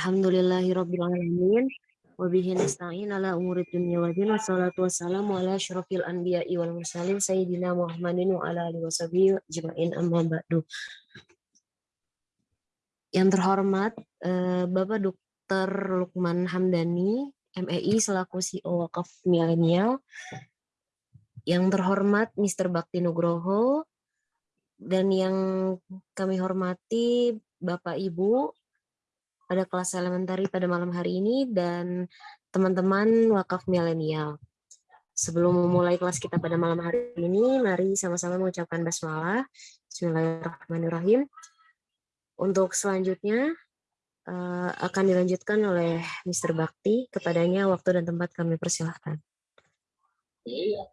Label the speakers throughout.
Speaker 1: Alhamdulillahirabbil alamin wa bihi nasta'in ala umuri dunya waddin wassalatu wassalamu ala asyrafil anbiya'i wal mursalin sayyidina Muhammadin wa ala alihi washabihi ajmain amma ba'du. Yang terhormat eh, Bapak Dr. Lukman Hamdani, MEI selaku CEO Wakaf Milenial. Yang terhormat Mr. Bakti Nugroho dan yang kami hormati Bapak Ibu pada kelas elementari pada malam hari ini dan teman-teman wakaf milenial. Sebelum memulai kelas kita pada malam hari ini, mari sama-sama mengucapkan basmalah. Bismillahirrahmanirrahim. Untuk selanjutnya uh, akan dilanjutkan oleh Mr. Bakti. Kepadanya waktu dan tempat kami persilahkan.
Speaker 2: Iya.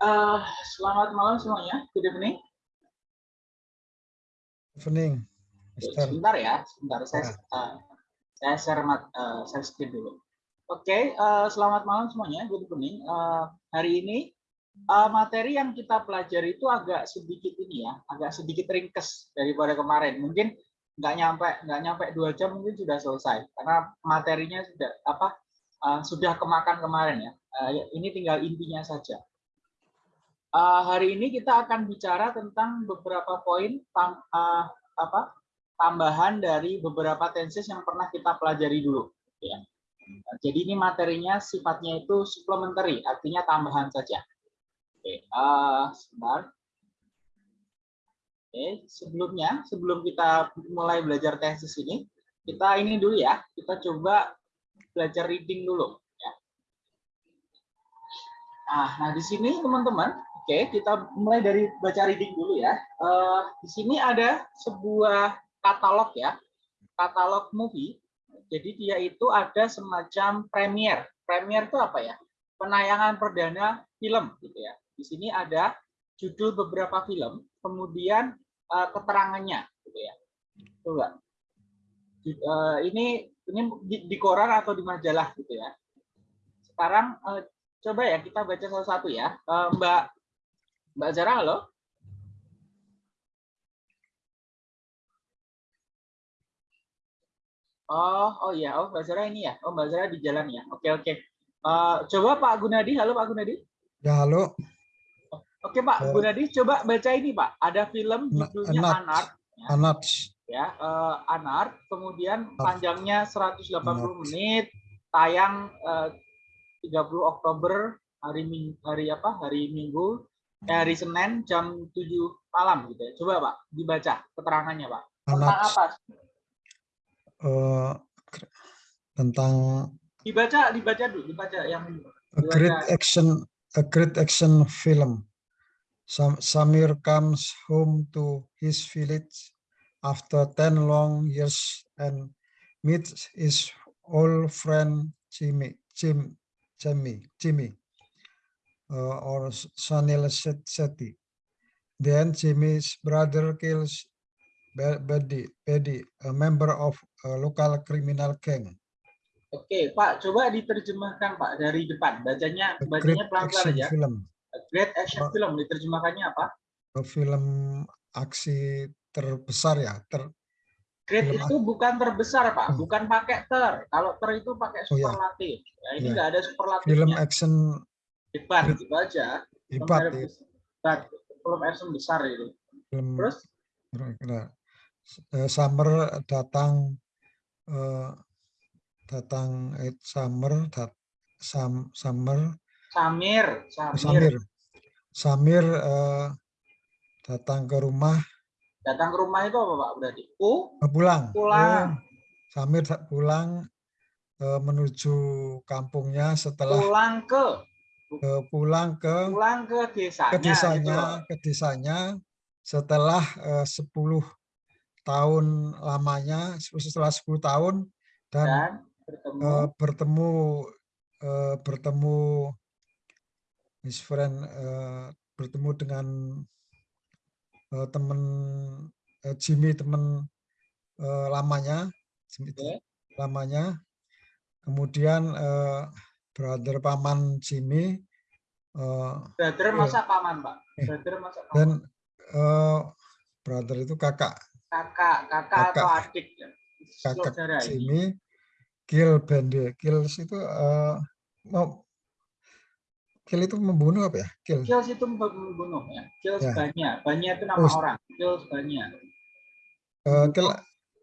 Speaker 2: Uh, selamat malam semuanya. Good evening.
Speaker 3: Good evening.
Speaker 2: Sebentar ya, sebentar saya uh, saya share mat, uh, saya screen dulu. Oke, okay, uh, selamat malam semuanya. Good evening. Uh, hari ini uh, materi yang kita pelajari itu agak sedikit ini ya, agak sedikit ringkes daripada kemarin. Mungkin nggak nyampe nggak nyampe dua jam mungkin sudah selesai karena materinya sudah apa uh, sudah kemakan kemarin ya. Uh, ini tinggal intinya saja. Uh, hari ini kita akan bicara tentang beberapa poin uh, apa tambahan dari beberapa tenses yang pernah kita pelajari dulu. Ya. Jadi ini materinya sifatnya itu supplementary, artinya tambahan saja. Oke, uh, sebentar. Oke, sebelumnya, sebelum kita mulai belajar tenses ini, kita ini dulu ya, kita coba belajar reading dulu. Ya. Nah, nah di sini teman-teman, oke, kita mulai dari baca reading dulu ya. Uh, di sini ada sebuah katalog ya, katalog movie. Jadi dia itu ada semacam premier. Premier itu apa ya? Penayangan perdana film gitu ya. Di sini ada judul beberapa film, kemudian uh, keterangannya gitu ya. Coba. Uh, ini ini di, di koran atau di majalah gitu ya. Sekarang uh, coba ya kita baca salah satu ya. Uh, Mbak Mbak Zara halo. Oh, oh iya, oh Mbak Zara ini ya. Oh Mbak Zara di jalan ya. Oke oke. Uh, coba Pak Gunadi, halo Pak Gunadi.
Speaker 3: Ya halo.
Speaker 2: Oke Pak uh, Gunadi, coba baca ini Pak. Ada film judulnya Anart. Anart.
Speaker 3: Ya. Anart.
Speaker 2: Ya, uh, Anart. Kemudian panjangnya 180 Anart. menit. Tayang uh, 30 Oktober hari Minggu, hari apa? Hari Minggu, eh, hari Senin jam 7 malam gitu ya. Coba Pak dibaca keterangannya Pak. Tentang apa?
Speaker 3: Uh, tentang
Speaker 2: dibaca dibaca dulu dibaca yang dibaca.
Speaker 3: a great action a great action film Sam, Samir comes home to his village after 10 long years and meets his old friend Jimmy Jim Jimmy Jimmy uh, or Sanil Seti then Jimmy's brother kills Bedi, Bedi, a member of a local criminal gang.
Speaker 2: Oke, Pak, coba diterjemahkan Pak dari depan. Bacanya bacanya pelan-pelan aja.
Speaker 3: Film.
Speaker 2: A great action film diterjemahkannya apa?
Speaker 3: Film aksi terbesar ya, ter
Speaker 2: Great film itu bukan terbesar, Pak. Hmm. Bukan pakai ter. Kalau ter itu pakai superlatif. Oh, ya. ya ini enggak ya. ada superlatif.
Speaker 3: Film action
Speaker 2: hebat gitu aja.
Speaker 3: Hebat. Ya.
Speaker 2: Film action besar itu. Film, Terus?
Speaker 3: Eh, summer datang uh, datang eh, summer dat, sam, summer.
Speaker 2: Samir
Speaker 3: Samir. Samir, Samir uh, datang ke rumah.
Speaker 2: Datang ke rumah itu apa Pak berarti? U?
Speaker 3: Pulang.
Speaker 2: Pulang.
Speaker 3: Uh, Samir pulang uh, menuju kampungnya setelah
Speaker 2: pulang ke?
Speaker 3: Uh, pulang ke
Speaker 2: pulang ke desanya
Speaker 3: ke desanya gitu. ke desanya setelah uh, 10 tahun lamanya setelah 10 tahun dan, dan bertemu uh, bertemu uh, bertemu his friend uh, bertemu dengan uh, teman uh, Jimmy teman uh, lamanya okay. lamanya kemudian uh, brother paman Jimmy
Speaker 2: uh, brother masa paman pak brother masa paman.
Speaker 3: dan uh, brother itu kakak
Speaker 2: kakak, kakak, kakak. atau adik.
Speaker 3: Kakak
Speaker 2: saudara ini.
Speaker 3: Kill Bende. Kills itu eh, mau kill itu membunuh apa ya? Kill.
Speaker 2: Kills itu membunuh ya. Kills
Speaker 3: Ya.
Speaker 2: banyak. Banyak itu nama
Speaker 3: Oh,
Speaker 2: orang. Kills banyak.
Speaker 3: Eh, kill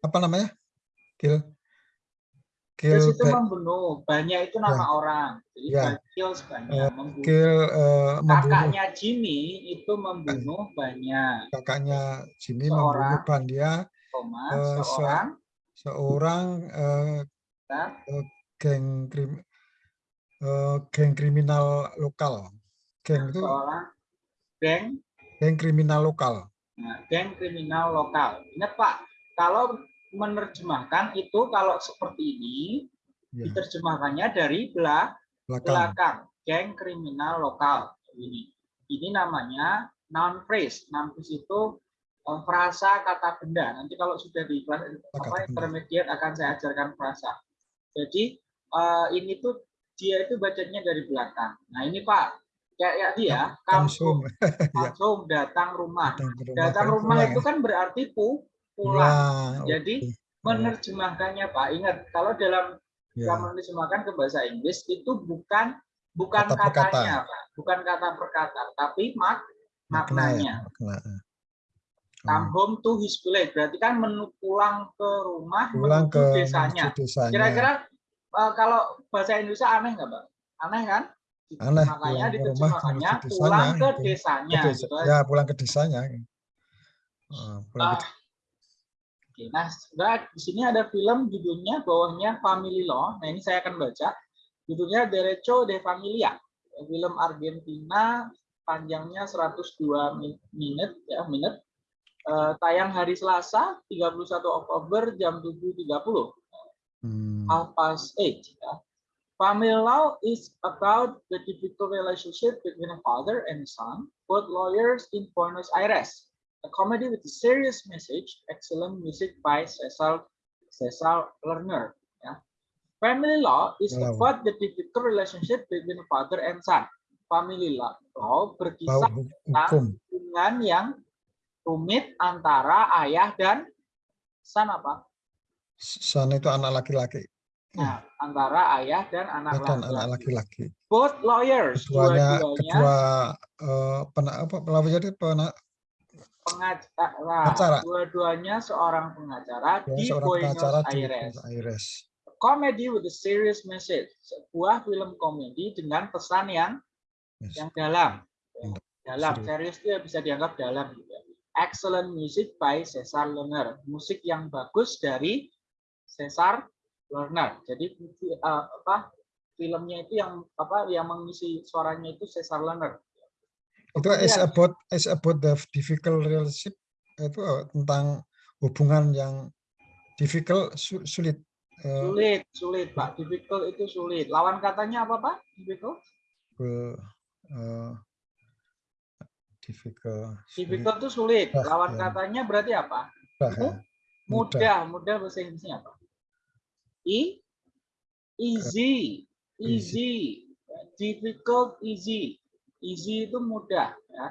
Speaker 3: apa namanya? Kill. Kill
Speaker 2: itu membunuh. Banyak itu nama orang. Jadi ba- kills banyak. Membunuh.
Speaker 3: kill eh, membunuh
Speaker 2: Kakaknya Jimmy itu membunuh banyak.
Speaker 3: kakaknya Jimmy
Speaker 2: Seorang.
Speaker 3: membunuh Bandia
Speaker 2: Koma,
Speaker 3: Eh, se-
Speaker 2: seorang
Speaker 3: seorang eh,
Speaker 2: ya,
Speaker 3: geng krim eh, geng kriminal lokal. Geng itu
Speaker 2: seorang geng
Speaker 3: geng kriminal lokal.
Speaker 2: Nah, geng kriminal lokal. Ingat Pak, kalau menerjemahkan itu kalau seperti ini,
Speaker 3: Ya,
Speaker 2: diterjemahkannya dari belah,
Speaker 3: belakang.
Speaker 2: belakang. Geng kriminal lokal. Ini. Ini namanya noun phrase. Noun phrase itu eh, frasa kata benda. Nanti kalau sudah di kelas apa, intermediate akan saya ajarkan frasa. Jadi eh, ini tuh dia itu bacanya dari belakang. Nah ini Pak, kayak ya dia,
Speaker 3: Langsung
Speaker 2: kampung, langsung datang rumah.
Speaker 3: datang rumah.
Speaker 2: Datang rumah
Speaker 3: pulang
Speaker 2: itu
Speaker 3: ya.
Speaker 2: kan berarti pu, pulang.
Speaker 3: Pulang,
Speaker 2: Jadi
Speaker 3: oke.
Speaker 2: menerjemahkannya Pak, ingat kalau dalam
Speaker 3: Ya,
Speaker 2: kita menerjemahkan ke bahasa Inggris itu bukan bukan
Speaker 3: Kata
Speaker 2: katanya Pak, bukan kata per kata, tapi mak
Speaker 3: ya,
Speaker 2: maknanya.
Speaker 3: makna. Oh,
Speaker 2: Come home to his village, berarti kan menu pulang ke rumah
Speaker 3: pulang
Speaker 2: menuju
Speaker 3: ke
Speaker 2: desanya.
Speaker 3: desanya.
Speaker 2: Kira-kira eh, kalau bahasa Indonesia aneh nggak Pak? Aneh kan?
Speaker 3: Aneh,
Speaker 2: Makanya
Speaker 3: pulang ke rumah
Speaker 2: diterjemahkannya
Speaker 3: menuju
Speaker 2: pulang
Speaker 3: desanya,
Speaker 2: ke
Speaker 3: gitu. Ke
Speaker 2: desanya.
Speaker 3: desa-
Speaker 2: gitu
Speaker 3: ya, pulang ke desanya. Oh, pulang ke
Speaker 2: Ah, Oke, nah sebenarnya di sini ada film judulnya bawahnya Family Law. Nah ini saya akan baca. Judulnya Derecho de Familia. Film Argentina panjangnya 102 min- menit ya menit. Eh, tayang hari Selasa 31 Oktober jam 7.30
Speaker 3: Hmm,
Speaker 2: half past eight. Ya. Family law is about the difficult relationship between a father and son, both lawyers in Buenos Aires. A comedy with a serious message, excellent music by Cesar Cesar Lerner. Ya. Family law is
Speaker 3: Wow.
Speaker 2: about the difficult relationship between father and son. Family law, law berkisah
Speaker 3: hukum.
Speaker 2: hubungan yang rumit antara ayah dan son apa?
Speaker 3: Son itu anak laki-laki
Speaker 2: Nah, antara ayah dan anak
Speaker 3: dan anak
Speaker 2: laki-laki.
Speaker 3: laki-laki.
Speaker 2: Both lawyers,
Speaker 3: Keduanya,
Speaker 2: dua-duanya
Speaker 3: kedua eh, pena, apa, jadi pena,
Speaker 2: pengacara,
Speaker 3: Pengacara.
Speaker 2: dua-duanya seorang pengacara
Speaker 3: ya,
Speaker 2: di
Speaker 3: seorang
Speaker 2: Buenos
Speaker 3: pengacara di
Speaker 2: Aires.
Speaker 3: Aires.
Speaker 2: Comedy with a serious message, sebuah film komedi dengan pesan yang
Speaker 3: Yes.
Speaker 2: yang dalam.
Speaker 3: Yang
Speaker 2: Dalam, serius itu ya bisa dianggap dalam. Gitu. Excellent music by Cesar Lerner. Musik yang bagus dari Cesar Lerner. Jadi eh, apa filmnya itu yang apa yang mengisi suaranya itu Cesar Lerner.
Speaker 3: Itu is
Speaker 2: Kemudian-
Speaker 3: about is about the difficult relationship itu eh, tentang hubungan yang difficult su- sulit. Eh,
Speaker 2: Sulit, sulit, Pak. Difficult itu sulit. Lawan katanya apa, Pak? Difficult?
Speaker 3: eh, difficult. sulit,
Speaker 2: Difficult itu sulit. Lawan
Speaker 3: ya.
Speaker 2: katanya berarti apa?
Speaker 3: mudah, ya. Mudah.
Speaker 2: Mudah. Mudah bahasa Inggrisnya apa? I easy. Easy. Difficult easy. Easy itu mudah, ya.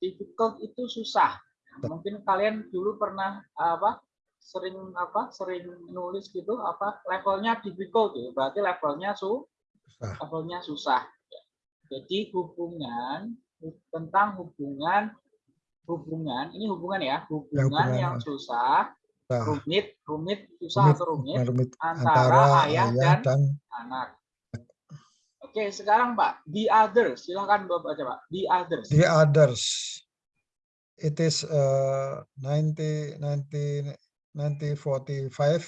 Speaker 2: Difficult itu susah. Mungkin kalian dulu pernah apa? sering apa? sering nulis gitu apa? levelnya difficult gitu. Berarti levelnya su
Speaker 3: Susah.
Speaker 2: levelnya susah. Jadi hubungan tentang hubungan hubungan ini hubungan ya hubungan,
Speaker 3: hubungan,
Speaker 2: yang
Speaker 3: ah.
Speaker 2: susah rumit rumit susah
Speaker 3: rumit,
Speaker 2: atau rumit
Speaker 3: rumit
Speaker 2: antara
Speaker 3: antara
Speaker 2: ayah
Speaker 3: ayah
Speaker 2: dan-
Speaker 3: dan
Speaker 2: anak. Oke sekarang Pak. The others. Silahkan bapak baca Pak. The others.
Speaker 3: The others. It is uh, 90, 90, 1945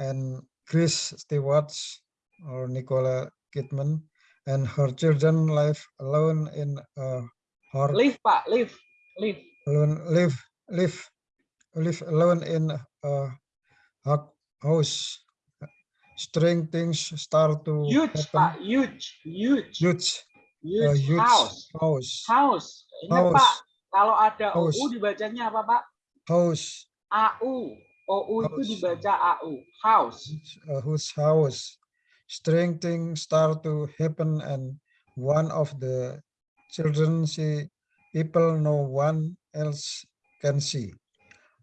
Speaker 3: and Chris Stewart or Nicola Kidman and her children live alone in a her
Speaker 2: live Pak. Live. Live.
Speaker 3: alone live live live alone in a house. Strange things start to
Speaker 2: huge
Speaker 3: happen.
Speaker 2: Huge huge
Speaker 3: Huge,
Speaker 2: huge,
Speaker 3: a huge
Speaker 2: house
Speaker 3: house,
Speaker 2: house
Speaker 3: House.
Speaker 2: Pak kalau ada
Speaker 3: House.
Speaker 2: OU dibacanya apa Pak
Speaker 3: house,
Speaker 2: AU OU itu
Speaker 3: House.
Speaker 2: dibaca AU house
Speaker 3: uh, whose house. Strange things start to happen, and one of the children see people no one else can see.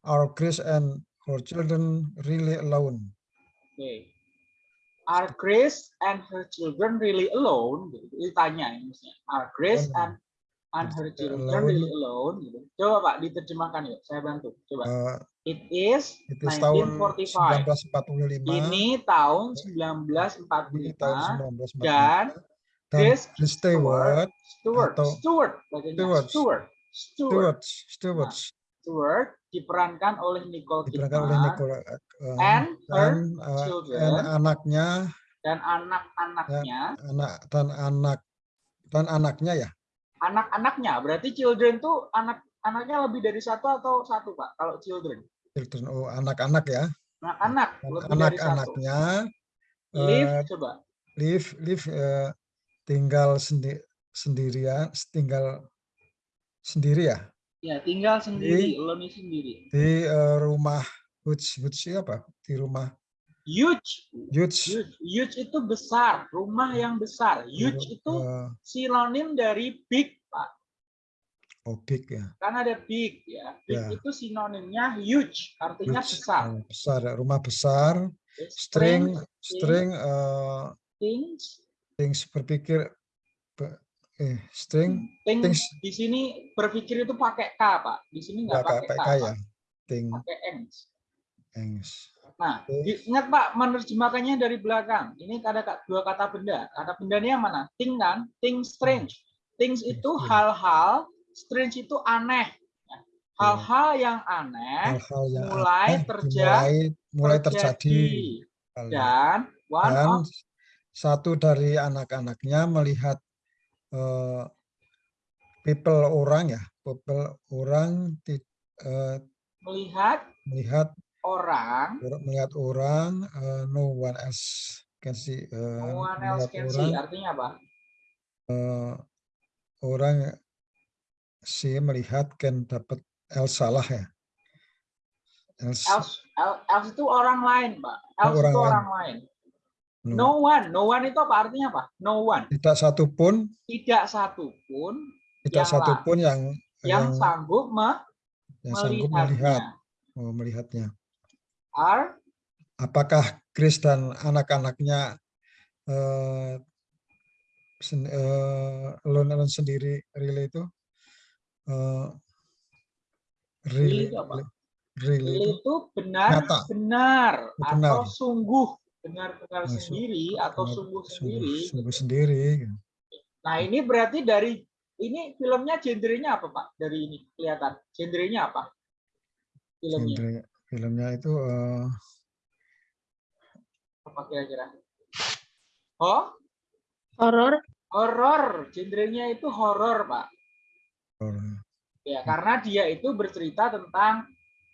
Speaker 3: Are Chris and her children really alone?
Speaker 2: Oke. Are Grace and her children really alone? Gitu. Ditanya ini maksudnya. Are Grace
Speaker 3: Alone.
Speaker 2: and and her
Speaker 3: Alone.
Speaker 2: children really alone? Gitu. Coba Pak diterjemahkan yuk, saya bantu. Coba.
Speaker 3: Uh,
Speaker 2: It is
Speaker 3: tahun
Speaker 2: 1945.
Speaker 3: 1945.
Speaker 2: Ini tahun
Speaker 3: ini tahun
Speaker 2: 1945
Speaker 3: 1945.
Speaker 2: dan
Speaker 3: dan
Speaker 2: Chris
Speaker 3: Chris Stewart,
Speaker 2: Stewart,
Speaker 3: atau-
Speaker 2: Stewart, bacanya.
Speaker 3: Stewart.
Speaker 2: Stewart, Stewart,
Speaker 3: Stewart, Stewart,
Speaker 2: Stewart diperankan oleh Nicole
Speaker 3: diperankan oleh
Speaker 2: Kidman
Speaker 3: Nicole uh,
Speaker 2: and her
Speaker 3: dan, uh,
Speaker 2: children.
Speaker 3: dan anaknya,
Speaker 2: dan anak-anaknya,
Speaker 3: anak dan anak dan anaknya ya,
Speaker 2: anak-anaknya. Berarti children tuh anak anaknya lebih dari satu atau satu pak? Kalau children,
Speaker 3: children, oh anak-anak ya,
Speaker 2: anak-anak
Speaker 3: anak-anaknya
Speaker 2: Live,
Speaker 3: eh,
Speaker 2: coba.
Speaker 3: live live eh, tinggal sendi sendirian, tinggal sendiri ya
Speaker 2: Ya tinggal sendiri, alone sendiri.
Speaker 3: di eh, rumah Huts Huts apa di rumah
Speaker 2: Huge,
Speaker 3: Huts
Speaker 2: huge, huge itu besar, rumah yang besar. Huge itu
Speaker 3: eh,
Speaker 2: sinonim dari big pak.
Speaker 3: obik ya
Speaker 2: Kan ada big ya. Big
Speaker 3: Ya.
Speaker 2: itu sinonimnya huge, artinya
Speaker 3: Huts,
Speaker 2: besar.
Speaker 3: eh, besar ya, rumah besar string string eh,
Speaker 2: things,
Speaker 3: things berpikir be- eh string
Speaker 2: things,
Speaker 3: things
Speaker 2: di sini berpikir itu pakai k pak. Di sini
Speaker 3: nggak
Speaker 2: pakai
Speaker 3: pakai
Speaker 2: k,
Speaker 3: kaya
Speaker 2: Pak.
Speaker 3: thing
Speaker 2: pakai ends.
Speaker 3: things
Speaker 2: Nah,
Speaker 3: Oke.
Speaker 2: di- ingat Pak, menerjemahkannya dari belakang. Ini ada dua kata benda. Kata bendanya yang mana? Thing kan? Thing strange. Things itu hal-hal, strange itu aneh. Ya. Hal-hal yang aneh
Speaker 3: hal-hal yang
Speaker 2: mulai
Speaker 3: aneh
Speaker 2: terja-
Speaker 3: dimulai mulai terjadi hal yang-
Speaker 2: Dan one
Speaker 3: dan
Speaker 2: of
Speaker 3: satu dari anak-anaknya melihat eh, people orang ya people orang eh,
Speaker 2: melihat
Speaker 3: melihat
Speaker 2: orang,
Speaker 3: or- melihat orang eh, no one else can see eh,
Speaker 2: no one else can
Speaker 3: orang
Speaker 2: see. Artinya apa?
Speaker 3: eh, orang si melihat can dapat else salah ya else,
Speaker 2: Else, el- else itu orang lain, Pak. Else
Speaker 3: orang
Speaker 2: itu
Speaker 3: lain.
Speaker 2: orang lain.
Speaker 3: No.
Speaker 2: One. No one itu apa artinya apa? No one.
Speaker 3: tidak satu pun
Speaker 2: Tidak satu pun
Speaker 3: tidak satu pun yang
Speaker 2: yang sanggup me-
Speaker 3: yang sanggup melihat
Speaker 2: melihatnya.
Speaker 3: oh, melihatnya
Speaker 2: Are
Speaker 3: apakah Chris dan anak-anaknya eh, sen, eh, sendiri really itu eh,
Speaker 2: itu apa?
Speaker 3: really itu
Speaker 2: benar
Speaker 3: Nyata.
Speaker 2: benar
Speaker 3: Benar.
Speaker 2: atau sungguh benar-benar
Speaker 3: Nah,
Speaker 2: sendiri atau sungguh
Speaker 3: sungguh,
Speaker 2: sendiri.
Speaker 3: sungguh sendiri gitu.
Speaker 2: Nah ini berarti dari ini filmnya genrenya apa Pak? Dari ini kelihatan genrenya apa? Filmnya
Speaker 3: Genre filmnya itu eh,
Speaker 2: apa kira-kira? Oh
Speaker 1: Horor.
Speaker 2: horor, genrenya itu horor Pak.
Speaker 3: horror.
Speaker 2: Ya karena dia itu bercerita tentang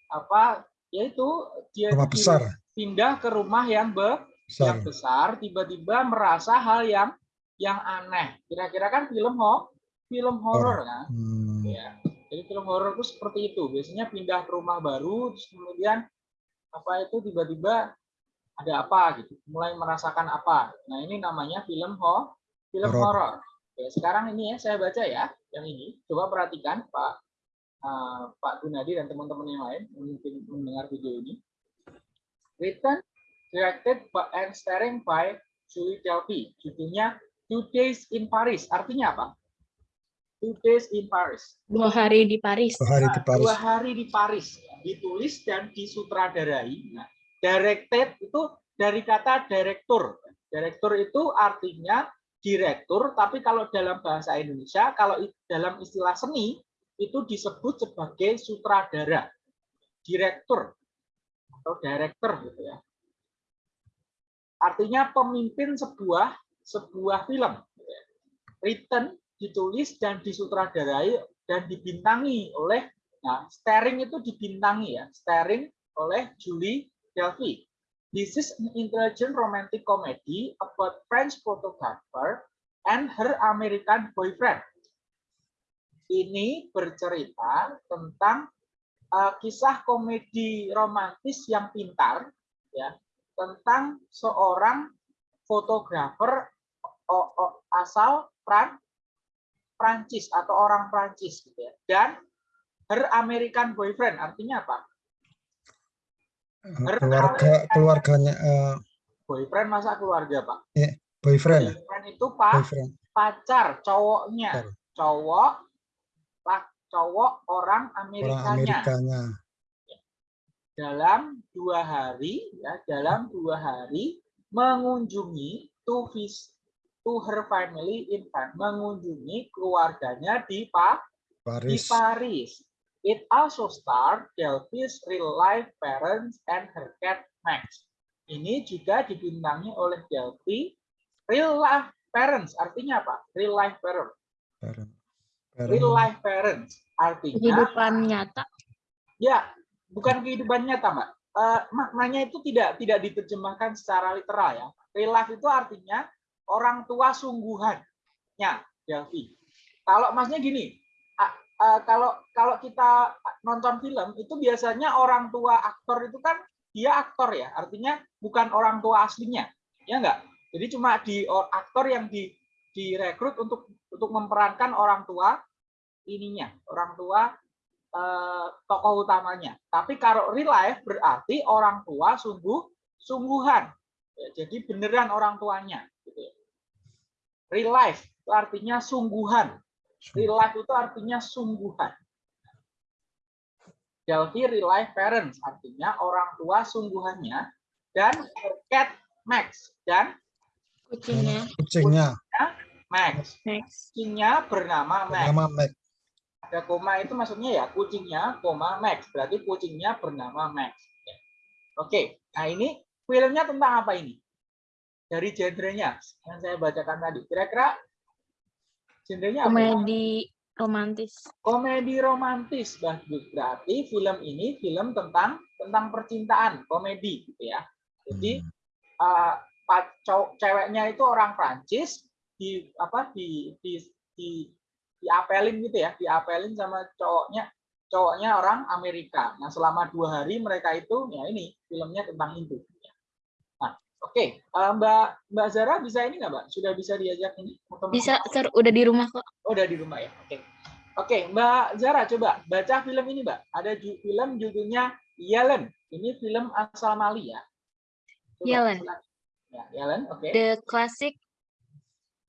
Speaker 2: apa? Yaitu dia
Speaker 3: rumah besar
Speaker 2: pindah ke rumah yang be yang
Speaker 3: besar
Speaker 2: besar tiba-tiba merasa hal yang yang aneh. Kira-kira kan film ho film horor kan?
Speaker 3: Hmm,
Speaker 2: Ya. Jadi film horor itu seperti itu. Biasanya pindah ke rumah baru terus kemudian apa itu tiba-tiba ada apa gitu. Mulai merasakan apa. Nah, ini namanya film ho film
Speaker 3: Horor.
Speaker 2: Ya, sekarang ini ya saya baca ya yang ini. Coba perhatikan Pak eh, Pak Gunadi dan teman-teman yang lain mungkin mendengar video ini. Written, directed by, and starring by Julie Delpy. Judulnya Two Days in Paris. Artinya apa? Two Days in Paris.
Speaker 1: Dua hari di Paris.
Speaker 3: dua hari di
Speaker 2: Nah,
Speaker 3: Paris
Speaker 2: Dua hari di Paris. Ditulis dan disutradarai. Nah, directed itu dari kata direktur. Direktur itu artinya direktur, tapi kalau dalam bahasa Indonesia, kalau dalam istilah seni, itu disebut sebagai sutradara. Direktur atau director gitu ya. Artinya pemimpin sebuah sebuah film. gitu ya. Written, ditulis dan disutradarai dan dibintangi oleh Nah, starring itu dibintangi ya, starring oleh Julie Delpy. This is an intelligent romantic comedy about French photographer and her American boyfriend. Ini bercerita tentang kisah komedi romantis yang pintar, ya, tentang seorang fotografer asal Fran Prancis atau orang Prancis gitu ya. Dan her American boyfriend artinya apa?
Speaker 3: Eh, keluarga keluarganya eh,
Speaker 2: Boyfriend masa keluarga, Pak?
Speaker 3: boyfriend ya?
Speaker 2: Boyfriend itu Pak,
Speaker 3: boyfriend
Speaker 2: pacar, cowoknya. Cowok, cowok orang
Speaker 3: orang
Speaker 2: Amerikanya.
Speaker 3: Amerikanya
Speaker 2: Dalam dua hari, ya, dalam dua hari mengunjungi to vis to her family in Paris, mengunjungi keluarganya di Pa di
Speaker 3: Paris
Speaker 2: Paris. It also starred Delphi's real life parents and her cat Max. Ini juga dibintangi oleh Delphi real life parents. Artinya apa? Real life parents.
Speaker 3: parent
Speaker 2: Real life parents. Artinya
Speaker 1: Kehidupan nyata.
Speaker 2: ya bukan kehidupan nyata, Mbak. Eh, maknanya itu tidak tidak diterjemahkan secara literal ya. Real life itu artinya orang tua sungguhannya, Delphi. Kalau masnya gini, a- eh, kalau kalau kita nonton film itu biasanya orang tua aktor itu kan dia aktor ya, artinya bukan orang tua aslinya, ya enggak? Jadi cuma di or- aktor yang di direkrut untuk untuk memerankan orang tua ininya, orang tua eh, tokoh utamanya. Tapi kalau real life berarti orang tua sungguh sungguhan. Ya, jadi beneran orang tuanya. Gitu. ya. Real life itu artinya sungguhan. Real life itu artinya sungguhan. Delphi real life parents artinya orang tua sungguhannya dan cat Max dan
Speaker 1: Kucingnya.
Speaker 3: kucingnya
Speaker 2: Max.
Speaker 1: Next.
Speaker 2: Kucingnya bernama Max.
Speaker 3: nama Mac
Speaker 2: ada koma itu maksudnya ya kucingnya koma Max berarti kucingnya bernama Max Ya. oke nah ini filmnya tentang apa ini dari genrenya yang saya bacakan tadi kira-kira genrenya apa?
Speaker 1: Komedi romantis.
Speaker 2: komedi romantis bagus berarti film ini film tentang tentang percintaan komedi gitu ya jadi
Speaker 3: Hmm.
Speaker 2: uh, ceweknya itu orang Prancis di apa di di di diapelin gitu ya diapelin sama cowoknya cowoknya orang Amerika nah selama dua hari mereka itu ya ini filmnya tentang itu nah oke Uh, Mbak Mbak Zara bisa ini nggak Mbak sudah bisa diajak ini
Speaker 1: Bisa, Sir. Udah di rumah kok.
Speaker 2: Oh, udah di rumah ya. Oke. Oke, Mbak Zara coba baca film ini, Mbak. Ada ju- film judulnya Yellen. Ini film asal Mali ya. Coba,
Speaker 1: Yellen.
Speaker 2: Ya, Yellen, oke.
Speaker 1: The classic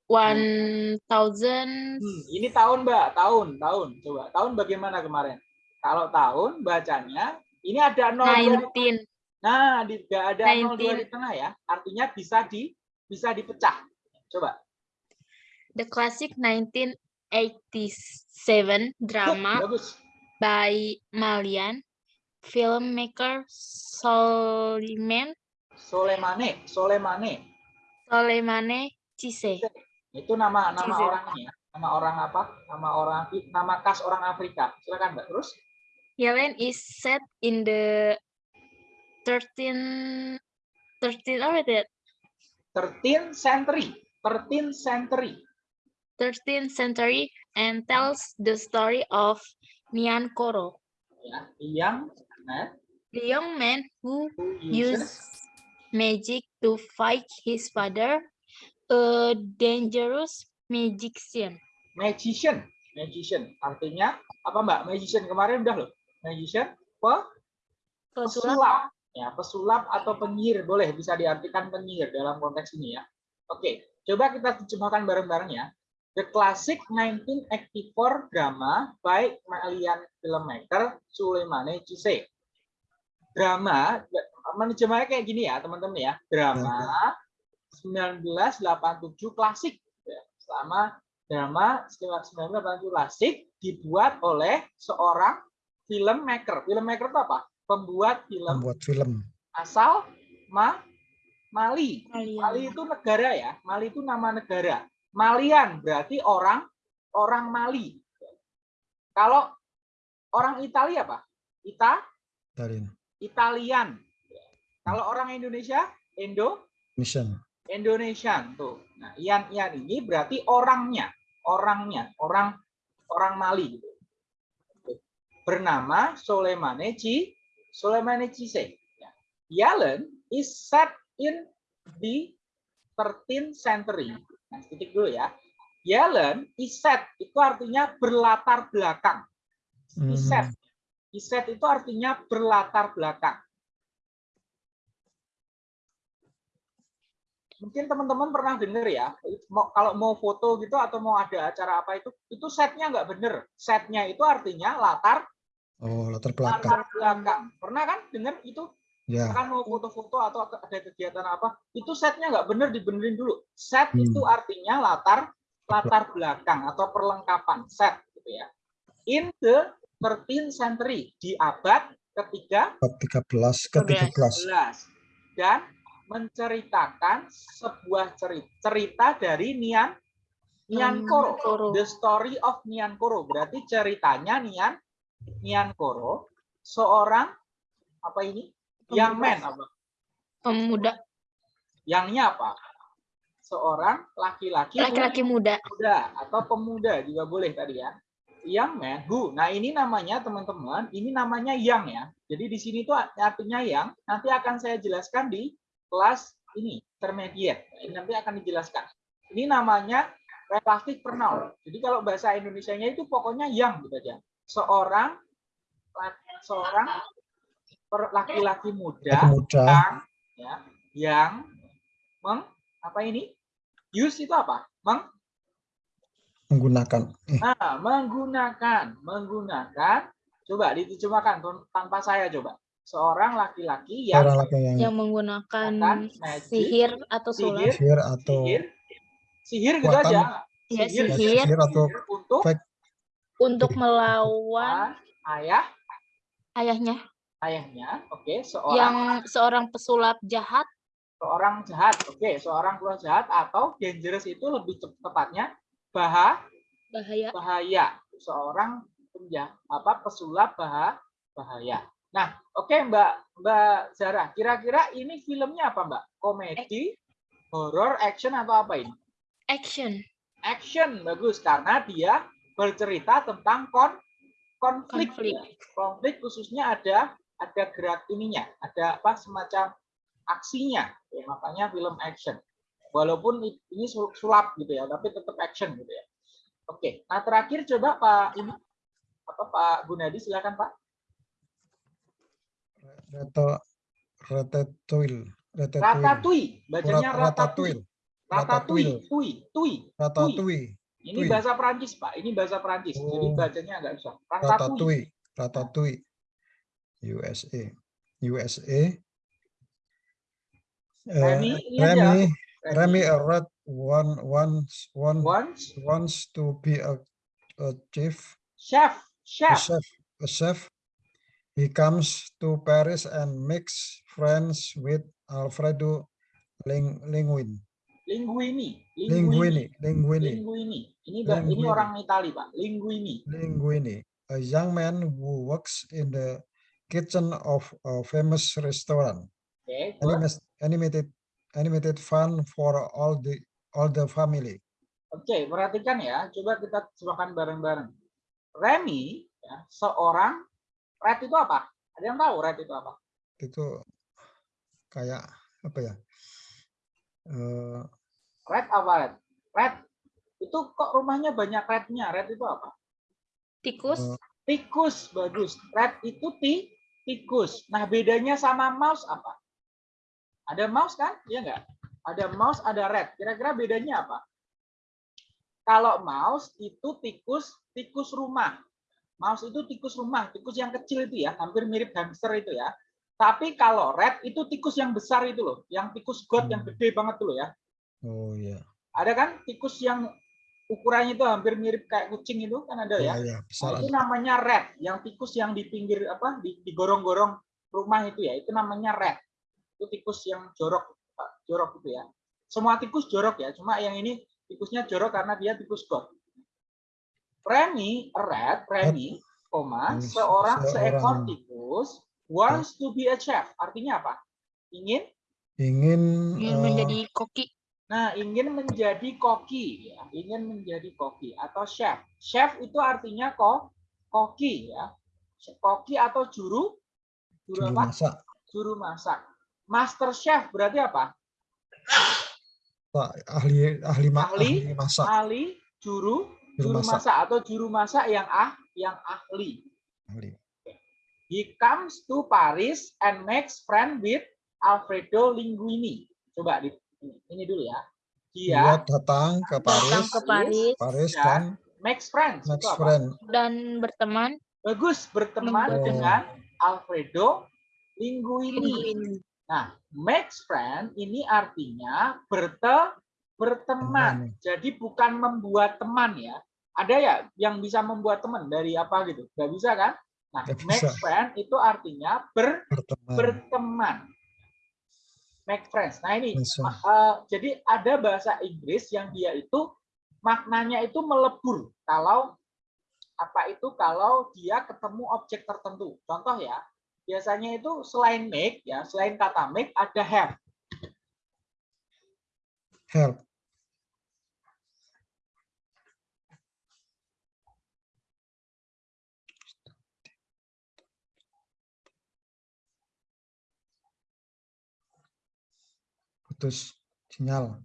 Speaker 1: 1000
Speaker 2: Hmm, ini tahun, Mbak. Tahun, tahun. Coba, tahun bagaimana kemarin? Kalau tahun bacanya ini ada 0 dua di-
Speaker 1: 19.
Speaker 2: Nah, di, nggak ada 0 dua
Speaker 1: 19.
Speaker 2: di tengah ya. Artinya bisa di bisa dipecah. Coba.
Speaker 1: The classic 1987 drama
Speaker 2: Bagus.
Speaker 1: by Malian filmmaker Soliman
Speaker 2: Soleimane, Soleimane.
Speaker 1: Soleimane Cisse.
Speaker 2: Itu nama nama
Speaker 1: Cize.
Speaker 2: orang ini ya. Nama orang apa? Nama orang nama khas orang Afrika. Silakan, Mbak. Terus
Speaker 1: Yellen is set in the 13 13 apa itu ya?
Speaker 2: 13 century. 13 century.
Speaker 1: 13th century and tells the story of Nian Koro,
Speaker 2: Ya, yang nah,
Speaker 1: the young man who
Speaker 2: who
Speaker 1: uses
Speaker 2: uses
Speaker 1: magic to fight his father, a dangerous magician.
Speaker 2: magician. Magician. Artinya apa, Mbak? Magician kemarin udah loh. Magician pe
Speaker 1: Pesulap
Speaker 2: pesulap. Ya, pesulap atau penyihir boleh bisa diartikan penyihir dalam konteks ini ya. Oke, coba kita terjemahkan bareng-bareng ya. The classic 1984 drama by Malian filmmaker Suleimane Cisse. Drama, menerjemahnya kayak gini ya teman-teman ya. Drama 1987 klasik. Ya, Selama drama 1987 klasik dibuat oleh seorang filmmaker. Filmmaker itu apa? Pembuat film
Speaker 3: membuat film
Speaker 2: asal Ma Mali.
Speaker 1: Malian.
Speaker 2: Mali itu negara ya. Mali itu nama negara. Malian berarti orang orang Mali. Kalau orang Italia apa? Ita
Speaker 3: dari
Speaker 2: Italian. Kalau orang Indonesia Indo
Speaker 3: mission
Speaker 2: Indonesian tuh. Nah, Ian Ian ini berarti orangnya, orangnya, orang orang Mali gitu. Bernama Soleimane Ci Soleimane Cisse. Ya. Yellen is set in the 13th century. Nah, titik dulu ya. Yellen is set itu artinya berlatar belakang.
Speaker 3: Hmm,
Speaker 2: Is set. Is set itu artinya berlatar belakang. Mungkin teman-teman pernah dengar ya, mau, kalau mau foto gitu atau mau ada acara apa itu, itu setnya nggak bener. Setnya itu artinya latar
Speaker 3: Oh, latar belakang.
Speaker 2: latar belakang. Pernah kan dengar itu?
Speaker 3: Ya.
Speaker 2: Kan mau foto-foto atau ada kegiatan apa, itu setnya nggak bener dibenerin dulu. Set
Speaker 3: Hmm.
Speaker 2: itu artinya latar latar belakang atau perlengkapan set gitu ya. In the 13th century di abad ketiga
Speaker 3: Bab 13 ke 13.
Speaker 2: 11 dan menceritakan sebuah cerita, cerita dari Nian Nian Koro.
Speaker 1: Koro.
Speaker 2: The story of Nian Koro. Berarti ceritanya Nian Nian Koro seorang apa ini? Young man apa?
Speaker 4: Pemuda,
Speaker 2: Yangnya apa? Seorang laki-laki
Speaker 4: laki-laki muda.
Speaker 2: muda atau pemuda juga boleh tadi ya. Young man who. Nah, ini namanya teman-teman, ini namanya young ya. Jadi di sini tuh artinya yang nanti akan saya jelaskan di kelas ini, intermediate. Nanti akan dijelaskan. Ini namanya relatif pronoun. Jadi kalau bahasa Indonesianya itu pokoknya yang gitu aja. Seorang seorang laki-laki muda
Speaker 3: Pemuda
Speaker 2: yang ya, yang meng apa ini? Use itu apa? Meng
Speaker 3: menggunakan. Eh,
Speaker 2: Nah, menggunakan, menggunakan, coba diterjemahkan tanpa saya coba. Seorang laki-laki yang
Speaker 3: laki yang
Speaker 4: Yang menggunakan
Speaker 2: magic,
Speaker 4: sihir atau sulap.
Speaker 2: sihir,
Speaker 3: atau
Speaker 2: sihir, sihir gitu aja.
Speaker 4: Ya,
Speaker 2: Sihir,
Speaker 3: ya,
Speaker 4: sihir
Speaker 3: sihir atau
Speaker 2: sihir untuk
Speaker 3: fake
Speaker 4: untuk melawan
Speaker 2: ah, ayah,
Speaker 4: ayahnya
Speaker 2: ayahnya, oke, seorang
Speaker 4: yang seorang pesulap jahat
Speaker 2: seorang jahat, oke, seorang keluarga jahat atau dangerous itu lebih tep- tepatnya bahaya,
Speaker 4: bahaya.
Speaker 2: bahaya, seorang penjah apa pesulap bahaya, bahaya. Nah, oke Mbak Mbak Zara, kira-kira ini filmnya apa Mbak? Komedi, horror, action atau apa ini?
Speaker 4: Action.
Speaker 2: Action bagus karena dia bercerita tentang kon konflik.
Speaker 4: Konflik.
Speaker 2: ya. Konflik khususnya ada ada gerak ininya, ada apa semacam aksinya. Ya, makanya film action. Walaupun ini sul- sulap gitu ya, tapi tetap action gitu ya. Oke, nah terakhir coba Pak ini apa Pak Gunadi silakan Pak.
Speaker 3: Reto ratatouille ratatouille
Speaker 2: Ratatouille, bacanya
Speaker 3: Rat-
Speaker 2: ratatouille.
Speaker 3: ratatouille
Speaker 2: Ratatouille, tui, tui.
Speaker 3: ratatouille
Speaker 2: Ini
Speaker 3: Tui.
Speaker 2: bahasa Prancis, Pak. Ini bahasa Prancis. Jadi
Speaker 3: Oh.
Speaker 2: bacanya agak susah. Ratatouille.
Speaker 3: ratatouille ratatouille USA USA
Speaker 2: Remy, aja.
Speaker 3: Remy
Speaker 2: Remy.
Speaker 3: A rat one once one
Speaker 2: Once
Speaker 3: wants to be a, a chief
Speaker 2: chef,
Speaker 3: a
Speaker 2: chef.
Speaker 3: chef a chef he comes to Paris and makes friends with Alfredo Ling, Linguini
Speaker 2: Linguini.
Speaker 3: Linguini Linguini
Speaker 2: Linguini. Ini ba- ini
Speaker 3: Linguini.
Speaker 2: orang Itali, Pak. Linguini.
Speaker 3: Linguini a young man who works in the kitchen of a famous restaurant. Animas- animated animated fun for all the all the family
Speaker 2: Oke, perhatikan ya. Coba kita cobakan bareng-bareng. Remy, ya, seorang red itu apa? Ada yang tahu red itu apa?
Speaker 3: itu kayak apa ya eh
Speaker 2: Red apa red? Red itu kok rumahnya banyak rednya? Red itu apa?
Speaker 4: Tikus.
Speaker 3: eh,
Speaker 2: Tikus, bagus. Red itu ti, tikus. Nah, bedanya sama mouse apa? Ada mouse kan? Iya nggak? Ada mouse, ada red. Kira-kira bedanya apa? Kalau mouse itu tikus, tikus rumah. Mouse itu tikus rumah, tikus yang kecil itu ya, hampir mirip hamster itu ya. Tapi kalau red itu tikus yang besar itu loh, yang tikus god yang
Speaker 3: Hmm.
Speaker 2: gede banget tuh loh ya.
Speaker 3: oh ya
Speaker 2: Ada kan tikus yang ukurannya itu hampir mirip kayak kucing itu kan ada ya.
Speaker 3: ya ya besar
Speaker 2: Nah, itu namanya red, yang tikus yang di pinggir apa di digorong-gorong rumah itu ya, itu namanya red. Itu tikus yang jorok, jorok itu ya. Semua tikus jorok ya, cuma yang ini tikusnya jorok karena dia tikus god. Remy, red, Remy, koma, seorang seekor tikus wants to be a chef. Artinya apa? Ingin
Speaker 3: ingin
Speaker 4: Ingin
Speaker 3: eh,
Speaker 4: menjadi koki.
Speaker 2: Nah, ingin menjadi koki ya, ingin menjadi koki atau chef. Chef itu artinya kok koki ya. Koki atau juru juru
Speaker 3: juru
Speaker 2: apa?
Speaker 3: masak
Speaker 2: Juru masak. Master chef berarti apa?
Speaker 3: Pak, ahli ahli
Speaker 2: Ahli,
Speaker 3: ahli masak
Speaker 2: Ahli juru
Speaker 3: juru masak
Speaker 2: masak atau juru masak yang ah yang ahli.
Speaker 3: ahli
Speaker 2: He comes to Paris and makes friend with Alfredo Linguini. Coba di- ini, dulu ya.
Speaker 3: Dia
Speaker 2: Dia
Speaker 3: datang ke
Speaker 4: Datang
Speaker 3: Paris,
Speaker 4: ke Paris
Speaker 3: Paris
Speaker 2: dan
Speaker 3: dan
Speaker 2: makes friends. apa?
Speaker 3: friend.
Speaker 4: dan berteman
Speaker 2: Bagus berteman
Speaker 3: Oh.
Speaker 2: dengan Alfredo Linguini.
Speaker 4: Linguini.
Speaker 2: Nah, makes friend ini artinya berte berteman.
Speaker 3: Teman.
Speaker 2: Jadi bukan membuat teman ya. Ada ya yang bisa membuat teman dari apa gitu? Gak bisa kan? Nah,
Speaker 3: Nggak
Speaker 2: make
Speaker 3: bisa.
Speaker 2: friend itu artinya ber
Speaker 3: Berteman.
Speaker 2: berteman. Make friends. Nah ini,
Speaker 3: Bisa.
Speaker 2: eh, jadi ada bahasa Inggris yang dia itu maknanya itu melebur. Kalau apa itu kalau dia ketemu objek tertentu. Contoh ya, biasanya itu selain make ya, selain kata make ada have.
Speaker 3: Help. Putus sinyal.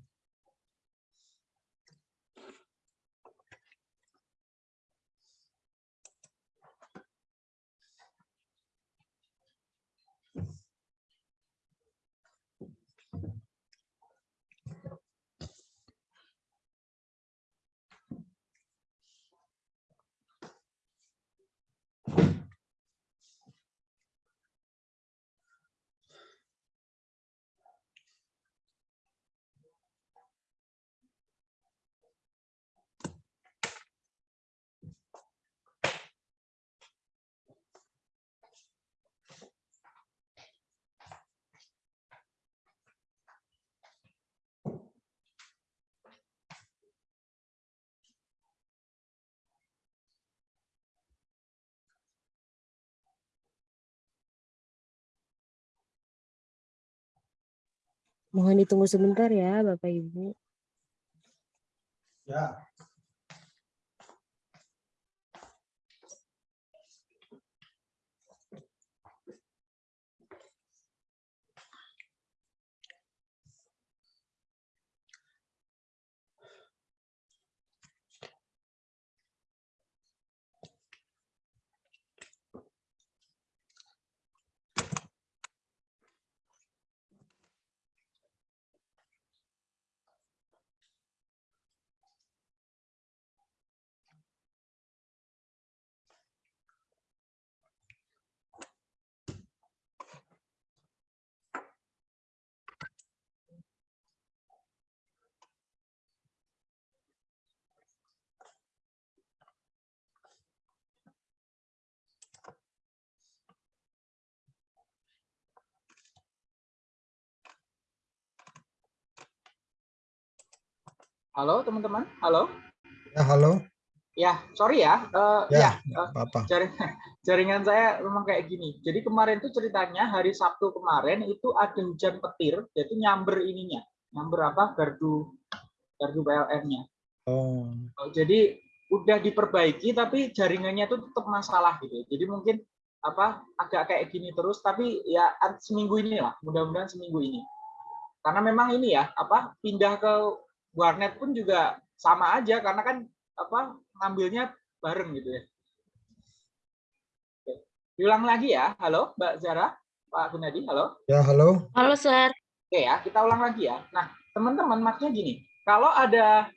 Speaker 1: Mohon ditunggu sebentar ya, Bapak Ibu.
Speaker 3: Ya.
Speaker 2: Halo teman-teman, halo.
Speaker 3: Ya, halo.
Speaker 2: Ya, sorry ya. Eh,
Speaker 3: Ya,
Speaker 2: ya,
Speaker 3: nggak
Speaker 2: eh,
Speaker 3: apa-apa.
Speaker 2: jaringan, jaringan saya memang kayak gini. Jadi kemarin tuh ceritanya hari Sabtu kemarin itu ada hujan petir, yaitu nyamber ininya, nyamber apa gardu gardu PLN-nya.
Speaker 3: Oh,
Speaker 2: Oh, Jadi udah diperbaiki tapi jaringannya tuh tetap masalah gitu. Jadi mungkin apa agak kayak gini terus tapi ya seminggu ini lah, mudah-mudahan seminggu ini. Karena memang ini ya apa pindah ke warnet pun juga sama aja karena kan apa ngambilnya bareng gitu ya. Oke. Diulang lagi ya. Halo Mbak Zara, Pak Gunadi, halo.
Speaker 3: ya halo.
Speaker 4: Halo, Sir.
Speaker 2: Oke ya, kita ulang lagi ya. Nah, teman-teman maksudnya gini, kalau ada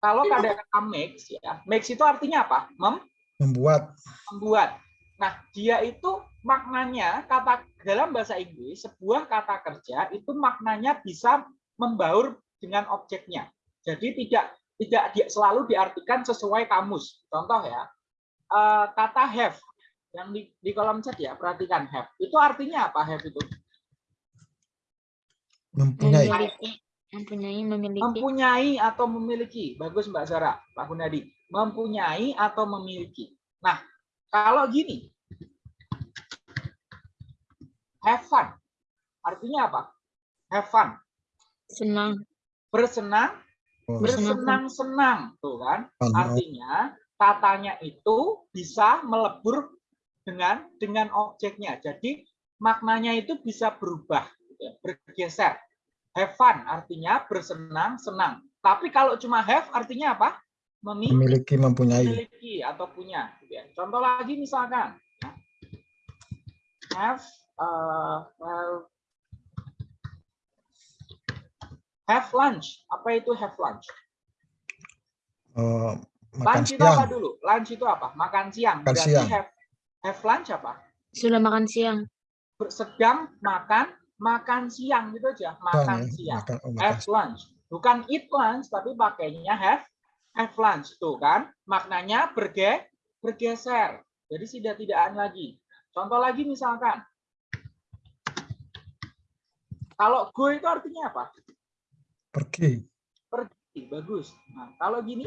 Speaker 2: kalau ada kata makes ya, makes itu artinya apa? Mem
Speaker 3: Membuat.
Speaker 2: membuat. Nah, dia itu maknanya kata dalam bahasa Inggris sebuah kata kerja itu maknanya bisa membaur dengan objeknya. Jadi tidak tidak di- selalu diartikan sesuai kamus. Contoh ya, eh, kata have yang di, di kolom chat ya, perhatikan have. Itu artinya apa have itu?
Speaker 3: Mempunyai.
Speaker 4: Memiliki. Mempunyai, memiliki.
Speaker 2: mempunyai atau memiliki. Bagus Mbak Zara, Pak Gunadi. Mempunyai atau memiliki. Nah, kalau gini, have fun. Artinya apa? Have fun.
Speaker 4: Senang.
Speaker 2: Bersenang,
Speaker 3: Oh,
Speaker 2: bersenang-senang. Tuh kan?
Speaker 3: Oh,
Speaker 2: Artinya katanya itu bisa melebur dengan dengan objeknya. Jadi maknanya itu bisa berubah, gitu ya, bergeser. Have fun artinya bersenang-senang. Tapi kalau cuma have artinya apa? Memi-
Speaker 3: memiliki, mempunyai.
Speaker 2: memiliki atau punya. gitu ya. Contoh lagi misalkan, ya. have, uh, well, have lunch. Apa itu have lunch?
Speaker 3: Eh, makan
Speaker 2: Lunch itu apa
Speaker 3: siang.
Speaker 2: dulu? Lunch itu apa? Makan siang.
Speaker 3: Makan
Speaker 2: Berarti
Speaker 3: siang.
Speaker 2: have have lunch apa?
Speaker 4: Sudah makan siang.
Speaker 2: Sedang makan makan siang gitu aja.
Speaker 3: Makan ya,
Speaker 2: siang.
Speaker 3: makan, oh, makan
Speaker 2: Have lunch. Bukan eat lunch tapi pakainya have have lunch tuh kan. Maknanya berge bergeser. Jadi tidak tidakkan lagi. Contoh lagi misalkan kalau go itu artinya apa?
Speaker 3: Pergi.
Speaker 2: Pergi, bagus. Nah, kalau gini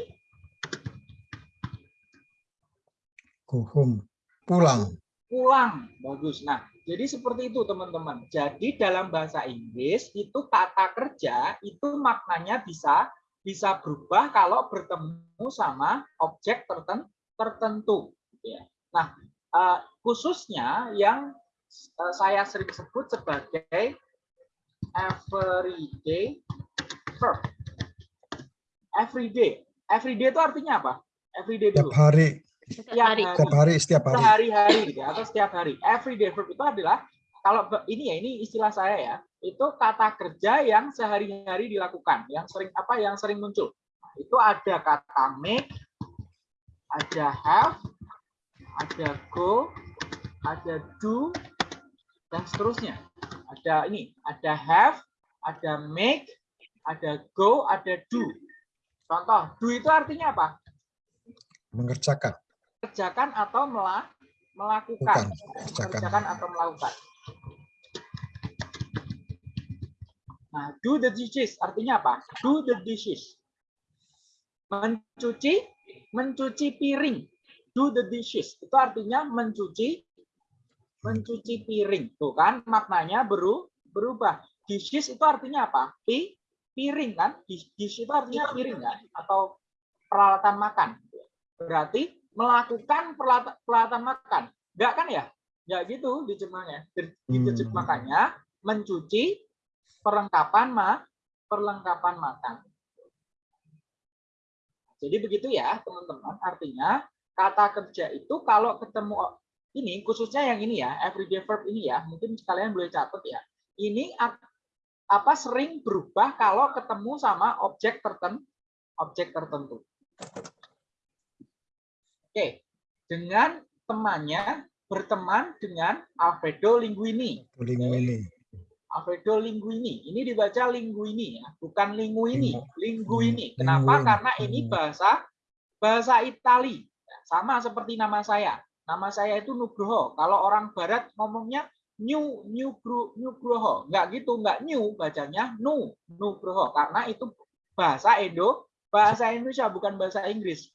Speaker 3: Go home. Pulang.
Speaker 2: pulang. Bagus. Nah, jadi seperti itu teman-teman. Jadi dalam bahasa Inggris itu kata kerja itu maknanya bisa bisa berubah kalau bertemu sama objek terten- tertentu. gitu ya. Nah, eh, khususnya yang eh, saya sering sebut sebagai everyday verb. Everyday. Everyday itu artinya apa? Everyday
Speaker 3: Setiap
Speaker 2: dulu.
Speaker 3: hari.
Speaker 4: Setiap
Speaker 2: Tiap
Speaker 4: hari.
Speaker 3: Setiap hari, setiap hari.
Speaker 2: sehari-hari gitu ya, atau setiap hari. Everyday verb itu adalah kalau ini ya ini istilah saya ya, itu kata kerja yang sehari-hari dilakukan, yang sering apa yang sering muncul. Nah, itu ada kata make, ada have, ada go, ada do dan seterusnya. Ada ini, ada have, ada make, ada go, ada do. Contoh, do itu artinya apa?
Speaker 3: Mengerjakan.
Speaker 2: kerjakan atau mela- melakukan.
Speaker 3: Bukan, kerjakan.
Speaker 2: Mengerjakan atau melakukan. Nah, do the dishes artinya apa? Do the dishes. Mencuci, mencuci piring. Do the dishes. Itu artinya mencuci, mencuci piring. Tuh kan, maknanya beru, berubah. Dishes itu artinya apa? Pi, piring kan? Dish, dish itu artinya piring kan? Atau peralatan makan. Berarti melakukan peralatan, peralatan makan. Enggak kan ya? Enggak gitu diterjemahnya. Diterjemahkannya mencuci perlengkapan ma perlengkapan makan. Jadi begitu ya, teman-teman. Artinya kata kerja itu kalau ketemu ini khususnya yang ini ya, everyday verb ini ya, mungkin kalian boleh catat ya. Ini apa sering berubah kalau ketemu sama objek tertentu, objek tertentu. Oke, dengan temannya berteman dengan Alfredo Linguini.
Speaker 3: Linguini.
Speaker 2: Alfredo Linguini. Ini dibaca Linguini ya, bukan Linguini, Linguini.
Speaker 3: Linguini.
Speaker 2: Kenapa? Karena ini
Speaker 3: Hmm.
Speaker 2: bahasa bahasa Itali. Ya, Sama seperti nama saya. Nama saya itu Nugroho. Kalau orang barat ngomongnya New New Gru- Nugroho. Enggak gitu, enggak new bacanya Nu Nugroho karena itu bahasa Edo, bahasa Indonesia bukan bahasa Inggris.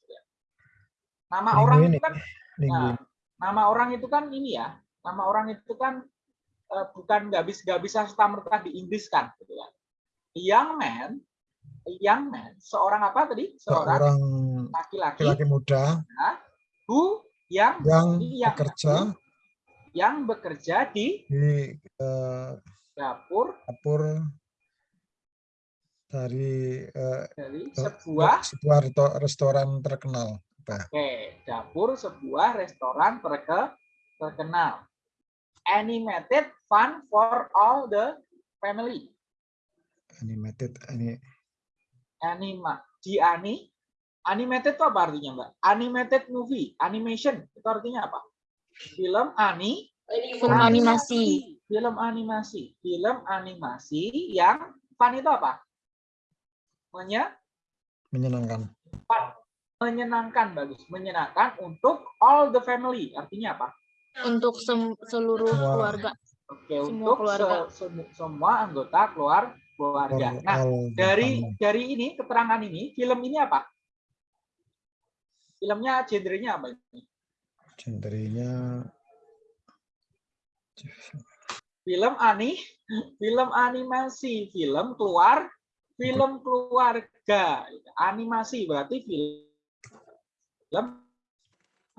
Speaker 2: Nama orang itu kan. Nah, nama orang itu kan ini ya, nama orang itu kan eh, bukan nggak bisa nggak bisa serta merta di Inggris kan, gitu ya. A young man, young man, seorang apa tadi? Seorang laki-laki
Speaker 3: laki-laki muda
Speaker 2: who yang
Speaker 3: yang
Speaker 2: yang
Speaker 3: bekerja
Speaker 2: yang bekerja di
Speaker 3: di eh,
Speaker 2: dapur
Speaker 3: dapur dari eh,
Speaker 2: dari sebuah
Speaker 3: sebuah resto- restoran terkenal.
Speaker 2: Oke dapur sebuah restoran terke, terkenal. Animated fun for all the family.
Speaker 3: Animated ini
Speaker 2: anima di ani animated itu apa artinya mbak animated movie animation itu artinya apa film ani
Speaker 4: Film animasi.
Speaker 2: film animasi. Film animasi yang fun itu apa? Menye-
Speaker 3: menyenangkan.
Speaker 2: menyenangkan bagus. Menyenangkan untuk all the family. Artinya apa?
Speaker 4: Untuk sem- seluruh
Speaker 3: Semua.
Speaker 4: keluarga.
Speaker 2: oke
Speaker 4: Semua
Speaker 2: untuk
Speaker 4: keluarga.
Speaker 2: se- semu- semua anggota keluar keluarga. Nah dari dari ini keterangan ini film ini apa? Filmnya genrenya apa ini
Speaker 3: genrenya
Speaker 2: film ani film animasi film keluar film keluarga. Animasi berarti film film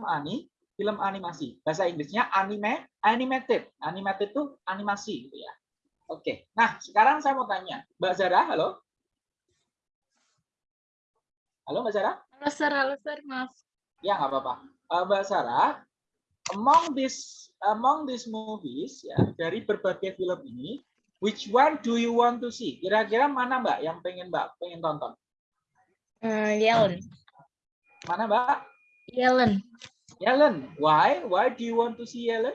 Speaker 2: ani film animasi. Bahasa Inggrisnya anime animated. Animated itu animasi gitu ya. Oke nah sekarang saya mau tanya. Mbak Zara halo? Halo Mbak Zara?
Speaker 4: Halo sir, halo sir, maaf.
Speaker 2: Ya nggak apa-apa Eh, Mbak Sarah among this among these movies ya dari berbagai film ini Which one do you want to see? Kira-kira mana Mbak yang pengen Mbak pengen tonton?
Speaker 4: Eh, Yellen.
Speaker 2: Mana Mbak?
Speaker 4: Yellen.
Speaker 2: Yellen. Why? Why do you want to see Yellen?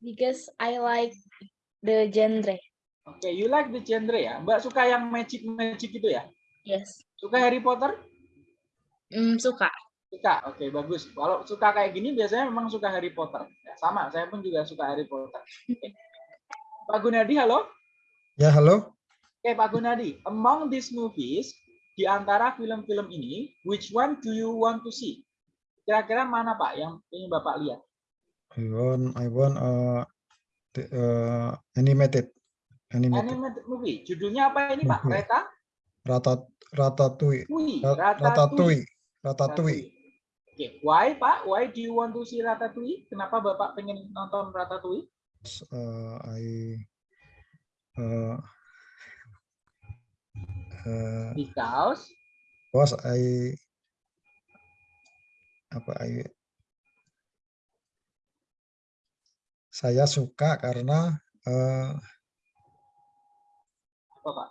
Speaker 4: Because I like the genre.
Speaker 2: Oke, you like the genre ya. Mbak suka yang magic magic itu ya?
Speaker 4: Yes.
Speaker 2: Suka Harry Potter?
Speaker 4: Hmm, suka.
Speaker 2: Suka. Oke, bagus. Kalau suka kayak gini biasanya memang suka Harry Potter. Ya, sama, saya pun juga suka Harry Potter. Oke. Pak Gunadi, halo.
Speaker 3: Ya, halo.
Speaker 2: Oke, Pak Gunadi. Among these movies, di antara film-film ini, which one do you want to see? Kira-kira mana Pak yang ingin Bapak lihat?
Speaker 3: I want I want uh, the, uh, animated animated
Speaker 2: Animated movie. Judulnya apa ini Pak? Reta?
Speaker 3: Ratat Ratatouille.
Speaker 2: Wih,
Speaker 3: Ra-
Speaker 2: Ratatouille.
Speaker 3: Ratatouille. Ratatouille.
Speaker 2: Oke, why Pak? Why do you want to see Ratatouille? Kenapa Bapak pengen nonton Ratatouille?
Speaker 3: Uh, I uh, uh,
Speaker 2: Because
Speaker 3: was I apa I saya suka karena eh,
Speaker 2: apa Pak?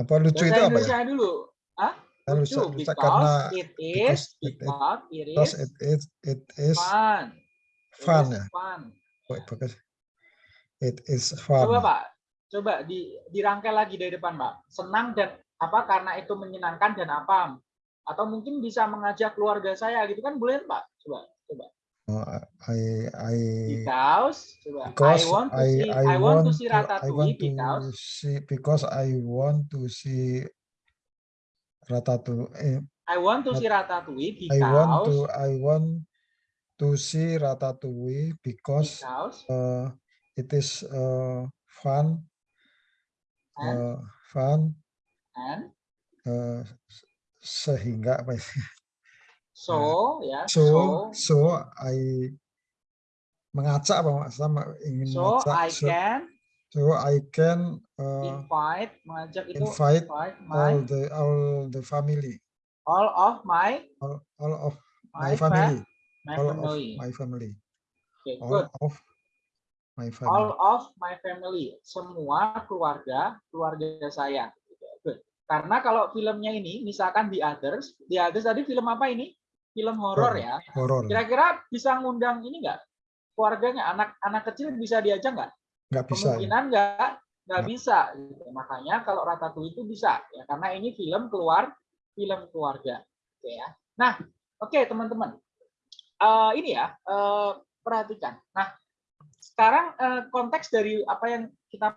Speaker 3: apa lucu
Speaker 2: Bahasa
Speaker 3: itu apa ya?
Speaker 2: Dulu. Hah? Lucu,
Speaker 3: lucu
Speaker 2: because
Speaker 3: karena
Speaker 2: it is,
Speaker 3: because it- it-
Speaker 2: because it
Speaker 3: because
Speaker 2: is
Speaker 3: it is it is
Speaker 2: fun. It
Speaker 3: fun
Speaker 2: is
Speaker 3: ya.
Speaker 2: fun.
Speaker 3: Wait, because it is fun.
Speaker 2: Coba Pak, coba di, dirangkai lagi dari depan Pak. Senang dan apa karena itu menyenangkan dan apa? Atau mungkin bisa mengajak keluarga saya gitu kan boleh Pak? Coba, coba.
Speaker 3: Oh, I I
Speaker 2: Because, coba.
Speaker 3: because
Speaker 2: I want to
Speaker 3: I
Speaker 2: see,
Speaker 3: I,
Speaker 2: I, want to see Ratatouille because
Speaker 3: see because I want to see Ratatouille. eh,
Speaker 2: I want to see Ratatouille
Speaker 3: I want to
Speaker 2: because
Speaker 3: I want to see Ratatouille because
Speaker 2: because
Speaker 3: uh, it is uh, fun
Speaker 2: and,
Speaker 3: uh, fun
Speaker 2: and
Speaker 3: uh, sehingga apa ya?
Speaker 2: so ya
Speaker 3: so
Speaker 2: so
Speaker 3: so I mengacak apa sama ingin
Speaker 2: so
Speaker 3: mengacak
Speaker 2: I
Speaker 3: so,
Speaker 2: can
Speaker 3: so I can uh,
Speaker 2: invite mengajak itu
Speaker 3: invite
Speaker 2: invite
Speaker 3: all
Speaker 2: my
Speaker 3: the all the family
Speaker 2: all of my
Speaker 3: all, all of
Speaker 2: my,
Speaker 3: my
Speaker 2: fa-
Speaker 3: family
Speaker 2: my
Speaker 3: all
Speaker 2: family.
Speaker 3: of my family
Speaker 2: Okay,
Speaker 3: all
Speaker 2: good.
Speaker 3: of my family
Speaker 2: All of my family, semua keluarga keluarga saya. Good. Karena kalau filmnya ini, misalkan The Others, The Others tadi film apa ini? Film horor
Speaker 3: Horor.
Speaker 2: ya.
Speaker 3: horor
Speaker 2: Kira-kira bisa ngundang ini nggak? Keluarganya, anak-anak kecil bisa diajak nggak?
Speaker 3: Nggak bisa ya?
Speaker 2: Kemungkinan nggak, nggak
Speaker 3: Nggak.
Speaker 2: bisa. gitu. Makanya kalau Ratatouille itu bisa, ya karena ini film keluar, film keluarga. Oke ya. Nah, oke teman-teman, Eh, ini ya eh, perhatikan. Nah, sekarang eh, konteks dari apa yang kita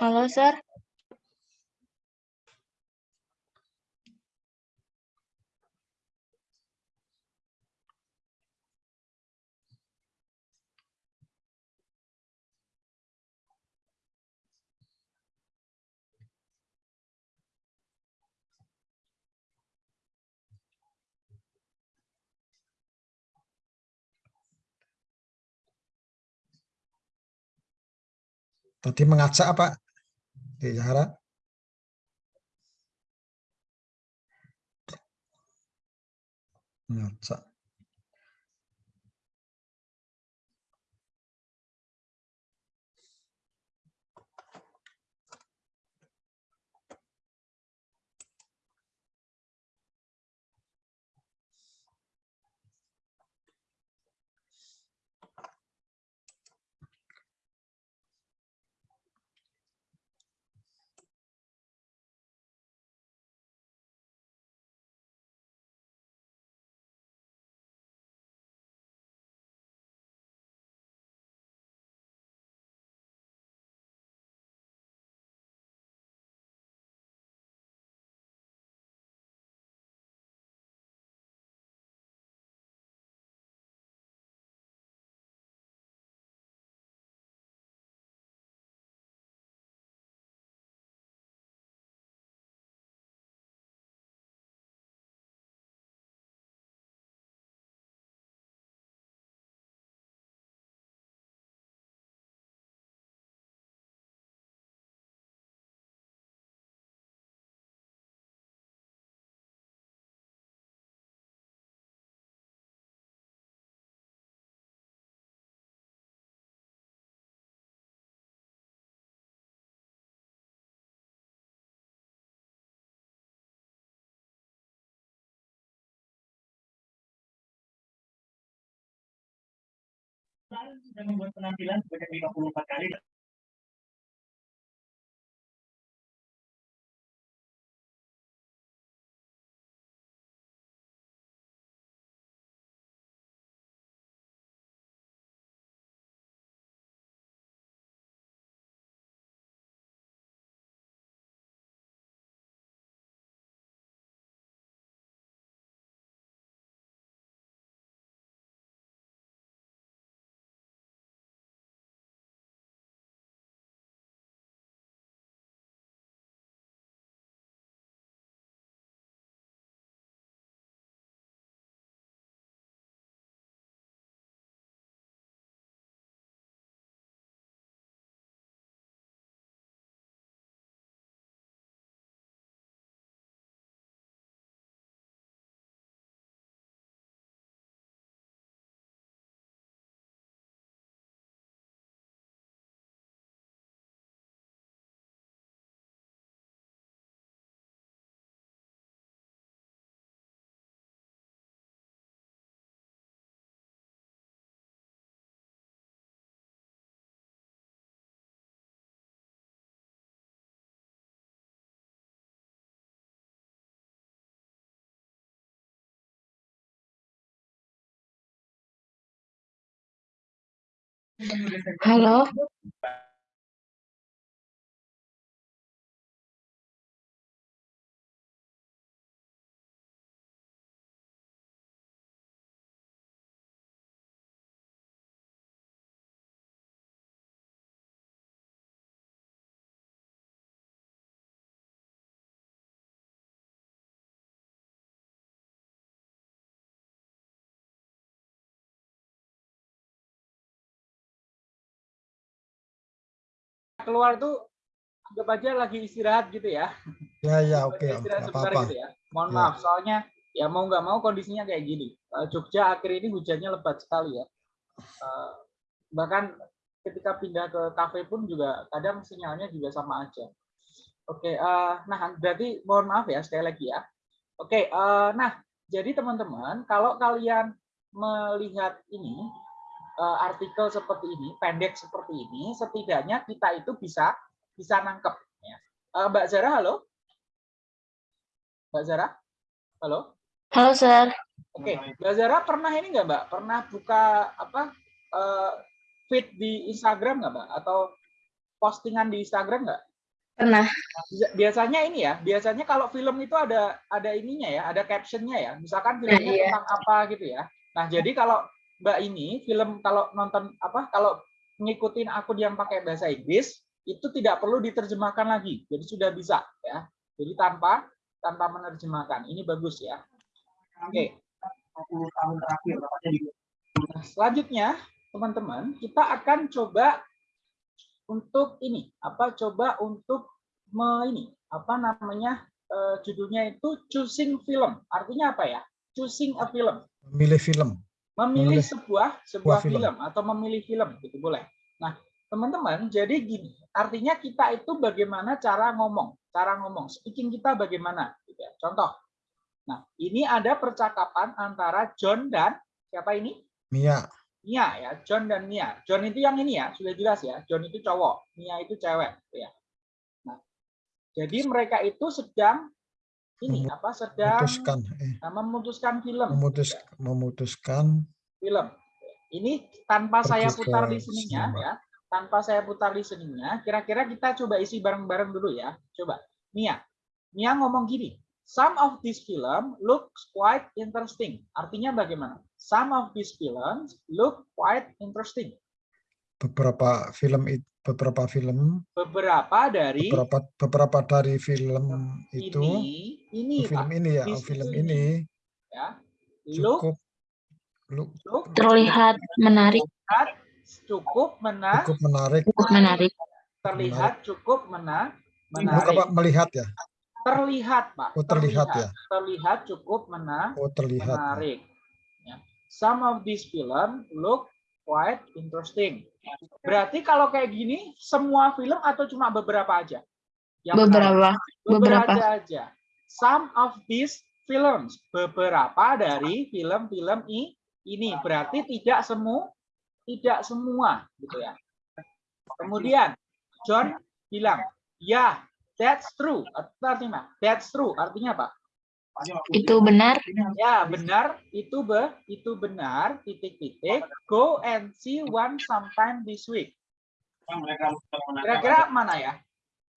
Speaker 4: Halo, Sir.
Speaker 3: Tadi mengacak apa? Di Zahra? Mengacak
Speaker 5: sudah membuat penampilan sebanyak 54 kali
Speaker 4: Halo.
Speaker 2: Keluar tuh anggap aja lagi istirahat gitu ya.
Speaker 3: Ya ya oke Om,
Speaker 2: istirahat sebentar
Speaker 3: apa-apa.
Speaker 2: gitu ya. Mohon
Speaker 3: Ya.
Speaker 2: maaf, soalnya ya mau nggak mau kondisinya kayak gini. Eh, Jogja akhir ini hujannya lebat sekali ya. Eh, bahkan ketika pindah ke kafe pun juga kadang sinyalnya juga sama aja. Oke, eh, nah berarti mohon maaf ya sekali lagi ya. Oke, eh, nah jadi teman-teman kalau kalian melihat ini artikel seperti ini, pendek seperti ini, setidaknya kita itu bisa bisa nangkep. Ya. Eh, Mbak Zara, halo? Mbak Zara, halo?
Speaker 4: Halo, Sir.
Speaker 2: Oke, Mbak Zara pernah ini nggak Mbak? Pernah buka apa eh, feed di Instagram nggak Mbak? Atau postingan di Instagram nggak?
Speaker 4: Pernah.
Speaker 2: Biasanya ini ya, biasanya kalau film itu ada ada ininya ya, ada captionnya ya. Misalkan filmnya
Speaker 4: iya.
Speaker 2: tentang apa gitu ya. Nah, jadi kalau Mbak ini film kalau nonton apa kalau ngikutin akun yang pakai bahasa Inggris itu tidak perlu diterjemahkan lagi. Jadi sudah bisa ya. Jadi tanpa tanpa menerjemahkan. Ini bagus ya. Oke.
Speaker 5: 40 tahun terakhir tepatnya di
Speaker 2: Nah, selanjutnya, teman-teman, kita akan coba untuk ini, apa coba untuk me, ini, apa namanya eh, judulnya itu choosing film. Artinya apa ya? Choosing a film.
Speaker 3: Memilih film.
Speaker 2: Memilih sebuah sebuah
Speaker 3: film.
Speaker 2: film. atau memilih film gitu boleh. Nah, teman-teman, jadi gini, artinya kita itu bagaimana cara ngomong, cara ngomong, speaking kita bagaimana gitu ya. Contoh. Nah, ini ada percakapan antara John dan siapa ini?
Speaker 3: Mia.
Speaker 2: Mia ya, John dan Mia. John itu yang ini ya, sudah jelas ya. John itu cowok, Mia itu cewek, gitu ya. Nah, jadi mereka itu sedang ini apa? Sedang
Speaker 3: Memutuskan. Eh,
Speaker 2: nah, memutuskan film,
Speaker 3: memutus,
Speaker 2: ya,
Speaker 3: memutuskan.
Speaker 2: film. Ini tanpa saya putar listeningnya
Speaker 3: sinema.
Speaker 2: ya, tanpa saya putar listeningnya, kira-kira kita coba isi bareng-bareng dulu ya. Coba, Mia. Mia ngomong gini. Some of this film looks quite interesting. Artinya bagaimana? Some of these films look quite interesting.
Speaker 3: Beberapa film it- beberapa film.
Speaker 2: Beberapa dari
Speaker 3: beberapa beberapa dari film itu
Speaker 2: ini ini
Speaker 3: oh, film
Speaker 2: Pak,
Speaker 3: ini ya
Speaker 2: di
Speaker 3: oh, film ini
Speaker 2: ya look
Speaker 3: cukup look,
Speaker 2: look
Speaker 4: Terlihat menarik,
Speaker 2: cukup mena
Speaker 3: cukup menarik.
Speaker 4: Cukup menarik.
Speaker 2: terlihat cukup mena menarik.
Speaker 3: apa melihat ya?
Speaker 2: Terlihat Pak
Speaker 3: oh terlihat ya?
Speaker 2: Terlihat cukup mena
Speaker 3: oh terlihat
Speaker 2: menarik. Ya. some of these film look quite interesting berarti kalau kayak gini semua film atau cuma beberapa aja Yang menarik?
Speaker 4: Beberapa.
Speaker 2: beberapa
Speaker 4: Beberapa.
Speaker 2: aja. Some of these films, beberapa dari film-film ini berarti tidak semua tidak semua gitu ya. Kemudian John bilang, ya, that's true. Artinya, that's true. Artinya apa?
Speaker 4: Itu benar.
Speaker 2: Ya, benar. Itu be, itu benar. Titik-titik. Go and see one sometime this week.
Speaker 5: menanyakan
Speaker 2: Kira-kira mana ya?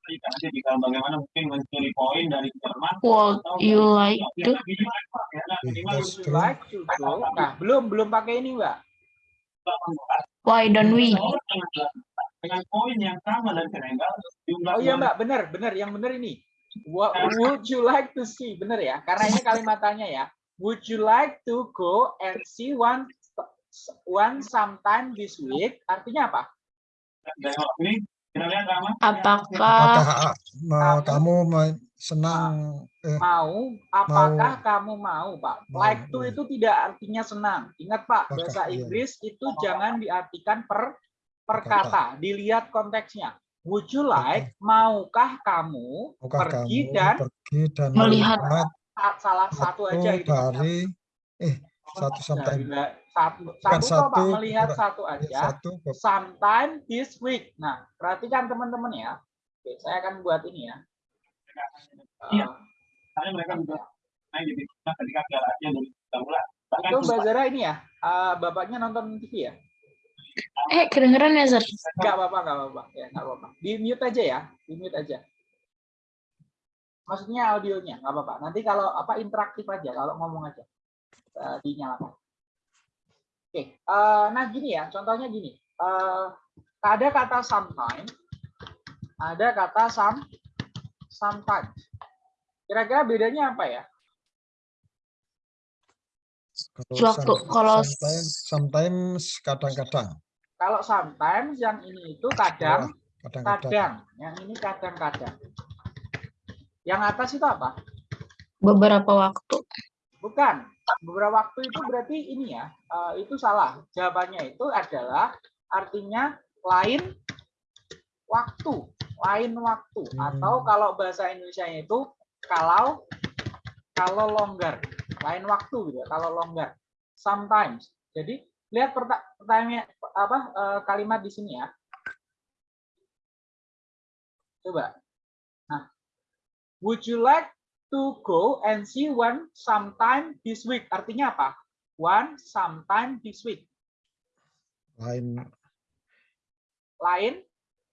Speaker 5: nanti jika bagaimana mungkin mencuri poin dari Jerman
Speaker 4: Would you like to?
Speaker 2: Would you like to go? Nah, belum belum pakai ini, Mbak.
Speaker 4: Why don't we?
Speaker 5: dengan poin yang sama dan Senegal jumlah
Speaker 2: Oh iya, Mbak, benar, benar. Yang benar ini. What would you like to see? Benar ya? Karena ini kalimatannya ya. Would you like to go and see one one sometime this week? Artinya apa?
Speaker 4: Apakah
Speaker 3: Apakah ah, mau
Speaker 2: Kamu-
Speaker 3: senang eh,
Speaker 2: Mau, apakah kamu mau, Pak?
Speaker 3: Mau,
Speaker 2: Like to
Speaker 3: iya.
Speaker 2: itu tidak artinya senang. Ingat, Pak, bahasa
Speaker 3: iya.
Speaker 2: Inggris itu jangan diartikan per per kata, dilihat konteksnya. Would you like, maukah kamu
Speaker 3: maukah
Speaker 2: pergi
Speaker 3: kamu
Speaker 2: dan
Speaker 3: pergi dan
Speaker 4: Melihat.
Speaker 3: melihat
Speaker 2: sa- salah satu
Speaker 3: satu
Speaker 2: aja gitu.
Speaker 3: dari eh satu sometime
Speaker 2: la- satu, satu, toh, Pak,
Speaker 3: satu,
Speaker 2: melihat satu aja.
Speaker 3: satu
Speaker 2: Sometime this week. Nah, perhatikan teman-teman ya. Oke, saya akan buat ini ya.
Speaker 5: Iya. Karena mereka juga main di ketika Piala Asia 2019 bahkan
Speaker 2: itu Mbak Zara ini ya. eh, bapaknya nonton TV ya?
Speaker 4: Eh kedengeran ya, Sir?
Speaker 2: Enggak apa-apa, enggak apa-apa. Ya, enggak apa-apa. Di mute aja ya, di mute aja. Maksudnya audionya, enggak apa-apa. Nanti kalau apa interaktif aja, kalau ngomong aja. Eh, dinyalakan. Oke, eh, nah gini ya, contohnya gini. Eh, ada kata sometime, ada kata some, sometimes. Kira-kira bedanya apa ya?
Speaker 3: kalau some-
Speaker 4: kalau
Speaker 3: sometimes, sometimes kadang-kadang
Speaker 2: Kalau sometimes yang ini itu kadang,
Speaker 3: kadang-kadang
Speaker 2: kadang. Yang ini kadang-kadang. Yang atas itu apa?
Speaker 4: Beberapa waktu.
Speaker 2: Bukan. Beberapa waktu itu berarti ini ya, eh, itu salah. Jawabannya itu adalah artinya lain waktu, lain waktu.
Speaker 3: Hmm.
Speaker 2: Atau kalau bahasa Indonesia itu kalau kalau longgar, lain waktu gitu. ya, Kalau longgar, sometimes. Jadi lihat perta- pertanyaan apa eh, kalimat di sini ya. Coba. Nah, would you like to go and see one sometime this week. Artinya apa? One sometime this week.
Speaker 3: lain
Speaker 2: Lain,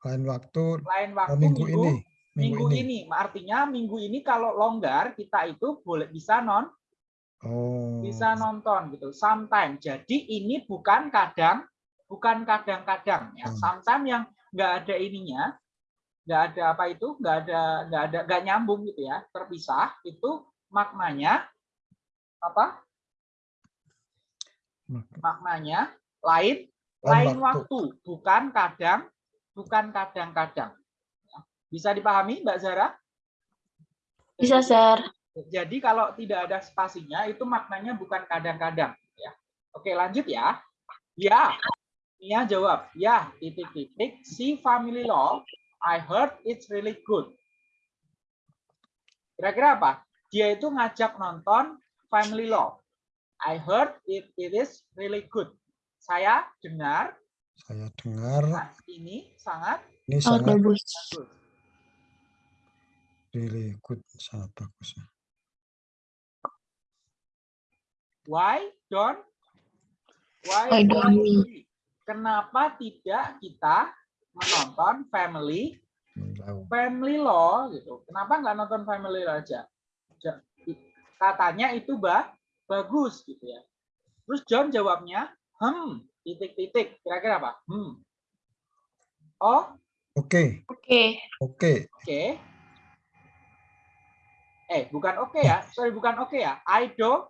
Speaker 3: lain waktu
Speaker 2: lain
Speaker 3: oh,
Speaker 2: waktu
Speaker 3: minggu, ini
Speaker 2: minggu ini. Artinya minggu ini kalau longgar kita itu boleh bisa non
Speaker 3: oh
Speaker 2: bisa nonton gitu. Sometime. Jadi ini bukan kadang, bukan kadang-kadang ya.
Speaker 3: Hmm.
Speaker 2: Sometime yang nggak ada ininya, nggak ada apa itu, nggak ada nggak ada nggak nyambung gitu ya, terpisah. Itu maknanya apa?
Speaker 3: Mak-
Speaker 2: Maknanya lain
Speaker 3: Lain
Speaker 2: lain
Speaker 3: waktu.
Speaker 2: waktu, bukan kadang, bukan kadang-kadang. Bisa dipahami, Mbak Zara?
Speaker 4: Bisa, Sir.
Speaker 2: Jadi kalau tidak ada spasinya itu maknanya bukan kadang-kadang. Ya. Oke, lanjut ya. Ya, Mia jawab. Ya, titik-titik. Si family law, I heard it's really good. Kira-kira apa? Dia itu ngajak nonton family law. I heard it, it is really good. Saya dengar
Speaker 3: saya dengar
Speaker 2: saat ini sangat
Speaker 3: ini
Speaker 4: Sangat
Speaker 3: sangat
Speaker 4: bagus.
Speaker 2: bagus.
Speaker 3: really good sangat bagus
Speaker 2: Why don't why,
Speaker 4: Why don't we?
Speaker 2: we? Kenapa tidak kita menonton family family law gitu? Kenapa nggak nonton family law aja? Ja- Katanya itu bah bagus gitu ya. Terus John jawabnya, hmm, titik-titik. Kira-kira apa? Hmm. Oh,
Speaker 3: oke
Speaker 4: Oke.
Speaker 3: oke
Speaker 2: oke. Eh, bukan oke ya. Sorry, bukan oke ya. I don't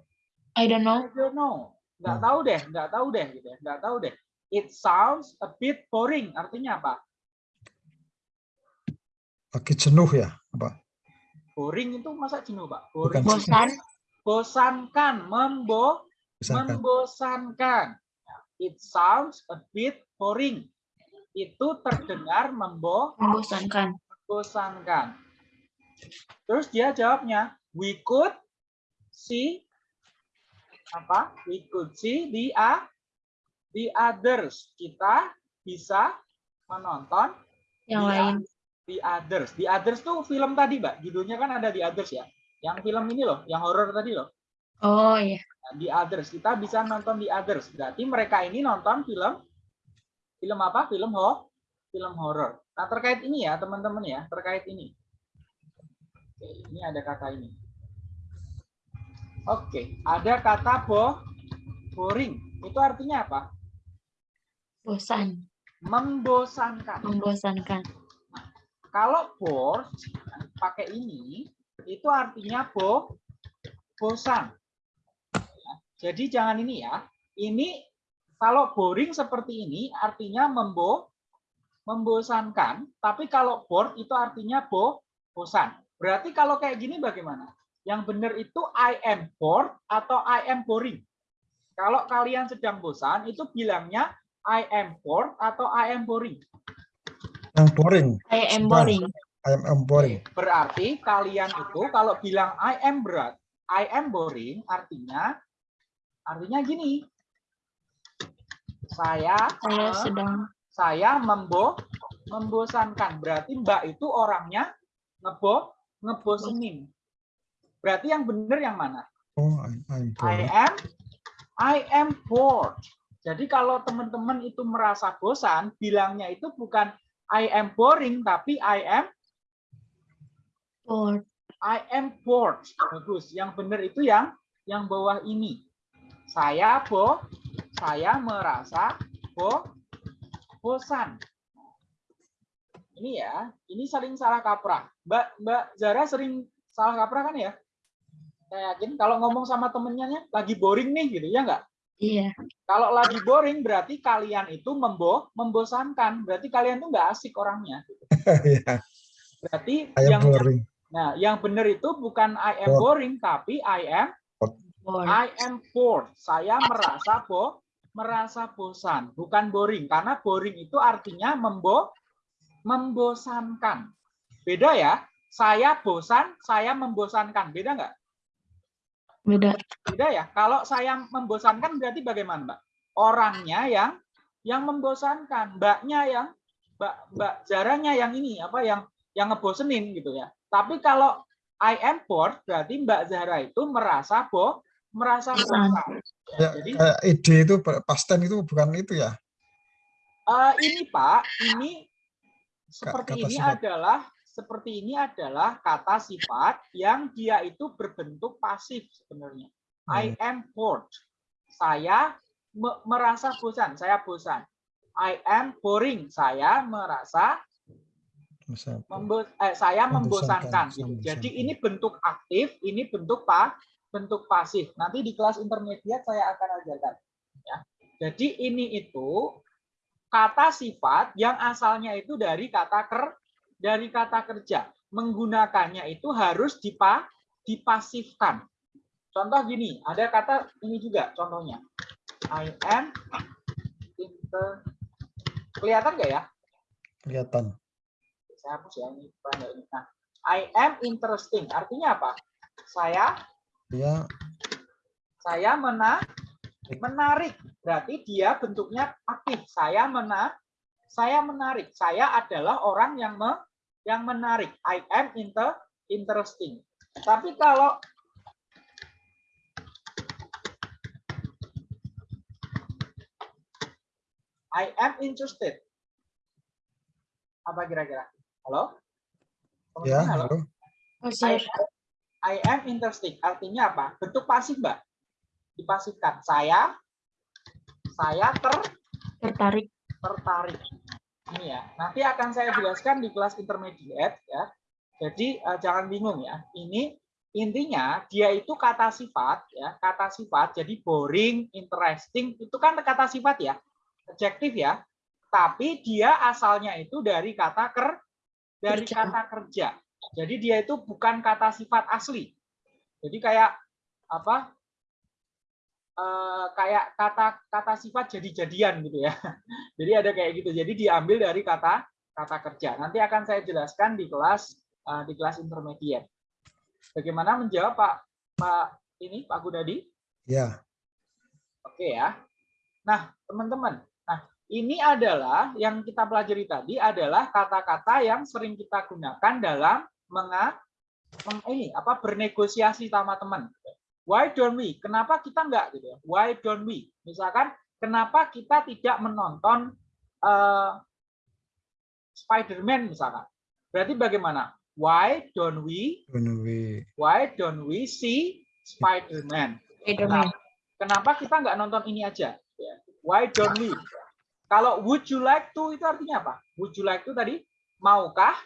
Speaker 4: I don't know.
Speaker 2: I don't know. Nggak
Speaker 3: Hmm.
Speaker 2: tahu deh, nggak tahu deh gitu ya. Nggak tahu deh. It sounds a bit boring. Artinya apa?
Speaker 3: lagi jenuh ya apa
Speaker 2: Boring itu masa jenuh, Pak?
Speaker 3: Bukan.
Speaker 2: Boring.
Speaker 4: Bosan.
Speaker 2: Bosankan, membo,
Speaker 3: misalkan
Speaker 2: membosankan. It sounds a bit boring. Itu terdengar membo,
Speaker 4: Membosankan.
Speaker 2: membosankan. Terus dia jawabnya, we could see apa? We could see the a the others. Kita bisa menonton
Speaker 4: Yang
Speaker 2: The
Speaker 4: lain.
Speaker 2: The Others. The Others tuh film tadi, Mbak. Judulnya kan ada The Others ya. Yang film ini loh, yang horor tadi loh.
Speaker 4: Oh iya.
Speaker 2: Nah, The Others. Kita bisa nonton The Others. Berarti mereka ini nonton film film apa? Film ho film horor. Nah, terkait ini ya, teman-teman ya, terkait ini. Oke, ini ada kata ini. Oke, ada kata bo boring. Itu artinya apa?
Speaker 4: Bosan.
Speaker 2: Membosankan.
Speaker 4: Membosankan.
Speaker 2: Kalau bored pakai ini itu artinya bo bosan. Ya, Jadi jangan ini ya. Ini kalau boring seperti ini artinya membo membosankan, tapi kalau bored itu artinya bo bosan. Berarti kalau kayak gini bagaimana? Yang benar itu I am bored atau I am boring. Kalau kalian sedang bosan itu bilangnya I am bored atau I am boring.
Speaker 3: Yang boring.
Speaker 4: I am boring.
Speaker 3: I am, am boring.
Speaker 2: Berarti kalian itu kalau bilang I am berat, I am boring, artinya artinya gini. Saya
Speaker 4: Saya
Speaker 2: eh,
Speaker 4: sedang
Speaker 2: saya membo membosankan. Berarti Mbak itu orangnya ngebo ngebosenin. Berarti yang benar yang mana?
Speaker 3: Oh, I, I'm
Speaker 2: I
Speaker 3: boring.
Speaker 2: am I am bored. Jadi kalau teman-teman itu merasa bosan, bilangnya itu bukan I am boring tapi I am
Speaker 4: bored.
Speaker 2: I am bored. Bagus. Yang benar itu yang yang bawah ini. Saya bo, saya merasa bo, bosan. Ini ya, ini saling salah kaprah. Mbak Mbak Zara sering salah kaprah kan ya? Saya yakin kalau ngomong sama temennya lagi boring nih gitu ya nggak?
Speaker 4: Iya.
Speaker 2: Kalau lagi boring berarti kalian itu membo membosankan. Berarti kalian tuh nggak asik orangnya.
Speaker 3: Ya,
Speaker 2: Berarti
Speaker 3: I
Speaker 2: yang
Speaker 3: boring.
Speaker 2: Nah, yang benar itu bukan I am
Speaker 3: Bored.
Speaker 2: boring, tapi I am
Speaker 4: Bored.
Speaker 2: I am bored. Saya merasa bo merasa bosan, bukan boring. Karena boring itu artinya membo membosankan. Beda ya. Saya bosan, saya membosankan. Beda nggak?
Speaker 4: Beda.
Speaker 2: Beda ya. Kalau saya membosankan berarti bagaimana, Mbak? Orangnya yang yang membosankan, Mbaknya yang Mbak Mbak Zaranya yang ini apa yang yang ngebosenin gitu ya. Tapi kalau I am bored berarti Mbak Zara itu merasa bo merasa
Speaker 4: Bosan.
Speaker 2: bosan.
Speaker 3: Ya,
Speaker 2: Jadi
Speaker 3: kayak ide itu pasten itu bukan itu ya.
Speaker 2: eh, ini Pak, ini seperti
Speaker 3: kata
Speaker 2: ini adalah seperti ini adalah kata sifat yang dia itu berbentuk pasif sebenarnya. I am bored. Saya me- merasa bosan, saya bosan. I am boring. Saya merasa membo- eh, saya
Speaker 3: Membosankan,
Speaker 2: membosankan. gitu.
Speaker 3: membosankan.
Speaker 2: Jadi ini bentuk aktif, ini bentuk pa, bentuk pasif. Nanti di kelas intermediate saya akan ajarkan. Ya. Jadi ini itu kata sifat yang asalnya itu dari kata ker, dari kata kerja. Menggunakannya itu harus dipa, dipasifkan. Contoh gini, ada kata ini juga contohnya. I am inter kelihatan nggak ya?
Speaker 3: kelihatan.
Speaker 2: saya hapus ya ini ini. Nah, I am interesting artinya apa? Saya
Speaker 3: Dia
Speaker 2: saya mena menarik berarti dia bentuknya aktif. Saya mena saya menarik. Saya adalah orang yang me, yang menarik. I am inter interesting. Tapi kalau I am interested. Apa kira-kira? Halo?
Speaker 3: ya,
Speaker 2: halo?
Speaker 3: halo.
Speaker 4: Oh,
Speaker 2: I am, I am interested. Artinya apa? Bentuk pasif, Mbak. Dipasifkan. Saya saya ter
Speaker 4: Tertarik.
Speaker 2: tertarik. Ini ya. Nanti akan saya jelaskan di kelas intermediate ya. Jadi eh, jangan bingung ya. Ini intinya dia itu kata sifat ya, kata sifat. Jadi boring, interesting itu kan kata sifat ya. Adjektif ya. Tapi dia asalnya itu dari kata ker dari
Speaker 4: Kerja.
Speaker 2: kata kerja. Jadi dia itu bukan kata sifat asli. Jadi kayak apa? Eh, kayak kata kata sifat jadi-jadian gitu ya. Jadi ada kayak gitu. Jadi diambil dari kata kata kerja. Nanti akan saya jelaskan di kelas eh, di kelas intermediate. Bagaimana menjawab Pak Pak ini Pak Gunadi?
Speaker 3: Ya,
Speaker 2: Oke ya. Nah, teman-teman, nah ini adalah yang kita pelajari tadi adalah kata-kata yang sering kita gunakan dalam menga meng- ini apa bernegosiasi sama teman. Why don't we? Kenapa kita enggak gitu ya? Why don't we? Misalkan kenapa kita tidak menonton eh, Spider-Man misalkan. Berarti bagaimana? Why don't we
Speaker 3: When we
Speaker 2: why don't we see Spider-Man?
Speaker 4: Spiderman.
Speaker 2: Kenapa, kenapa kita nggak nonton ini aja? Ya. Why don't we? Kalau would you like to itu artinya apa? Would you like to tadi maukah?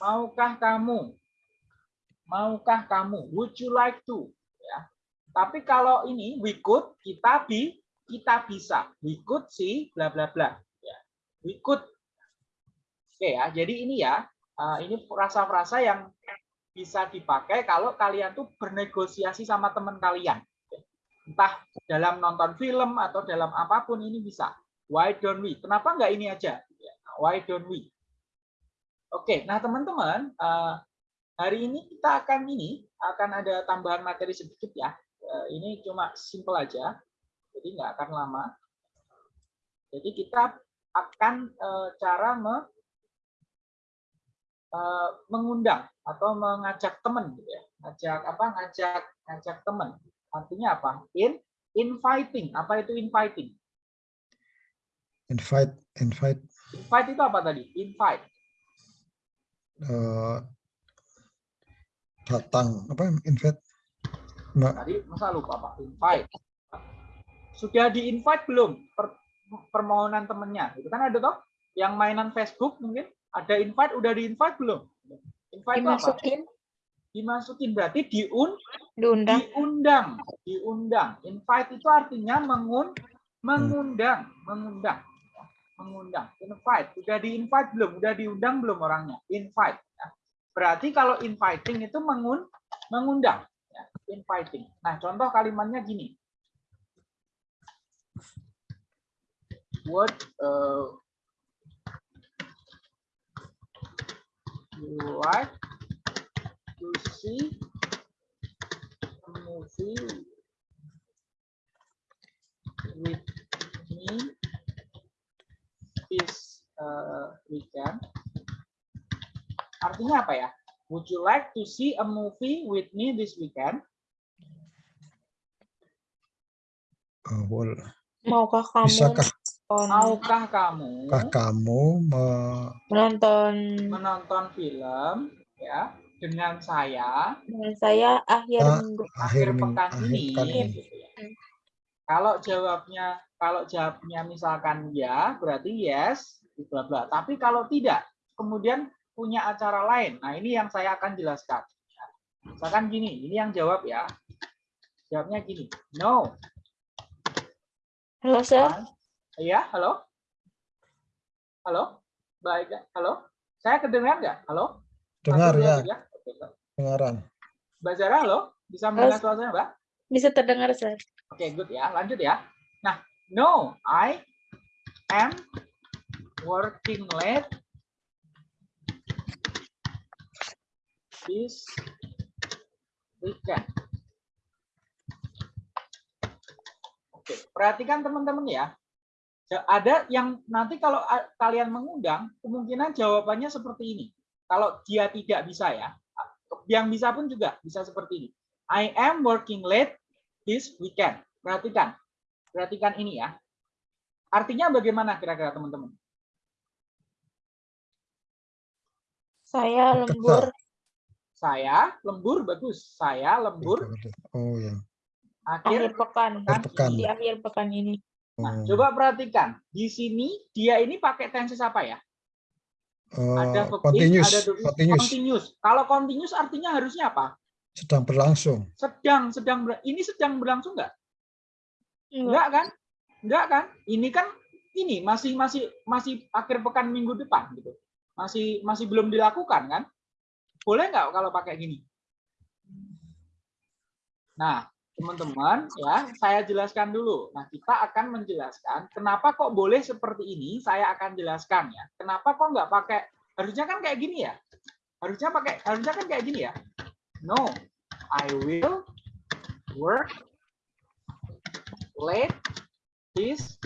Speaker 2: Maukah kamu? Maukah kamu? Would you like to? Tapi kalau ini we could, kita bi, kita bisa. We could see bla bla bla. Ya. We could. Oke ya. Jadi ini ya, eh, ini frasa-frasa yang bisa dipakai kalau kalian tuh bernegosiasi sama teman kalian. Entah dalam nonton film atau dalam apa pun ini bisa. Why don't we? Kenapa nggak ini aja? Ya, Why don't we? Oke, nah teman-teman, eh, hari ini kita akan ini akan ada tambahan materi sedikit ya. Eh, Ini cuma simple aja, jadi nggak akan lama. Jadi kita akan eh, cara me- eh, mengundang atau mengajak teman gitu ya. Ngajak apa? Ngajak ngajak teman. Artinya apa? In inviting. Apa itu inviting?
Speaker 3: invite invite
Speaker 2: Invite itu apa tadi? Invite.
Speaker 3: eh, datang apa invite Nggak,
Speaker 2: Tadi masa lupa Pak? Invite. Sudah di invite belum per- permohonan temennya? Itu kan ada toh yang mainan Facebook mungkin ada invite udah di invite belum? Invite itu apa?
Speaker 4: Dimasukin,
Speaker 2: Dimasukin berarti diun
Speaker 4: diundang.
Speaker 2: diundang, diundang. Invite itu artinya mengun mengundang, mengundang. Mengundang. Invite. Udah di invite belum? Udah diundang belum orangnya? Invite. ya. Berarti kalau inviting itu mengun mengundang. Inviting. Nah, contoh kalimatnya gini. What uh, you like to see a movie with me this uh, weekend. Artinya apa ya? Would you like to see a movie with me this weekend?
Speaker 3: Eh,
Speaker 4: Maukah kamu
Speaker 3: bisakah
Speaker 2: Maukah kamu
Speaker 3: kah kamu me-
Speaker 4: menonton
Speaker 2: menonton film ya dengan saya
Speaker 4: dengan saya akhir
Speaker 3: Ah,
Speaker 4: minggu?
Speaker 3: akhir
Speaker 2: pekan
Speaker 3: akhir
Speaker 2: ini?
Speaker 3: pekan ini?
Speaker 2: gitu ya. Kalau jawabnya kalau jawabnya misalkan ya, berarti yes, bla bla. Tapi kalau tidak, kemudian punya acara lain. Nah, ini yang saya akan jelaskan. Misalkan gini, ini yang jawab ya. Jawabnya gini, no.
Speaker 4: Halo, Sir.
Speaker 2: Iya, halo? Halo? Baik, ya. halo? Saya kedengar nggak? Halo?
Speaker 3: dengar ya
Speaker 2: Mbak.
Speaker 3: dengaran
Speaker 2: Mbak Zara, halo? Bisa mendengar suara saya, Mbak?
Speaker 4: Bisa terdengar, Sir.
Speaker 2: Oke, good ya. Lanjut ya. Nah, no, I am working late this weekend. Oke, perhatikan teman-teman ya. Ada yang nanti kalau kalian mengundang, kemungkinan jawabannya seperti ini. Kalau dia tidak bisa ya, yang bisa pun juga bisa seperti ini. I am working late this weekend. Perhatikan. Perhatikan ini ya. Artinya bagaimana kira-kira teman-teman?
Speaker 4: Saya lembur
Speaker 2: Saya lembur bagus. Saya lembur
Speaker 3: oh ya
Speaker 2: akhir
Speaker 4: akhir pekan.
Speaker 3: Akhir pekan.
Speaker 4: Di akhir pekan ini.
Speaker 2: Nah,
Speaker 3: Oh,
Speaker 2: coba perhatikan. Di sini dia ini pakai tenses apa ya?
Speaker 3: eh,
Speaker 2: Ada verb in,
Speaker 3: continuous
Speaker 2: ada verb
Speaker 3: continuous
Speaker 2: Continuous. Kalau continuous artinya harusnya apa?
Speaker 3: sedang berlangsung
Speaker 2: Sedang, sedang ber- ini sedang berlangsung nggak?
Speaker 4: Enggak.
Speaker 2: Enggak kan? Enggak kan? Ini kan ini masih masih masih akhir pekan minggu depan gitu. Masih masih belum dilakukan kan? Boleh nggak kalau pakai gini? Nah, teman-teman ya, saya jelaskan dulu. Nah, kita akan menjelaskan kenapa kok boleh seperti ini, saya akan jelaskan ya. Kenapa kok nggak pakai harusnya kan kayak gini ya? Harusnya pakai harusnya kan kayak gini ya. No, I will work late this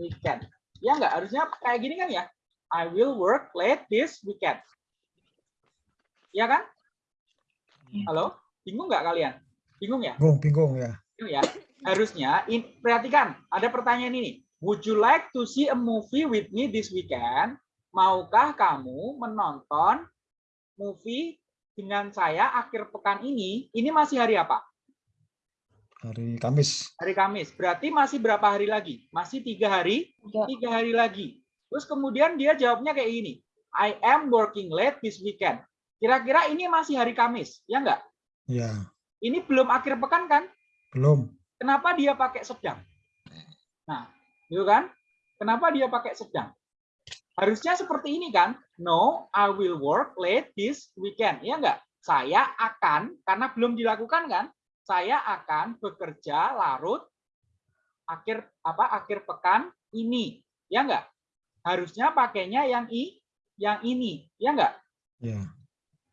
Speaker 2: weekend. Ya nggak? Harusnya kayak gini kan ya? I will work late this weekend. Ya kan? Halo? Bingung nggak kalian? Bingung ya?
Speaker 3: Bingung, bingung ya.
Speaker 2: Bingung ya? Harusnya, in, perhatikan, ada pertanyaan ini. Would you like to see a movie with me this weekend? Maukah kamu menonton movie dengan saya akhir pekan ini? Ini masih hari apa?
Speaker 3: Hari Kamis.
Speaker 2: Hari Kamis. Berarti masih berapa hari lagi? Masih tiga hari?
Speaker 4: Tiga.
Speaker 2: Tiga hari lagi. Terus kemudian dia jawabnya kayak gini. I am working late this weekend. Kira-kira ini masih hari Kamis, ya enggak?
Speaker 3: Ya,
Speaker 2: Ini belum akhir pekan kan?
Speaker 3: belum.
Speaker 2: Kenapa dia pakai sedang? Nah, gitu kan? Kenapa dia pakai sedang? Harusnya seperti ini kan? No, I will work late this weekend. Ya enggak? Saya akan, karena belum dilakukan kan? Saya akan bekerja larut akhir apa akhir pekan ini. Ya enggak? Harusnya pakainya yang i yang ini. Ya enggak?
Speaker 3: Ya,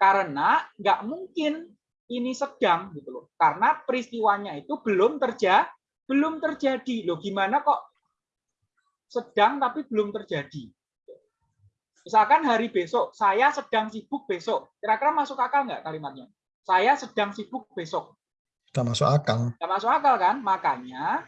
Speaker 2: karena nggak mungkin ini sedang gitu loh. Karena peristiwanya itu belum terjadi belum terjadi. Loh gimana kok sedang tapi belum terjadi? Misalkan hari besok saya sedang sibuk besok. Kira-kira masuk akal nggak kalimatnya? Saya sedang sibuk besok.
Speaker 3: Sudah masuk akal.
Speaker 2: nggak masuk akal kan? Makanya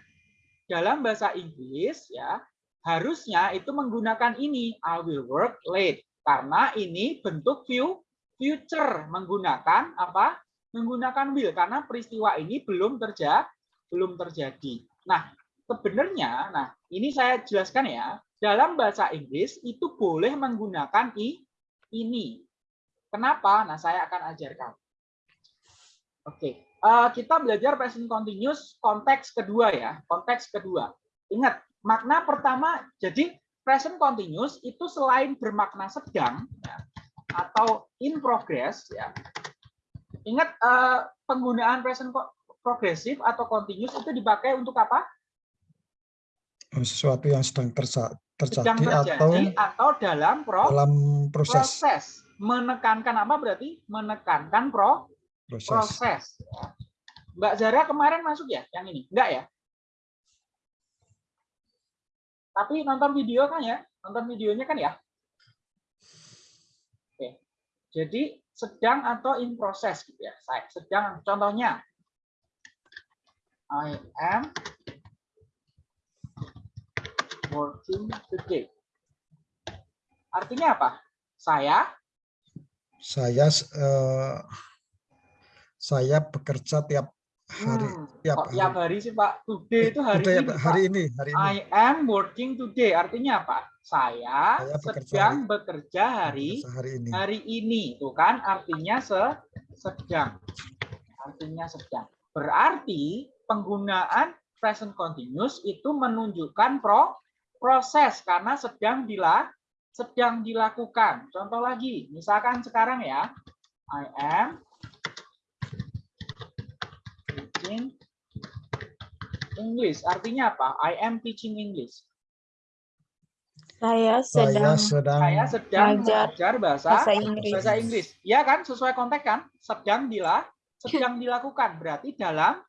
Speaker 2: dalam bahasa Inggris ya harusnya itu menggunakan ini I will work late. Karena ini bentuk view future menggunakan apa menggunakan will karena peristiwa ini belum terjadi belum terjadi. Nah sebenarnya nah ini saya jelaskan ya dalam bahasa Inggris itu boleh menggunakan i ini. Kenapa? Nah saya akan ajarkan. Oke eh, kita belajar present continuous konteks kedua ya konteks kedua. Ingat makna pertama jadi present continuous itu selain bermakna sedang ya, atau in progress ya. Ingat eh, penggunaan present progresif atau continuous itu dipakai untuk apa?
Speaker 3: Sesuatu yang sedang tersa-
Speaker 2: Sedang
Speaker 3: terjadi atau
Speaker 2: terjadi atau dalam pro-
Speaker 3: dalam proses
Speaker 2: proses. Menekankan apa berarti? Menekankan pro
Speaker 3: proses.
Speaker 2: proses. Mbak Zara kemarin masuk ya yang ini? Enggak ya? Tapi nonton video kan ya? Nonton videonya kan ya? Oke. Jadi sedang atau in process gitu ya. Saya sedang contohnya I am working today. Artinya apa? Saya
Speaker 3: Saya eh, saya bekerja tiap hari
Speaker 2: Hmm,
Speaker 3: tiap
Speaker 2: kok tiap hari sih Pak? Today itu hari
Speaker 3: ya,
Speaker 2: ini.
Speaker 3: Pak, hari ini, hari ini.
Speaker 2: I am working today. Artinya apa? Saya,
Speaker 3: Saya bekerja
Speaker 2: sedang
Speaker 3: hari-
Speaker 2: bekerja hari
Speaker 3: hari ini.
Speaker 2: hari ini. Tuh kan artinya se sedang. Artinya sedang. Berarti penggunaan present continuous itu menunjukkan pro proses karena sedang dila sedang dilakukan. Contoh lagi, misalkan sekarang ya, I am teaching English. Artinya apa? I am teaching English.
Speaker 4: Saya
Speaker 3: Saya
Speaker 4: sedang
Speaker 3: sedang
Speaker 2: Saya sedang
Speaker 4: Belajar
Speaker 2: belajar bahasa
Speaker 4: bahasa Inggris.
Speaker 2: bahasa Inggris. Ya kan, sesuai konteks kan? Sedang dila, sedang dilakukan. Berarti dalam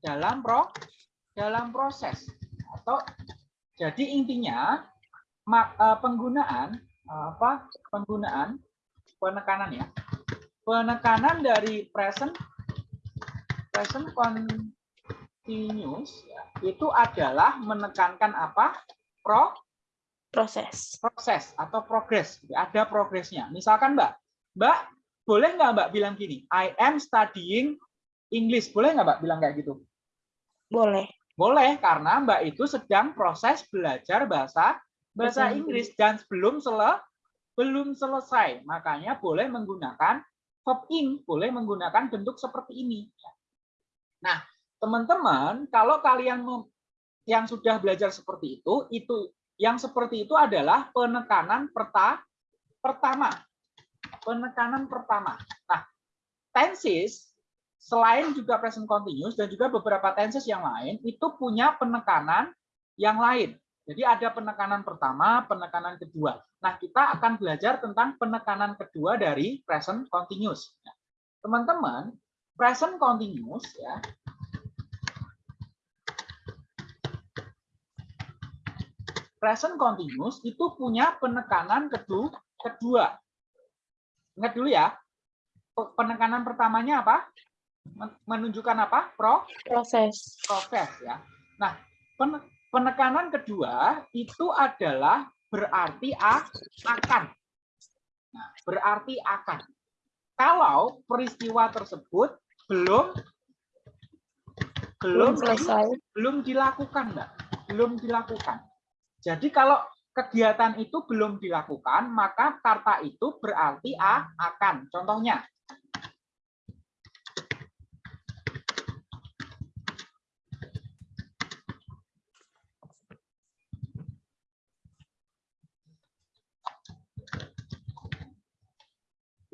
Speaker 2: dalam pro dalam proses atau jadi intinya mak- eh, penggunaan apa? Penggunaan penekanan ya. Penekanan dari present present continuous ya, itu adalah menekankan apa? Pro
Speaker 4: proses.
Speaker 2: proses atau progres. Ada progresnya. Misalkan Mbak, Mbak boleh nggak Mbak bilang gini, I am studying English. Boleh nggak Mbak bilang kayak gitu?
Speaker 4: Boleh.
Speaker 2: Boleh, karena Mbak itu sedang proses belajar bahasa bahasa
Speaker 4: Bahasa
Speaker 2: Inggris dan belum sele, belum selesai. Makanya boleh menggunakan verb ing, boleh menggunakan bentuk seperti ini. Nah, teman-teman, kalau kalian yang sudah belajar seperti itu, itu yang seperti itu adalah penekanan perta, pertama. Penekanan pertama. Nah, tenses selain juga present continuous dan juga beberapa tenses yang lain itu punya penekanan yang lain. Jadi ada penekanan pertama, penekanan kedua. Nah, kita akan belajar tentang penekanan kedua dari present continuous. Nah, Teman-teman, present continuous ya. present continuous itu punya penekanan kedua. kedua. Ingat dulu ya. Pe- Penekanan pertamanya apa? Men- Menunjukkan apa? Pro
Speaker 4: Proses.
Speaker 2: proses ya. Nah, pen- penekanan kedua itu adalah berarti a, akan. Nah, berarti akan. Kalau peristiwa tersebut belum belum
Speaker 4: selesai.
Speaker 2: belum dilakukan, Mbak. Belum dilakukan. Jadi kalau kegiatan itu belum dilakukan, maka kata itu berarti a akan. Contohnya,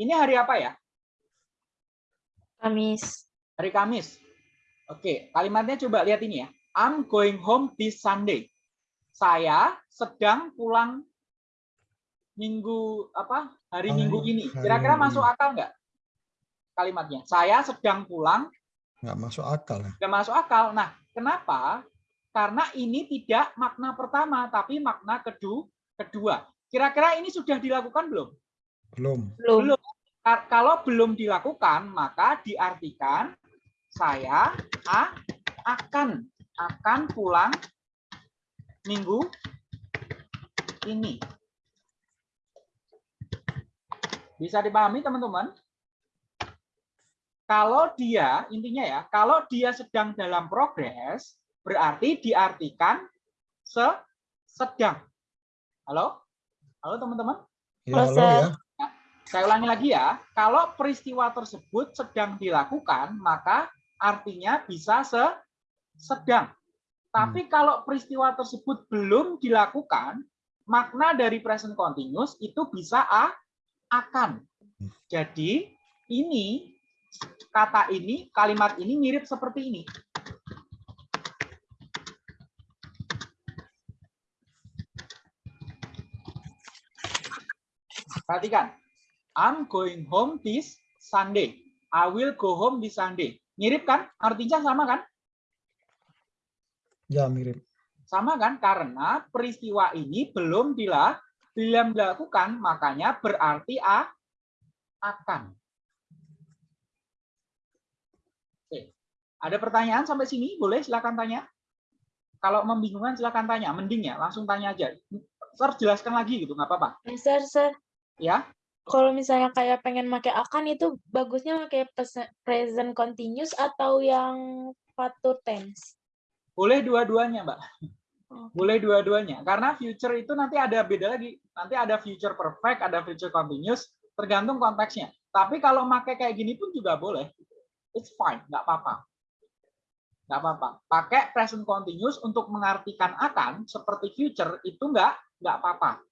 Speaker 2: ini hari apa ya?
Speaker 4: Kamis.
Speaker 2: Hari Kamis. Oke, kalimatnya coba lihat ini ya. I'm going home this Sunday. Saya sedang pulang minggu apa? Hari
Speaker 3: Oh,
Speaker 2: Minggu ini. Kira-kira masuk akal nggak? Kalimatnya. Saya sedang pulang,
Speaker 3: nggak masuk akal ya.
Speaker 2: nggak masuk akal. Nah, kenapa? Karena ini tidak makna pertama, tapi makna kedua. Kedua. Kira-kira ini sudah dilakukan belum?
Speaker 3: Belum.
Speaker 4: Belum.
Speaker 2: Belum. Ka- Kalau belum dilakukan, maka diartikan saya a- akan akan pulang minggu ini. Bisa dipahami teman-teman? Kalau dia intinya ya, kalau dia sedang dalam progres, berarti diartikan se sedang. Halo? Halo teman-teman?
Speaker 3: Ya, halo ya.
Speaker 2: Saya ulangi lagi ya, kalau peristiwa tersebut sedang dilakukan, maka artinya bisa se sedang. Tapi kalau peristiwa tersebut belum dilakukan, makna dari present continuous itu bisa a akan. Jadi ini kata ini, kalimat ini mirip seperti ini. Perhatikan. I'm going home this Sunday. I will go home this Sunday. Mirip kan? Artinya sama kan?
Speaker 3: Ya mirip.
Speaker 2: Sama kan? Karena peristiwa ini belum dila, belum dilakukan, makanya berarti a akan. Oke. Ada pertanyaan sampai sini? Boleh silakan tanya. Kalau membingungkan silakan tanya. Mending ya, langsung tanya aja. Sir, jelaskan lagi gitu, nggak apa-apa.
Speaker 4: Sir, sir.
Speaker 2: Ya,
Speaker 4: Kalau misalnya kayak pengen pakai akan itu bagusnya pakai present continuous atau yang future tense.
Speaker 2: boleh dua-duanya, Mbak. Boleh dua-duanya. Karena future itu nanti ada beda lagi. Nanti ada future perfect, ada future continuous, tergantung konteksnya. Tapi kalau pakai kayak gini pun juga boleh. It's fine, nggak apa-apa. Nggak apa-apa. Pakai present continuous untuk mengartikan akan seperti future itu nggak nggak apa-apa.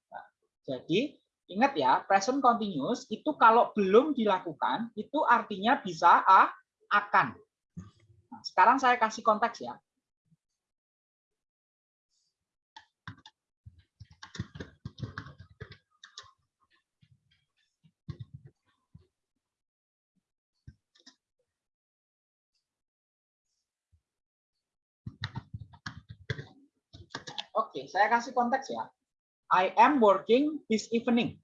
Speaker 2: Jadi ingat ya, present continuous itu kalau belum dilakukan itu artinya bisa a akan. Nah, sekarang saya kasih konteks ya. Oke, saya kasih konteks ya. I am working this evening.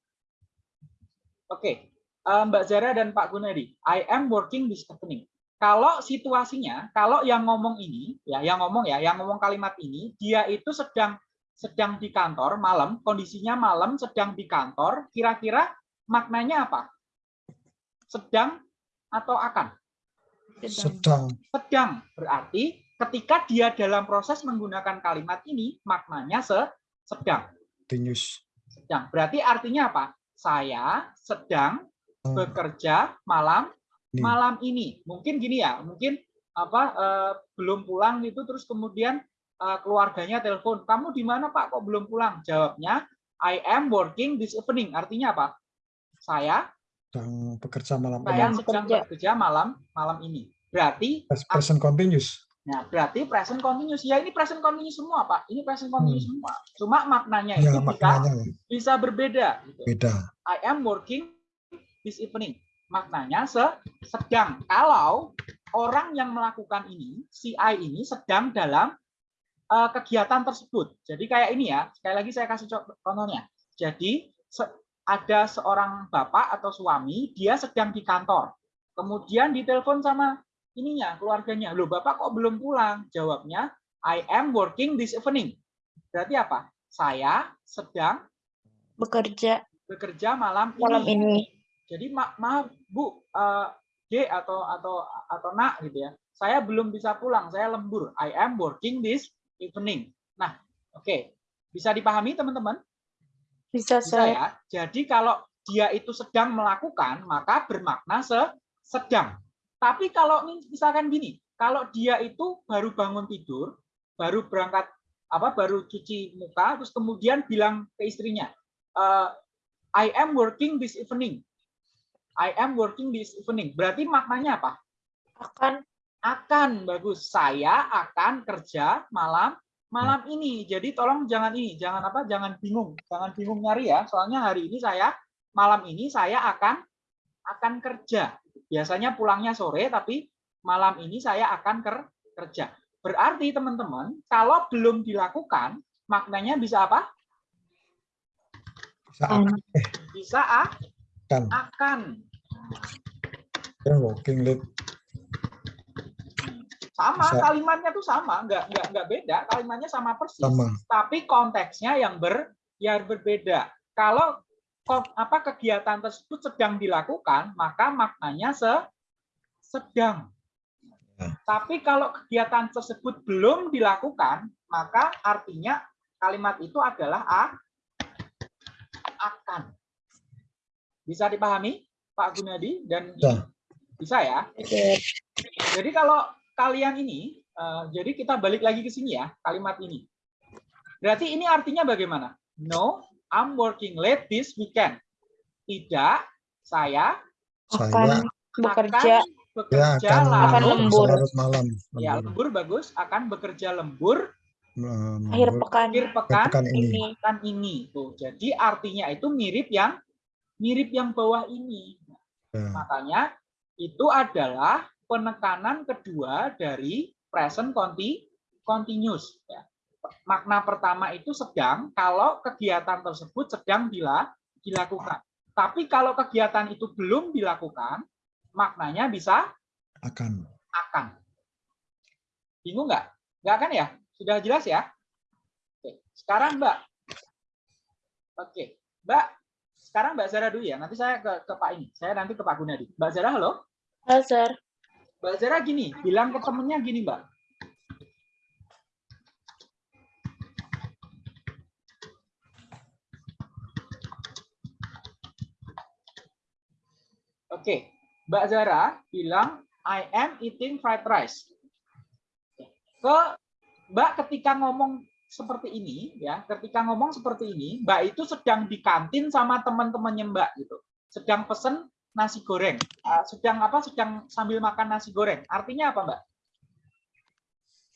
Speaker 2: Oke, eh, Mbak Zara dan Pak Gunadi, I am working this evening. Kalau situasinya, kalau yang ngomong ini, ya, yang ngomong ya, yang ngomong kalimat ini, dia itu sedang sedang di kantor malam, kondisinya malam, sedang di kantor. Kira-kira maknanya apa? Sedang atau akan?
Speaker 3: Sedang.
Speaker 2: sedang berarti ketika dia dalam proses menggunakan kalimat ini maknanya se sedang
Speaker 3: Continuous.
Speaker 2: sedang berarti artinya apa? Saya sedang bekerja malam
Speaker 3: Ini.
Speaker 2: malam ini. Mungkin gini ya mungkin apa eh, belum pulang itu terus kemudian eh, keluarganya telepon kamu di mana pak? Kok belum pulang? Jawabnya I am working this evening. Artinya apa? Saya
Speaker 3: Sedang bekerja malam.
Speaker 2: Saya sedang
Speaker 4: bekerja.
Speaker 2: malam malam ini. Berarti
Speaker 3: Present continuous.
Speaker 2: Nah, berarti present continuous. Ya ini present continuous semua, Pak. Ini present continuous semua. Cuma maknanya
Speaker 3: Ya
Speaker 2: itu bisa
Speaker 3: maknanya ya.
Speaker 2: bisa berbeda. gitu.
Speaker 3: beda.
Speaker 2: I am working this evening. Maknanya se sedang. Kalau orang yang melakukan ini, si I ini sedang dalam eh, kegiatan tersebut. Jadi kayak ini ya, sekali lagi saya kasih co- contohnya. Jadi se- ada seorang bapak atau suami, dia sedang di kantor. Kemudian ditelepon sama ininya, keluarganya. Loh, bapak kok belum pulang? Jawabnya, I am working this evening. Berarti apa? Saya sedang
Speaker 4: Bekerja
Speaker 2: bekerja malam ini.
Speaker 4: malam ini.
Speaker 2: Jadi ma maaf Bu, eh, G atau atau atau Nak gitu ya. Saya belum bisa pulang, saya lembur. I am working this evening. Nah, oke. Bisa dipahami teman-teman?
Speaker 4: Bisa
Speaker 2: Bisa
Speaker 4: saya.
Speaker 2: ya. Jadi kalau dia itu sedang melakukan, maka bermakna se sedang. Tapi kalau misalkan gini, kalau dia itu baru bangun tidur, baru berangkat apa baru cuci muka, terus kemudian bilang ke istrinya, "Eh, I am working this evening. I am working this evening. Berarti maknanya apa?
Speaker 4: Akan
Speaker 2: Akan bagus. Saya akan kerja malam malam ini. Jadi tolong jangan ini, jangan apa? Jangan bingung, jangan bingung nyari ya. Soalnya hari ini saya malam ini saya akan akan kerja. Biasanya pulangnya sore, tapi malam ini saya akan ker- kerja. Berarti teman-teman, kalau belum dilakukan, maknanya bisa apa? Bisa ah,
Speaker 3: akan
Speaker 2: akan.
Speaker 3: I'm working late.
Speaker 2: Sama,
Speaker 3: Bisa.
Speaker 2: kalimatnya tuh sama, nggak nggak nggak beda, kalimatnya sama persis.
Speaker 3: Sama.
Speaker 2: Tapi konteksnya yang ber yang berbeda. Kalau apa kegiatan tersebut sedang dilakukan, maka maknanya se sedang.
Speaker 3: Ya.
Speaker 2: Tapi kalau kegiatan tersebut belum dilakukan, maka artinya kalimat itu adalah a akan. Bisa dipahami, Pak Gunadi dan
Speaker 3: Bisa.
Speaker 2: bisa ya?
Speaker 4: Oke.
Speaker 2: Jadi kalau kalian ini, eh, jadi kita balik lagi ke sini ya, kalimat ini. Berarti ini artinya bagaimana? No, I'm working late this weekend. Tidak, saya
Speaker 3: Saya
Speaker 4: akan bekerja
Speaker 2: akan
Speaker 3: ya
Speaker 2: bekerja
Speaker 3: akan,
Speaker 2: lalu
Speaker 4: Akan lembur.
Speaker 3: larut malam.
Speaker 2: Ya,
Speaker 3: Lembur.
Speaker 2: lembur bagus, akan bekerja lembur
Speaker 3: Lembur.
Speaker 4: akhir pekan
Speaker 2: akhir pekan
Speaker 3: pekan ini.
Speaker 4: ini.
Speaker 2: pekan ini. Tuh, jadi artinya itu mirip yang mirip yang bawah ini.
Speaker 3: Ya.
Speaker 2: Makanya itu adalah penekanan kedua dari present conti continuous. Ya. Makna pertama itu sedang kalau kegiatan tersebut sedang dila- dilakukan. Tapi kalau kegiatan itu belum dilakukan, maknanya bisa
Speaker 3: Akan.
Speaker 2: akan. Bingung nggak? Nggak kan ya? Sudah jelas ya? Oke. Sekarang Mbak. Oke. Mbak, sekarang Mbak Zara dulu ya. Nanti saya ke, ke Pak ini. Saya nanti ke Pak Gunadi. Mbak Zara, halo?
Speaker 4: Halo, Sir.
Speaker 2: Mbak Zara gini, bilang ke temennya gini, Mbak. Oke, Mbak Zara bilang I am eating fried rice. Ke Mbak ketika ngomong seperti ini ya, ketika ngomong seperti ini, Mbak itu sedang di kantin sama teman-temannya Mbak gitu. Sedang pesen nasi goreng. Ah, sedang apa? Sedang sambil makan nasi goreng. Artinya apa, Mbak?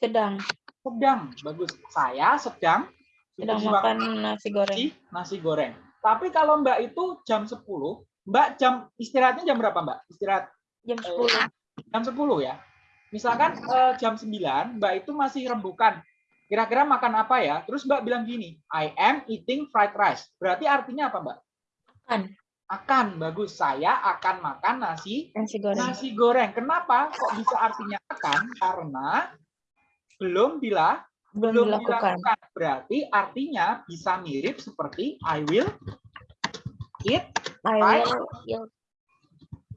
Speaker 4: Sedang
Speaker 2: Sedang. Bagus. Saya sedang
Speaker 4: sedang makan nasi goreng.
Speaker 2: nasi goreng. Tapi kalau Mbak itu jam 10, Mbak jam istirahatnya jam berapa, Mbak? Istirahat
Speaker 4: Jam
Speaker 2: eh,
Speaker 4: 10.
Speaker 2: jam 10 ya. Misalkan eh, jam 9, Mbak itu masih rembukan. Kira-kira makan apa ya? Terus Mbak bilang gini, I am eating fried rice. Berarti artinya apa, Mbak?
Speaker 4: Akan.
Speaker 2: Akan. Bagus. Saya akan makan nasi
Speaker 4: Nasi goreng.
Speaker 2: nasi goreng. Kenapa? Kok bisa artinya akan? Karena belum bila
Speaker 4: Belum
Speaker 2: belum
Speaker 4: dilakukan.
Speaker 2: dilakukan. Berarti artinya bisa mirip seperti I will eat.
Speaker 4: I will eat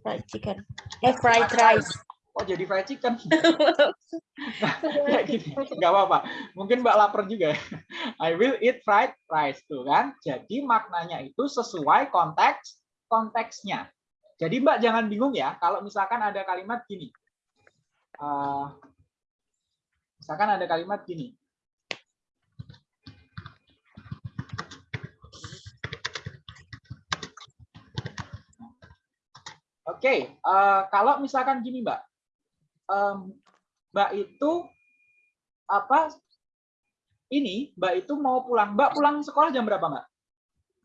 Speaker 4: fried chicken. Eh, fried rice.
Speaker 2: Oh jadi fried chicken. Kayak gini. Nggak apa-apa. Mungkin Mbak lapar juga. ya. I will eat fried rice tuh kan. Jadi maknanya itu sesuai konteks konteksnya. Jadi Mbak jangan bingung ya kalau misalkan ada kalimat gini. Eh, misalkan ada kalimat gini. Oke, eh, kalau misalkan gini Mbak, Em, Mbak itu apa? Ini Mbak itu mau pulang. Mbak pulang sekolah jam berapa Mbak?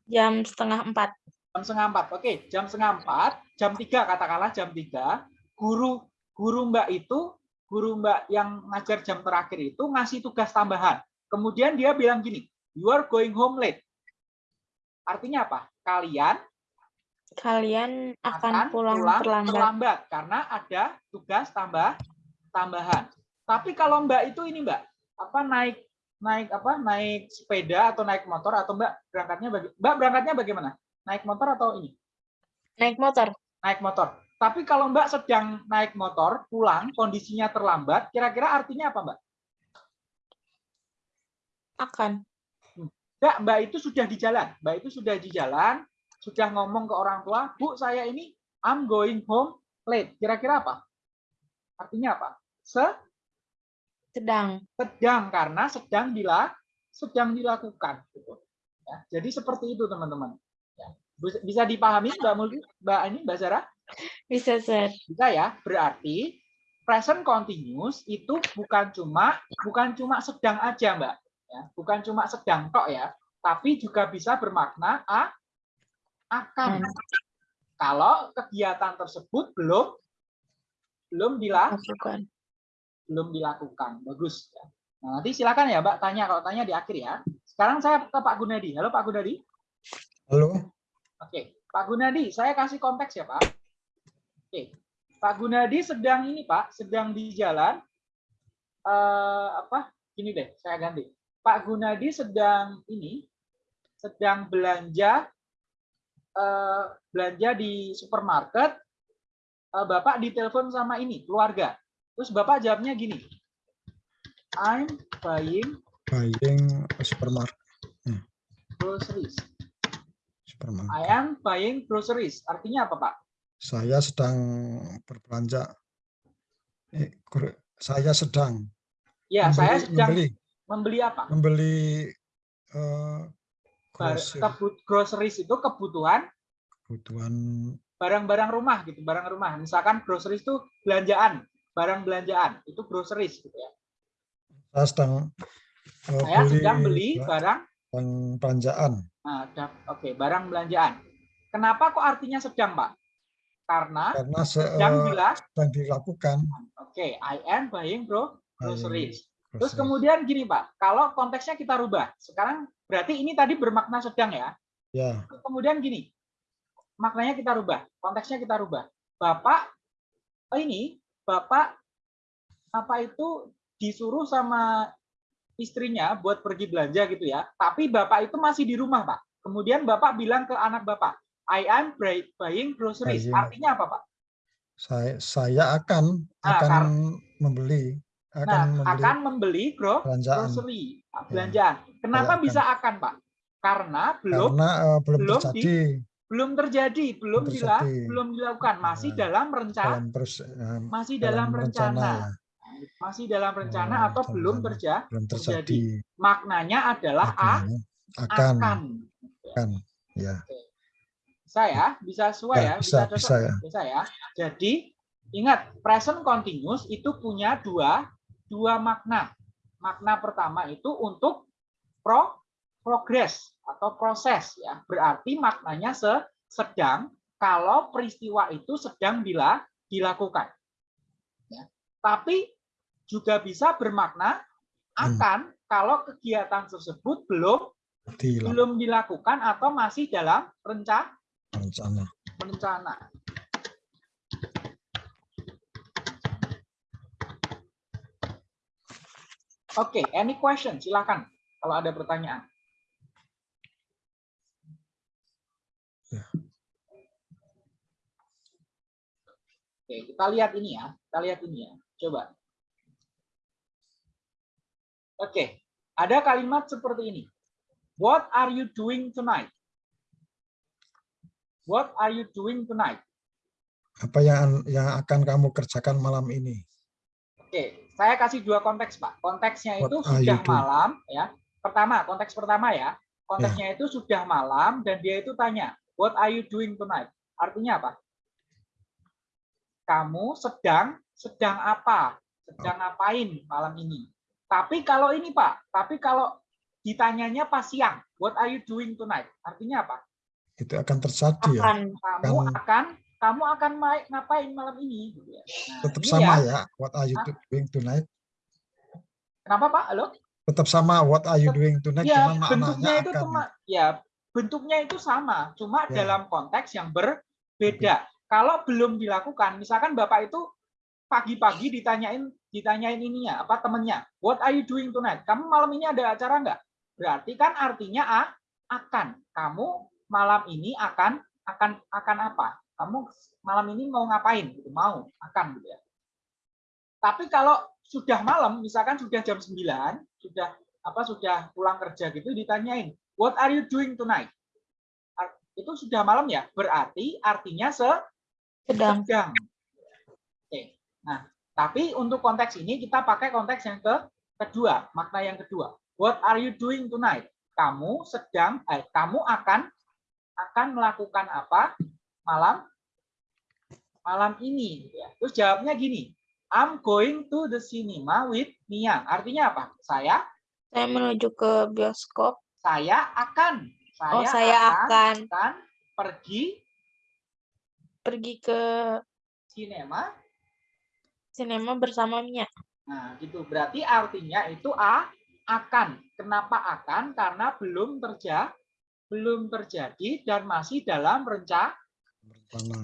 Speaker 4: Jam setengah empat.
Speaker 2: Jam setengah empat. Oke, jam setengah empat, jam tiga katakanlah jam tiga. Guru guru Mbak itu guru Mbak yang ngajar jam terakhir itu ngasih tugas tambahan. Kemudian dia bilang gini, you are going home late. Artinya apa? Kalian
Speaker 4: Kalian akan,
Speaker 2: akan
Speaker 4: pulang,
Speaker 2: pulang
Speaker 4: terlambat.
Speaker 2: terlambat karena ada tugas tambah tambahan. Tapi kalau Mbak itu ini Mbak, apa naik naik apa naik sepeda atau naik motor atau Mbak berangkatnya bagi Mbak berangkatnya bagaimana? Naik motor atau ini?
Speaker 4: Naik motor.
Speaker 2: Naik motor. Tapi kalau Mbak sedang naik motor pulang kondisinya terlambat, kira-kira artinya apa Mbak?
Speaker 4: Akan.
Speaker 2: Mbak, Mbak itu sudah di jalan. Mbak itu sudah di jalan, sudah ngomong ke orang tua, Bu, saya ini I'm going home late. Kira-kira apa? Artinya apa? Se
Speaker 4: Sedang.
Speaker 2: sedang karena sedang bila sedang dilakukan. Gitu. Ya, jadi seperti itu teman-teman. Ya. Bisa- dipahami Mbak Mulki, Mbak ini, Mbak Zara?
Speaker 4: Bisa, Sir.
Speaker 2: Bisa ya. Berarti present continuous itu bukan cuma bukan cuma sedang aja, Mbak. Ya, bukan cuma sedang tok ya, tapi juga bisa bermakna a akan.
Speaker 4: Hmm.
Speaker 2: Kalau kegiatan tersebut belum belum dila,
Speaker 4: Lakukan.
Speaker 2: belum dilakukan. Bagus. ya. Nah, nanti silakan ya, Mbak tanya kalau tanya di akhir ya. Sekarang saya ke Pak Gunadi. Halo Pak Gunadi.
Speaker 3: Halo,
Speaker 2: Oke, Pak Gunadi, saya kasih konteks ya Pak. Oke, Pak Gunadi sedang ini Pak, sedang di jalan. eh apa? Gini deh, saya ganti. Pak Gunadi sedang ini, sedang belanja, eh, belanja di supermarket. Eh, Bapak ditelepon sama ini keluarga. Terus Bapak jawabnya gini, I'm buying
Speaker 3: buying supermarket.
Speaker 2: groceries.
Speaker 3: supermarket.
Speaker 2: I am buying groceries. Artinya apa Pak?
Speaker 3: Saya sedang berbelanja. Eh, saya sedang
Speaker 2: Ya, saya
Speaker 3: membeli,
Speaker 2: sedang
Speaker 3: membeli,
Speaker 2: membeli apa?
Speaker 3: membeli grocery,
Speaker 2: kebut- groceries itu kebutuhan
Speaker 3: kebutuhan
Speaker 2: barang-barang rumah gitu, barang rumah. Misalkan groceries itu belanjaan, barang belanjaan, itu groceries gitu ya.
Speaker 3: saya sedang eh,
Speaker 2: Saya
Speaker 3: beli
Speaker 2: sedang beli
Speaker 3: ba-
Speaker 2: barang
Speaker 3: belanjaan.
Speaker 2: nah, oke, barang belanjaan. Kenapa kok artinya sedang, Pak? Karena
Speaker 3: karena se-
Speaker 2: sedang
Speaker 3: eh, sedang dilakukan
Speaker 2: oke, I am buying bro groceries. Terus kemudian gini, Pak, kalau konteksnya kita rubah. Sekarang berarti ini tadi bermakna sedang ya.
Speaker 3: ya
Speaker 2: kemudian gini, maknanya kita rubah, konteksnya kita rubah. Bapak oh ini, Bapak apa itu disuruh sama istrinya buat pergi belanja gitu ya. Tapi Bapak itu masih di rumah, Pak. Kemudian Bapak bilang ke anak Bapak, I am buy- buying groceries. Artinya apa, Pak?
Speaker 3: saya saya akan
Speaker 2: Nah,
Speaker 3: akan membeli akan
Speaker 2: Nah,
Speaker 3: membeli
Speaker 2: akan membeli gro
Speaker 3: belanjaan
Speaker 2: grocery, belanjaan. Kenapa
Speaker 3: akan.
Speaker 2: bisa akan, Pak? Karena belum
Speaker 3: karena eh, belum,
Speaker 2: belum
Speaker 3: terjadi
Speaker 2: belum terjadi, belum dila,
Speaker 3: terjadi.
Speaker 2: belum dilakukan, masih
Speaker 3: Nah,
Speaker 2: dalam rencana
Speaker 3: dalam proses eh,
Speaker 2: masih dalam, rencana,
Speaker 3: ya,
Speaker 2: masih dalam rencana
Speaker 3: Oh,
Speaker 2: atau
Speaker 3: dalam
Speaker 2: belum
Speaker 3: rencana.
Speaker 2: terja
Speaker 3: belum
Speaker 2: terjadi.
Speaker 3: terjadi
Speaker 2: maknanya adalah a,
Speaker 3: akan
Speaker 2: akan
Speaker 3: akan ya
Speaker 2: saya bisa sesuai
Speaker 3: Ya,
Speaker 2: ya,
Speaker 3: bisa,
Speaker 2: cocok?
Speaker 3: bisa ya.
Speaker 2: bisa ya jadi ingat present continuous itu punya dua dua makna makna pertama itu untuk pro progress atau proses ya berarti maknanya se sedang kalau peristiwa itu sedang bila dilakukan ya. tapi juga bisa bermakna
Speaker 3: Hmm.
Speaker 2: akan kalau kegiatan tersebut belum
Speaker 3: di
Speaker 2: belum dilakukan atau masih dalam renca
Speaker 3: rencana
Speaker 2: rencana. Oke, any question? Silakan kalau ada pertanyaan.
Speaker 3: Ya.
Speaker 2: Oke, kita lihat ini ya. Kita lihat ini ya. Coba. Oke, ada kalimat seperti ini. What are you doing tonight? What are you doing tonight?
Speaker 3: apa yang yang akan kamu kerjakan malam ini
Speaker 2: Oke, saya kasih dua konteks, Pak. Konteksnya itu
Speaker 3: What
Speaker 2: sudah malam, ya. Pertama, konteks pertama ya. Konteksnya itu sudah malam dan dia itu tanya, "What are you doing tonight?" Artinya apa? Kamu sedang sedang apa? Sedang ngapain malam ini? Tapi kalau ini, Pak, tapi kalau ditanyanya pas siang, "What are you doing tonight?" Artinya apa?
Speaker 3: itu akan terjadi ya
Speaker 4: Akan.
Speaker 2: Kamu
Speaker 3: Akan-
Speaker 2: akan kamu akan ngapain malam ini? Gitu ya. Nah,
Speaker 3: Tetap
Speaker 2: ini
Speaker 3: sama
Speaker 2: ya.
Speaker 3: ya. What are you
Speaker 2: Hah?
Speaker 3: doing tonight?
Speaker 2: Kenapa Pak? Halo?
Speaker 3: Tetap sama. What are you doing tonight?
Speaker 2: Ya,
Speaker 3: Cuman
Speaker 2: bentuknya itu
Speaker 3: akan.
Speaker 2: cuma ya bentuknya itu sama, cuma
Speaker 3: Ya.
Speaker 2: dalam konteks yang berbeda. Kalau belum dilakukan, misalkan Bapak itu pagi-pagi ditanyain ditanyain ininya, apa temennya, what are you doing tonight? Kamu malam ini ada acara nggak? Berarti kan artinya a, akan. Kamu malam ini akan akan akan apa? Kamu malam ini mau ngapain? Gitu, mau, akan gitu ya. Tapi kalau sudah malam, misalkan sudah jam 9, sudah apa sudah pulang kerja gitu ditanyain, what are you doing tonight? Itu sudah malam ya, berarti artinya se
Speaker 4: Sedang.
Speaker 2: sedang. Oke. Nah, tapi untuk konteks ini kita pakai konteks yang ke kedua, makna yang kedua. What are you doing tonight? Kamu sedang eh, kamu akan akan melakukan apa malam malam ini gitu ya. Terus jawabnya gini, I'm going to the cinema with Mia. Artinya apa? Saya
Speaker 4: Saya menuju ke bioskop.
Speaker 2: saya akan saya,
Speaker 4: Oh, saya akan
Speaker 2: akan pergi
Speaker 4: pergi ke
Speaker 2: sinema
Speaker 4: sinema bersama Mia.
Speaker 2: Nah, gitu. Berarti artinya itu a akan. Kenapa akan? Karena belum terjadi belum terjadi dan masih dalam renca
Speaker 3: Rencana.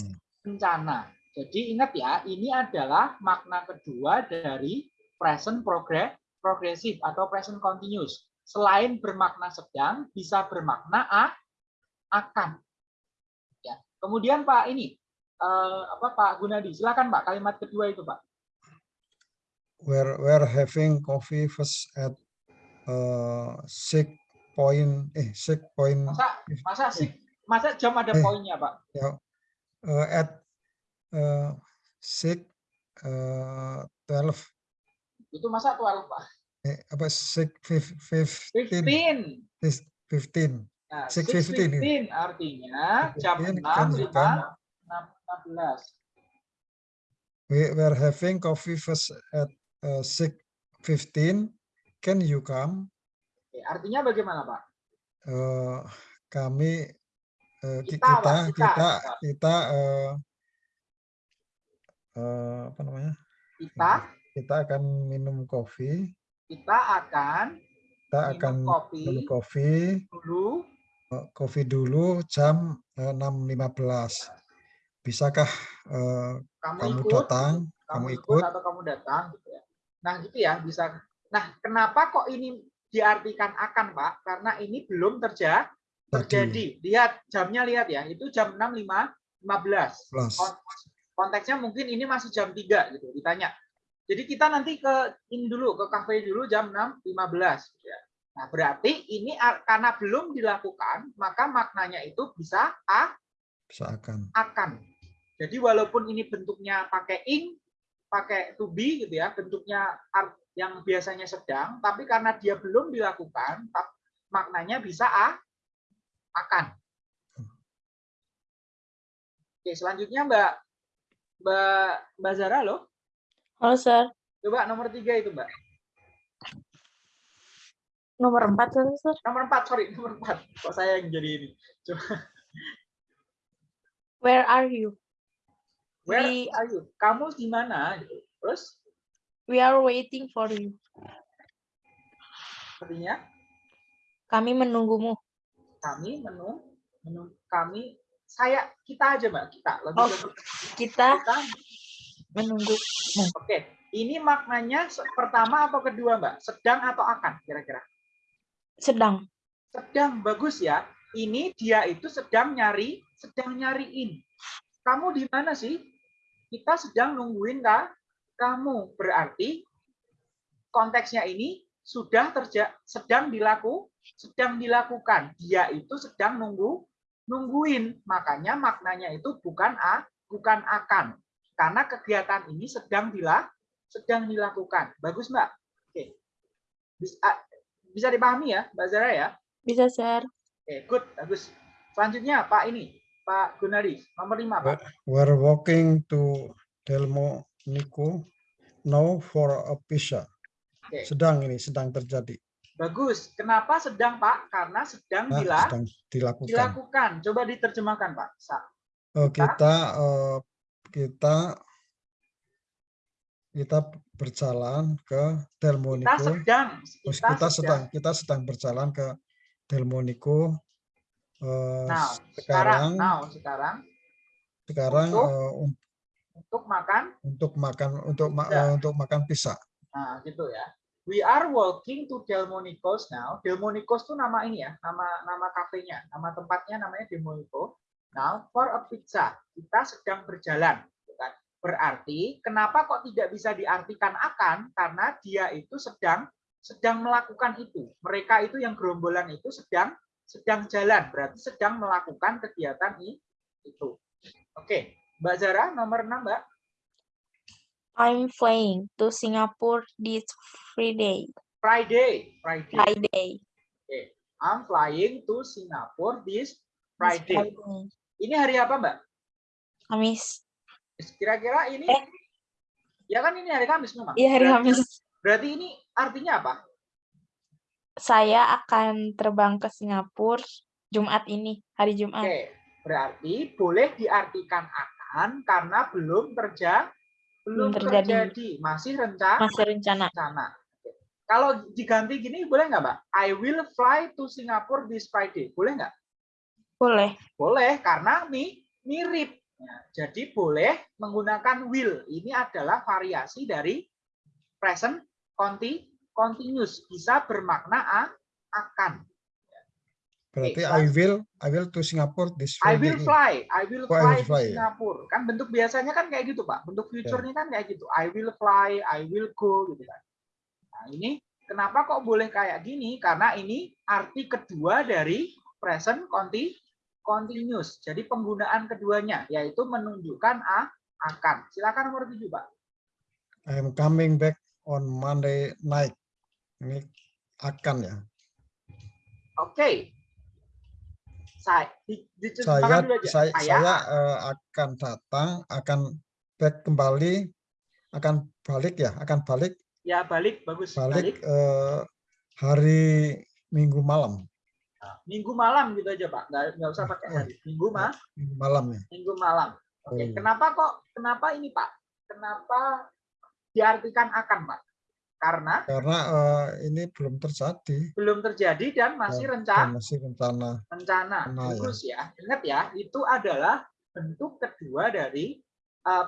Speaker 2: rencana. Jadi ingat ya, ini adalah makna kedua dari present progress progresif atau present continuous. Selain bermakna sedang, bisa bermakna a akan. Ya. Kemudian Pak ini eh, apa Pak Gunadi, silakan Pak kalimat kedua itu Pak.
Speaker 3: We're, we're having coffee first at uh, six point, eh, six point,
Speaker 2: Masa masa masa jam ada
Speaker 3: Eh.
Speaker 2: poinnya Pak?
Speaker 3: Uh, at uh, six, uh, twelve,
Speaker 2: Itu masa 12 Pak?
Speaker 3: eh, apa, six, fif- fifteen,
Speaker 2: 15.
Speaker 3: fifteen.
Speaker 2: Nah,
Speaker 3: 6:15
Speaker 2: 6:15 artinya jam
Speaker 3: 6:15
Speaker 2: 6
Speaker 3: kan
Speaker 2: 5
Speaker 3: bukan.
Speaker 2: 16.
Speaker 3: We were having coffee first at uh, six fifteen. Can you come?
Speaker 2: Artinya bagaimana Pak?
Speaker 3: Eh, kami eh,
Speaker 2: Kita,
Speaker 3: kita kita
Speaker 2: kita,
Speaker 3: kita, eh, eh, apa namanya?
Speaker 2: Kita?
Speaker 3: Kita akan minum kopi.
Speaker 2: Kita akan
Speaker 3: kita
Speaker 2: minum
Speaker 3: akan
Speaker 2: kopi
Speaker 3: minum kopi.
Speaker 2: dulu.
Speaker 3: Eh, kopi dulu jam eh, 6.15 bisakah eh,
Speaker 2: kamu,
Speaker 3: kamu
Speaker 2: ikut?
Speaker 3: datang?
Speaker 2: Kamu
Speaker 3: kamu
Speaker 2: ikut atau kamu datang gitu ya. Nah, gitu ya bisa. Nah, kenapa kok ini diartikan akan, Pak? Karena ini belum terja terjadi. Lihat jamnya lihat ya, itu jam 6.15. 15.
Speaker 3: plus
Speaker 2: Kon- konteksnya mungkin ini masih jam 3 gitu ditanya. Jadi kita nanti ke ini dulu ke kafe dulu jam 6.15 gitu ya. Nah, berarti ini karena belum dilakukan, maka maknanya itu bisa a
Speaker 3: bisa akan
Speaker 2: akan. Jadi walaupun ini bentuknya pakai ing, pakai to be gitu ya, bentuknya yang biasanya sedang, tapi karena dia belum dilakukan, maknanya bisa a akan. Oke, selanjutnya Mbak Mbak Mbak Zara loh.
Speaker 4: Halo, Sir.
Speaker 2: Coba nomor tiga itu Mbak.
Speaker 4: Nomor 4, Sir.
Speaker 2: Nomor empat, sorry, nomor empat. Kok saya yang jadi ini? Coba,
Speaker 4: Where are you?
Speaker 2: where
Speaker 4: We-
Speaker 2: are you? Kamu di mana? Terus
Speaker 4: We are waiting for you.
Speaker 2: artinya
Speaker 4: Kami menunggumu.
Speaker 2: Kami menung, menung kami saya kita aja mbak kita lebih
Speaker 4: Oh. Kita
Speaker 2: kita
Speaker 4: menunggu.
Speaker 2: oke ini maknanya pertama atau kedua mbak sedang atau akan kira-kira
Speaker 4: Sedang.
Speaker 2: sedang bagus ya ini dia itu sedang nyari sedang nyariin kamu di mana sih kita sedang nungguin kah kamu berarti konteksnya ini sudah terja sedang dilaku sedang dilakukan. Dia itu sedang nunggu nungguin. Makanya maknanya itu bukan a bukan akan. Karena kegiatan ini sedang dilak sedang dilakukan. Bagus mbak? Oke. Bisa, bisa dipahami ya mbak Zara ya?
Speaker 4: Bisa, Sir.
Speaker 2: Oke, good, bagus. Selanjutnya Pak ini, Pak Gunadi, nomor lima Pak.
Speaker 3: we're walking to Delmo Nico now for a pizza.
Speaker 2: Oke.
Speaker 3: sedang ini sedang terjadi
Speaker 2: Bagus. Kenapa sedang Pak? Karena sedang
Speaker 3: Nah,
Speaker 2: dila-
Speaker 3: sedang dilakukan
Speaker 2: dilakukan. Coba diterjemahkan Pak. Sa-
Speaker 3: Eh, kita eh, kita kita berjalan ke
Speaker 2: Kita
Speaker 3: Delmonico.
Speaker 2: sedang,
Speaker 3: Terus kita sedang kita sedang berjalan ke Delmonico. Eh,
Speaker 2: Nah, sekarang,
Speaker 3: sekarang
Speaker 2: now, sekarang
Speaker 3: sekarang
Speaker 2: untuk-
Speaker 3: un-
Speaker 2: untuk makan
Speaker 3: untuk makan untuk ma- untuk makan pizza.
Speaker 2: Nah, gitu ya. We are walking to Delmonico's now. Delmonico's itu nama ini ya, nama nama kafenya, nama tempatnya namanya Delmonico. Now for a pizza. Kita sedang berjalan, gitu kan. Berarti kenapa kok tidak bisa diartikan akan? Karena dia itu sedang sedang melakukan itu. Mereka itu yang gerombolan itu sedang sedang jalan, berarti sedang melakukan kegiatan itu. Oke, Mbak Zara nomor 6, Mbak.
Speaker 4: I'm flying to Singapore this Friday.
Speaker 2: Friday, Friday.
Speaker 4: Friday.
Speaker 2: I'm flying to Singapore this
Speaker 4: This
Speaker 2: Friday. Ini hari apa, Mbak?
Speaker 4: Kamis.
Speaker 2: Kira-kira ini
Speaker 4: Eh.
Speaker 2: Ya kan ini hari Kamis memang.
Speaker 4: Iya hari
Speaker 2: Berarti-
Speaker 4: Kamis.
Speaker 2: Berarti ini artinya apa?
Speaker 4: Saya akan terbang ke Singapura Jumat ini, hari Jumat.
Speaker 2: Oke, berarti boleh diartikan akan karena belum terja belum
Speaker 4: terjadi.
Speaker 2: terjadi, masih rencana.
Speaker 4: Masih rencana.
Speaker 2: rencana. Kalau diganti gini boleh nggak, Mbak? I will fly to Singapore this Friday. Boleh nggak?
Speaker 4: Boleh.
Speaker 2: Boleh karena mi mirip. Nah, jadi boleh menggunakan will. Ini adalah variasi dari present conti continuous. Bisa bermakna a, akan.
Speaker 3: Berarti
Speaker 2: Oke,
Speaker 3: I will I will to Singapore this
Speaker 2: I will fly. I will
Speaker 3: Oh, I
Speaker 2: fly to
Speaker 3: fly, ya.
Speaker 2: Kan bentuk biasanya kan kayak gitu, Pak. Bentuk future-nya kan kayak gitu. I will fly, I will go gitu kan. Nah, ini kenapa kok boleh kayak gini? Karena ini arti kedua dari present conti continuous. Jadi penggunaan keduanya yaitu menunjukkan a akan. Silakan nomor 7, Pak.
Speaker 3: I am coming back on Monday night. Ini akan ya.
Speaker 2: Oke. Saya di,
Speaker 3: Saya saya, saya eh, akan datang, akan back kembali, akan balik ya, akan balik
Speaker 2: ya balik bagus
Speaker 3: balik
Speaker 2: balik
Speaker 3: eh, hari Minggu malam,
Speaker 2: minggu malam gitu aja Pak. Nggak, nggak usah pakai hari. Minggu mah
Speaker 3: Minggu malam ya.
Speaker 2: minggu malam. Oke,
Speaker 3: Oh.
Speaker 2: kenapa kok kenapa ini Pak? Kenapa diartikan akan Pak? Karena
Speaker 3: Karena eh, ini belum terjadi,
Speaker 2: belum terjadi dan masih
Speaker 3: dan
Speaker 2: rencana
Speaker 3: masih rencana.
Speaker 2: rencana.
Speaker 3: Ya.
Speaker 2: Ya. Ingat ya, itu adalah bentuk kedua dari eh,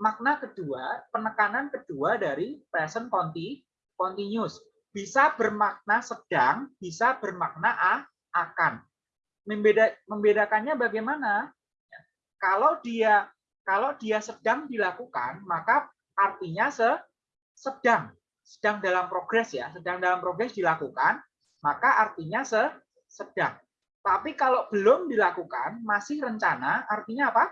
Speaker 2: makna kedua, penekanan kedua dari present conti continuous. Bisa bermakna sedang, bisa bermakna a, akan. Membeda, membedakannya bagaimana? Kalau dia kalau dia sedang dilakukan, maka artinya se, sedang, sedang dalam progres ya, sedang dalam progres dilakukan, maka artinya se, sedang. Tapi kalau belum dilakukan, masih rencana, artinya apa?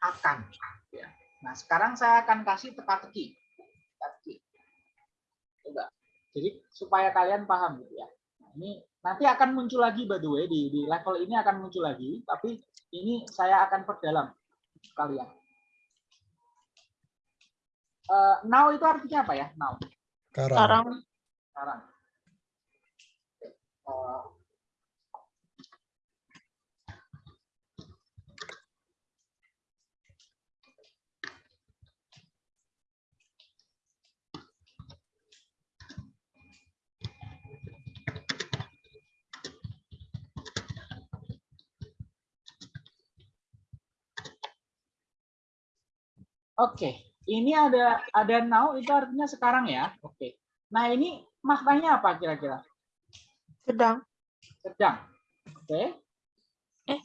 Speaker 2: Akan. Ya. Nah, sekarang saya akan kasih teka-teki. Teka-teki. Coba. Jadi supaya kalian paham gitu ya. Nah, ini nanti akan muncul lagi by the way di, di level ini akan muncul lagi, tapi ini saya akan perdalam kalian. Eh, now itu artinya apa ya? Now.
Speaker 3: Sekarang.
Speaker 4: Sekarang
Speaker 2: sekarang. Eh, Oke, ini ada ada now itu artinya sekarang ya. Oke. Nah ini maknanya apa kira-kira?
Speaker 4: sedang.
Speaker 2: Sedang. Oke.
Speaker 4: Eh.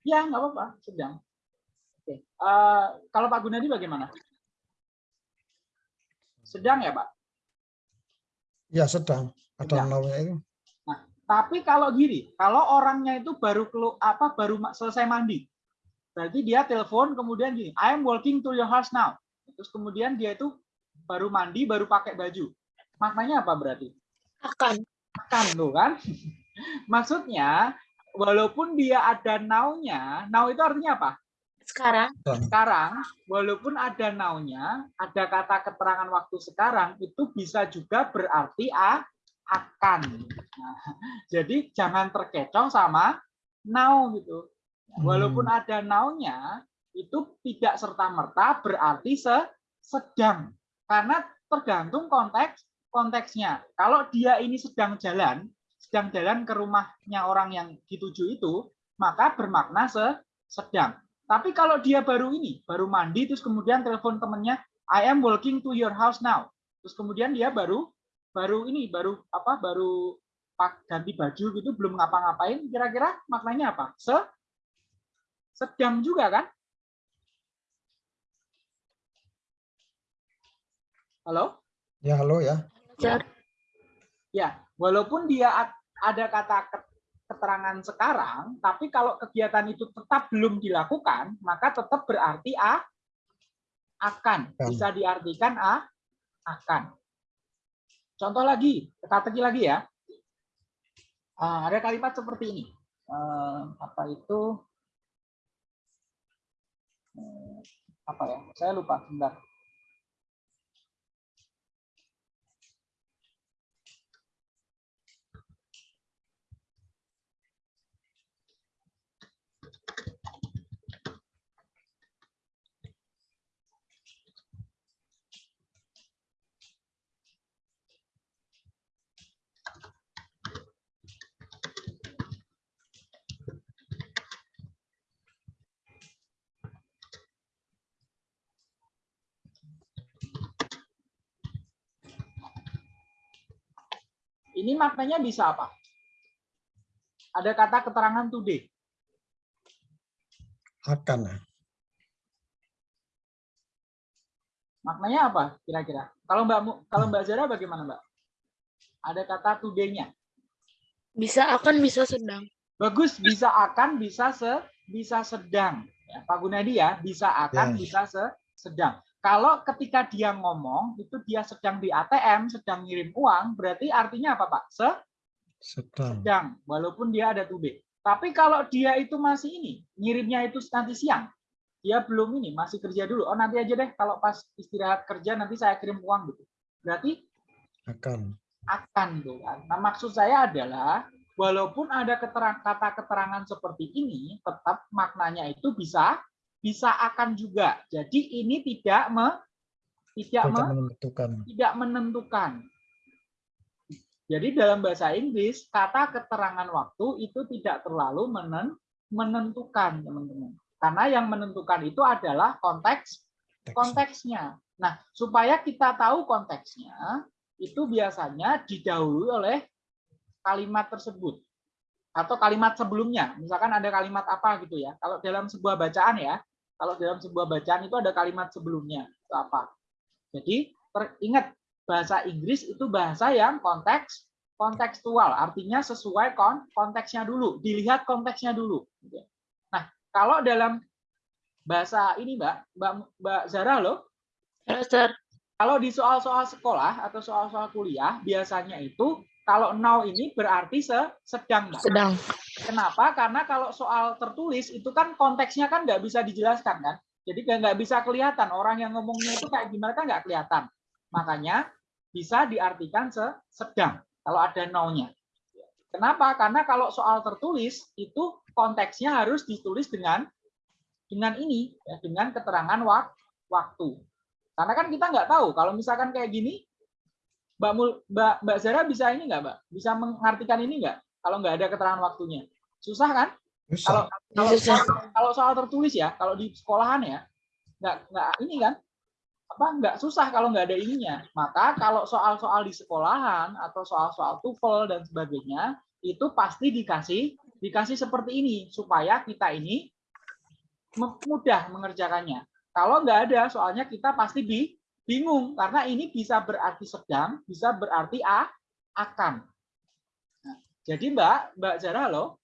Speaker 2: Ya nggak apa-apa, sedang. Oke. Eh, kalau Pak Gunadi bagaimana? Sedang ya Pak.
Speaker 3: Ya sedang. Ada
Speaker 2: Sedang.
Speaker 3: namanya itu.
Speaker 2: Tapi kalau gini, kalau orangnya itu baru kelu, apa baru selesai mandi, berarti dia telepon kemudian gini, I am walking to your house now. Terus kemudian dia itu baru mandi, baru pakai baju. Maknanya apa berarti?
Speaker 4: Akan.
Speaker 2: Akan tuh kan? Maksudnya, walaupun dia ada now-nya, now itu artinya apa?
Speaker 4: Sekarang.
Speaker 2: Sekarang, walaupun ada now-nya, ada kata keterangan waktu sekarang, itu bisa juga berarti a, akan. Nah, jadi jangan terkecoh sama now gitu. Walaupun
Speaker 3: Hmm.
Speaker 2: ada noun-nya, itu tidak serta-merta berarti se- sedang. Karena tergantung konteks konteksnya. Kalau dia ini sedang jalan, sedang jalan ke rumahnya orang yang dituju itu, maka bermakna se- sedang. Tapi kalau dia baru ini, baru mandi, terus kemudian telepon temennya, I am walking to your house now. Terus kemudian dia baru baru ini, baru apa, baru pak ganti baju gitu, belum ngapa-ngapain. Kira-kira maknanya apa? Se sedang juga kan? Halo?
Speaker 3: Ya, halo ya.
Speaker 4: Sir.
Speaker 2: Ya, walaupun dia ada kata ke- keterangan sekarang, tapi kalau kegiatan itu tetap belum dilakukan, maka tetap berarti a akan.
Speaker 3: Akan.
Speaker 2: Bisa diartikan a akan. Contoh lagi, teka-teki lagi ya. Ah, ada kalimat seperti ini. Eh, apa itu? Eh, apa ya? Saya lupa. Sebentar. Ini maknanya bisa apa? Ada kata keterangan today.
Speaker 3: Akan. ya.
Speaker 2: Maknanya apa kira-kira? Kalau Mbak Mu- kalau Mbak Zara bagaimana Mbak? Ada kata today-nya.
Speaker 4: Bisa akan bisa sedang.
Speaker 2: Bagus, bisa akan, bisa se, bisa sedang. Ya, Pak Gunadi ya, bisa akan,
Speaker 3: Ya.
Speaker 2: bisa se, sedang. Kalau ketika dia ngomong, itu dia sedang di ATM, sedang ngirim uang, berarti artinya apa Pak? Se,
Speaker 3: Sedang.
Speaker 2: sedang, walaupun dia ada to be. Tapi kalau dia itu masih ini, ngirimnya itu nanti siang, dia belum ini, masih kerja dulu. Oh nanti aja deh, kalau pas istirahat kerja nanti saya kirim uang gitu. Berarti
Speaker 3: Akan.
Speaker 2: akan tuh kan. Nah maksud saya adalah walaupun ada keterang, kata keterangan seperti ini, tetap maknanya itu bisa bisa akan juga. Jadi ini tidak me, tidak me,
Speaker 3: menentukan.
Speaker 2: tidak menentukan. Jadi dalam bahasa Inggris kata keterangan waktu itu tidak terlalu menen- menentukan teman-teman. Karena yang menentukan itu adalah konteks
Speaker 3: Teks.
Speaker 2: konteksnya. Nah, supaya kita tahu konteksnya, itu biasanya didahului oleh kalimat tersebut atau kalimat sebelumnya. Misalkan ada kalimat apa gitu ya. Kalau dalam sebuah bacaan ya, kalau dalam sebuah bacaan itu ada kalimat sebelumnya. Itu apa? Jadi teringat bahasa Inggris itu bahasa yang konteks kontekstual, artinya sesuai kon konteksnya dulu, dilihat konteksnya dulu. Nah, kalau dalam bahasa ini Mbak, Mbak, Mbak Zara loh,
Speaker 4: Ya, Sir.
Speaker 2: kalau di soal-soal sekolah atau soal-soal kuliah, biasanya itu kalau now ini berarti se sedang, Mbak.
Speaker 4: Sedang.
Speaker 2: Kenapa? Karena kalau soal tertulis itu kan konteksnya kan nggak bisa dijelaskan kan. Jadi nggak bisa kelihatan orang yang ngomongnya itu kayak gimana kan nggak kelihatan. Makanya bisa diartikan se sedang kalau ada now-nya. Kenapa? Karena kalau soal tertulis itu konteksnya harus ditulis dengan dengan ini ya, dengan keterangan wak waktu. Karena kan kita nggak tahu kalau misalkan kayak gini Mbak Mul, Mbak Mbak Zara bisa ini nggak, Mbak? Bisa mengartikan ini nggak? Kalau nggak ada keterangan waktunya, susah kan? Kalau
Speaker 3: Susah.
Speaker 2: kalau
Speaker 4: Susah.
Speaker 2: soal, kalau soal tertulis ya, kalau di sekolahan ya, nggak nggak ini kan? Apa nggak susah kalau nggak ada ininya. Maka kalau soal-soal di sekolahan atau soal-soal TOEFL dan sebagainya itu pasti dikasih dikasih seperti ini supaya kita ini mudah mengerjakannya. Kalau nggak ada, soalnya kita pasti bi bingung karena ini bisa berarti sedang, bisa berarti a akan. Nah, jadi Mbak, Mbak Zara loh,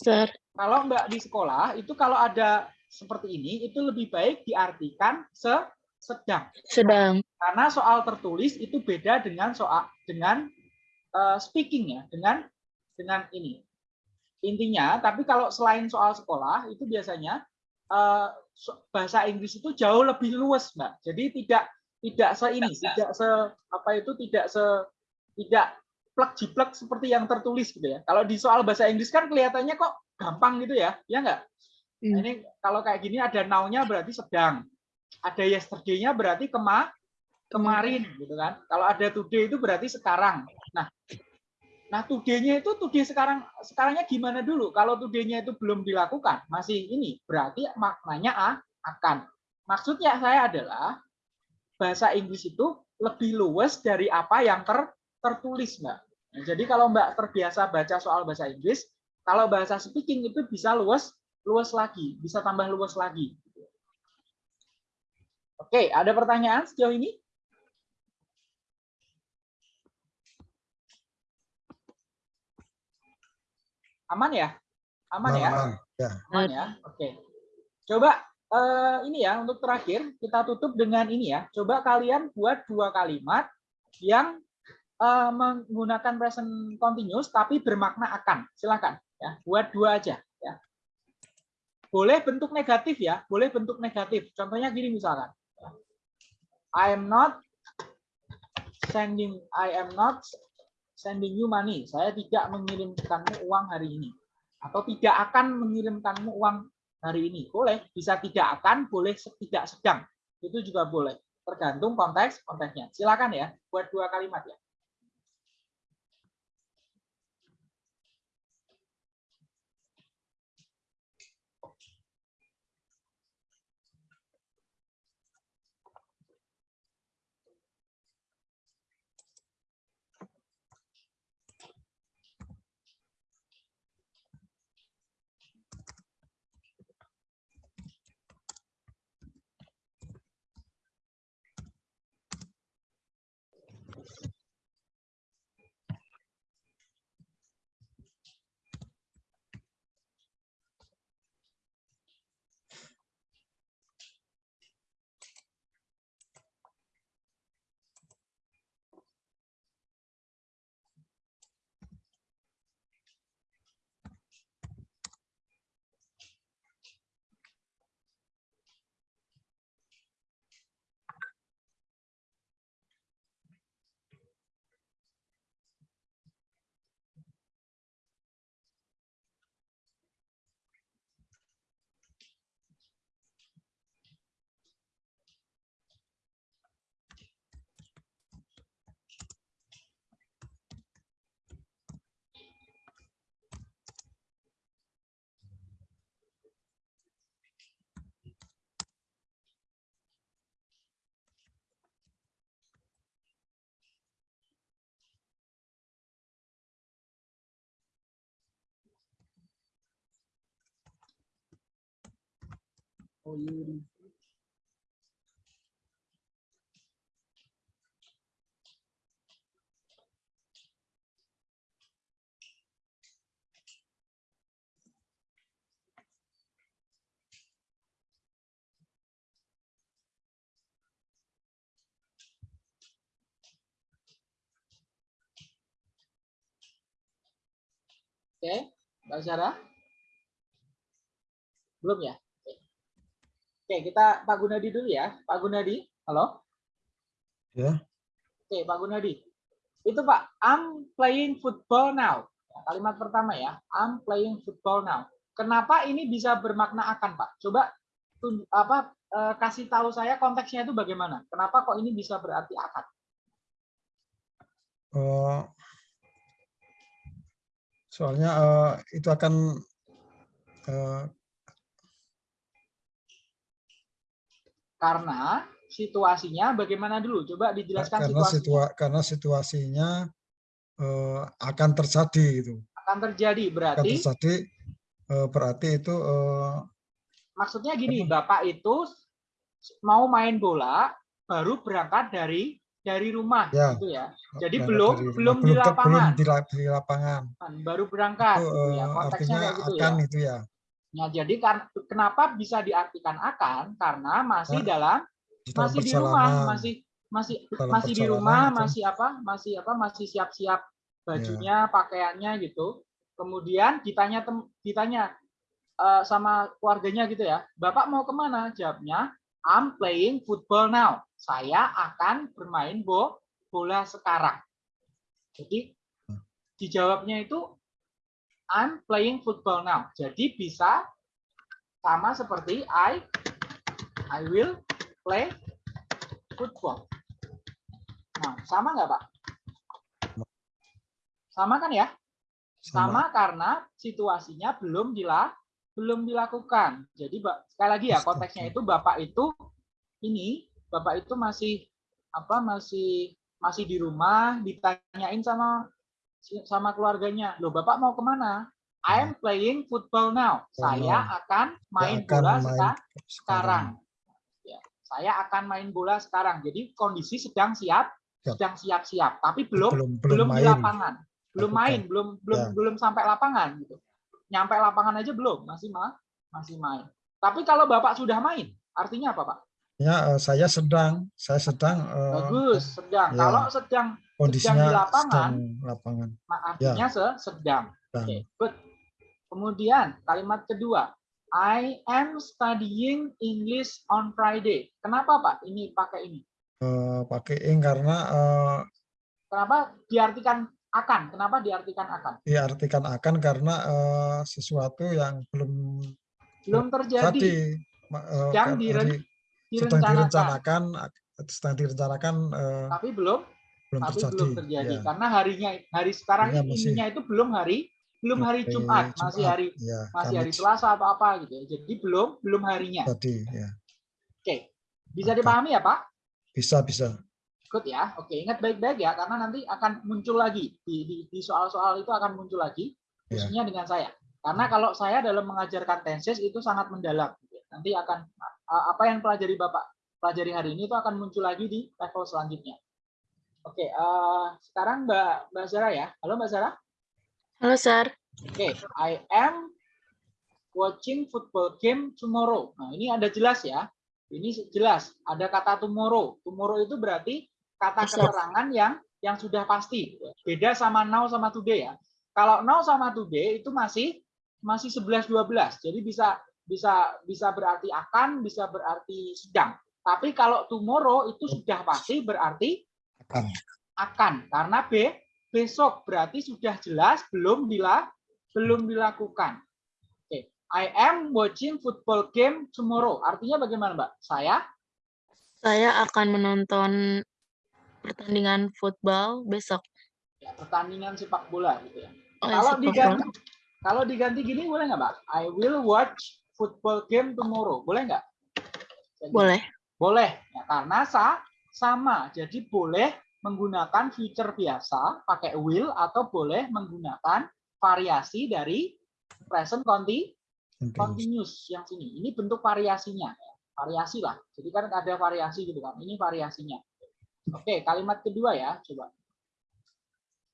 Speaker 4: Sir.
Speaker 2: kalau Mbak di sekolah itu kalau ada seperti ini itu lebih baik diartikan se sedang.
Speaker 4: Sedang.
Speaker 2: Karena soal tertulis itu beda dengan soal dengan eh, speaking ya, dengan dengan ini. Intinya, tapi kalau selain soal sekolah itu biasanya so- bahasa Inggris itu jauh lebih luas, Mbak. Jadi tidak tidak se ini, tidak se apa itu tidak se tidak plek jiplek seperti yang tertulis gitu ya. Kalau di soal bahasa Inggris kan kelihatannya kok gampang gitu ya, ya enggak? Nah,
Speaker 1: Hmm.
Speaker 2: ini kalau kayak gini ada now-nya berarti sedang. Ada yesterday-nya berarti kema kemarin gitu kan. Kalau ada today itu berarti sekarang. Nah, nah today-nya itu today sekarang sekarangnya gimana dulu? Kalau today-nya itu belum dilakukan, masih ini berarti maknanya a, akan. Maksudnya saya adalah bahasa Inggris itu lebih luas dari apa yang ter, tertulis, Mbak. Nah, jadi kalau Mbak terbiasa baca soal bahasa Inggris, kalau bahasa speaking itu bisa luas luas lagi, bisa tambah luas lagi. Oke, ada pertanyaan sejauh ini? Aman ya? Aman ya?
Speaker 3: Aman, ya.
Speaker 2: Aman ya? Oke. Coba eh, ini ya untuk terakhir kita tutup dengan ini ya. Coba kalian buat dua kalimat yang eh, menggunakan present continuous tapi bermakna akan. Silakan ya. Buat dua aja ya. Boleh bentuk negatif ya, boleh bentuk negatif. Contohnya gini misalkan. I am not sending I am not sending you money. Saya tidak mengirimkanmu uang hari ini. Atau tidak akan mengirimkanmu uang hari ini. Boleh, bisa tidak akan, boleh tidak sedang. Itu juga boleh. Tergantung konteks konteksnya. Silakan ya, buat dua kalimat ya. Oh, Yuri. Oke, Mbak Sarah? Belum ya? Oke. Kita Pak Gunadi dulu ya. Pak Gunadi, halo?
Speaker 3: Ya.
Speaker 2: Oke, Pak Gunadi. Itu Pak, I'm playing football now. Kalimat pertama ya, I'm playing football now. Kenapa ini bisa bermakna akan, Pak? Coba apa eh, kasih tahu saya konteksnya itu bagaimana? Kenapa kok ini bisa berarti akan?
Speaker 3: Eh, soalnya eh, itu akan eh,
Speaker 2: Karena situasinya bagaimana dulu? Coba dijelaskan
Speaker 3: karena
Speaker 2: situasinya.
Speaker 3: situa karena situasinya eh, akan terjadi gitu.
Speaker 2: Akan terjadi
Speaker 3: Akan
Speaker 2: berarti
Speaker 3: terjadi eh, berarti itu eh,
Speaker 2: maksudnya gini, Bapak itu mau main bola baru berangkat dari dari rumah
Speaker 3: Ya.
Speaker 2: gitu ya. Jadi
Speaker 3: berangkat
Speaker 2: belum
Speaker 3: dari
Speaker 2: belum di
Speaker 3: belum, ke-
Speaker 2: lapangan,
Speaker 3: belum di, la- di lapangan.
Speaker 2: baru berangkat
Speaker 3: Itu
Speaker 2: gitu ya.
Speaker 3: eh,
Speaker 2: Konteksnya
Speaker 3: artinya
Speaker 2: gitu ya.
Speaker 3: akan itu ya.
Speaker 2: Nah, jadi kan kenapa bisa diartikan akan? Karena masih dalam masih di rumah, masih masih
Speaker 3: Dalam
Speaker 2: masih di rumah,
Speaker 3: itu.
Speaker 2: masih apa? Masih apa? Masih siap-siap bajunya, pakaiannya gitu. Kemudian ditanya tem, ditanya eh, sama keluarganya gitu ya, Bapak mau ke mana? Jawabnya, I'm playing football now. Saya akan bermain bo bola sekarang. Jadi dijawabnya itu I'm playing football now. Jadi bisa sama seperti I I will play football. Nah, sama nggak Pak? Sama kan ya? Sama karena situasinya belum dila belum dilakukan. Jadi Pak, sekali lagi ya konteksnya itu Bapak itu ini Bapak itu masih apa masih masih di rumah ditanyain sama sama keluarganya. Loh, Bapak mau ke mana? I'm playing football now. Saya akan main
Speaker 3: Ya, akan
Speaker 2: bola
Speaker 3: main
Speaker 2: seka- sekarang. Ya, saya akan main bola sekarang. Jadi kondisi sedang siap,
Speaker 3: Siap.
Speaker 2: sedang siap-siap, tapi belum
Speaker 3: belum
Speaker 2: belum,
Speaker 3: belum
Speaker 2: di lapangan, belum
Speaker 3: Lakukan.
Speaker 2: main, belum belum
Speaker 3: Ya.
Speaker 2: belum sampai lapangan gitu. Nyampe lapangan aja belum, masih ma masih main. Tapi kalau Bapak sudah main, artinya apa, Pak?
Speaker 3: Ya, eh, saya sedang, saya sedang eh,
Speaker 2: Bagus, sedang.
Speaker 3: ya.
Speaker 2: Kalau sedang
Speaker 3: kondisinya
Speaker 2: di lapangan,
Speaker 3: sedang lapangan.
Speaker 2: ma- artinya
Speaker 3: Ya.
Speaker 2: se- sedang.
Speaker 3: Sedang.
Speaker 2: Oke, good. Kemudian kalimat kedua, I am studying English on Friday. Kenapa Pak? Ini pakai ini.
Speaker 3: Eh, pakai ing karena eh,
Speaker 2: Kenapa diartikan akan? Kenapa diartikan akan?
Speaker 3: diartikan akan karena eh, sesuatu yang belum
Speaker 2: Belum terjadi,
Speaker 3: jadi Ma- eh,
Speaker 2: Sedang
Speaker 3: kan dari- sedang
Speaker 2: direncanakan,
Speaker 3: direncanakan ak- sedang direncanakan eh,
Speaker 2: tapi belum,
Speaker 3: belum
Speaker 2: tapi
Speaker 3: terjadi.
Speaker 2: belum terjadi.
Speaker 3: Ya,
Speaker 2: Karena harinya, hari sekarang ini
Speaker 3: masih-
Speaker 2: ininya itu belum hari, belum hari
Speaker 3: hari
Speaker 2: Jumat, masih
Speaker 3: Jumat,
Speaker 2: hari,
Speaker 3: ya,
Speaker 2: masih hari Selasa atau apa gitu. ya. Jadi belum, belum harinya.
Speaker 3: Tadi, ya.
Speaker 2: Oke, bisa dipahami ya Pak?
Speaker 3: Bisa, bisa.
Speaker 2: Ikut ya. Oke, ingat baik-baik ya karena nanti akan muncul lagi di soal-soal itu akan muncul lagi
Speaker 3: Ya.
Speaker 2: khususnya dengan saya. Karena kalau saya dalam mengajarkan tenses itu sangat mendalam. gitu ya. Nanti akan apa yang pelajari Bapak pelajari hari ini itu akan muncul lagi di level selanjutnya. Oke, eh, sekarang Mbak Mbak Zara ya. Halo Mbak Zara.
Speaker 4: Halo, Sir.
Speaker 2: Oke, I am watching football game tomorrow. Nah, ini ada jelas ya. Ini jelas, ada kata tomorrow. Tomorrow itu berarti kata keterangan yang yang sudah pasti. Beda sama now sama today ya. Kalau now sama today itu masih masih 11 12. Jadi bisa bisa bisa berarti akan, bisa berarti sedang. Tapi kalau tomorrow itu sudah pasti berarti
Speaker 3: Akan.
Speaker 2: akan karena B besok berarti sudah jelas belum bila belum dilakukan. Oke, I am watching football game tomorrow. Artinya bagaimana, Mbak? Saya
Speaker 4: Saya akan menonton pertandingan football besok.
Speaker 2: ya, pertandingan sepak bola gitu ya.
Speaker 4: Oh, ya,
Speaker 2: Kalau
Speaker 4: sepak
Speaker 2: diganti
Speaker 4: bola.
Speaker 2: kalau diganti gini boleh nggak, Mbak? I will watch football game tomorrow. Boleh nggak? Jadi,
Speaker 4: Boleh.
Speaker 2: Boleh, ya, karena sa sama. Jadi boleh menggunakan future biasa pakai will atau boleh menggunakan variasi dari present conti
Speaker 3: Continuous.
Speaker 2: continuous yang sini. Ini bentuk variasinya. ya. Variasi lah. Jadi kan ada variasi gitu kan. Ini variasinya. Oke, kalimat kedua ya, coba.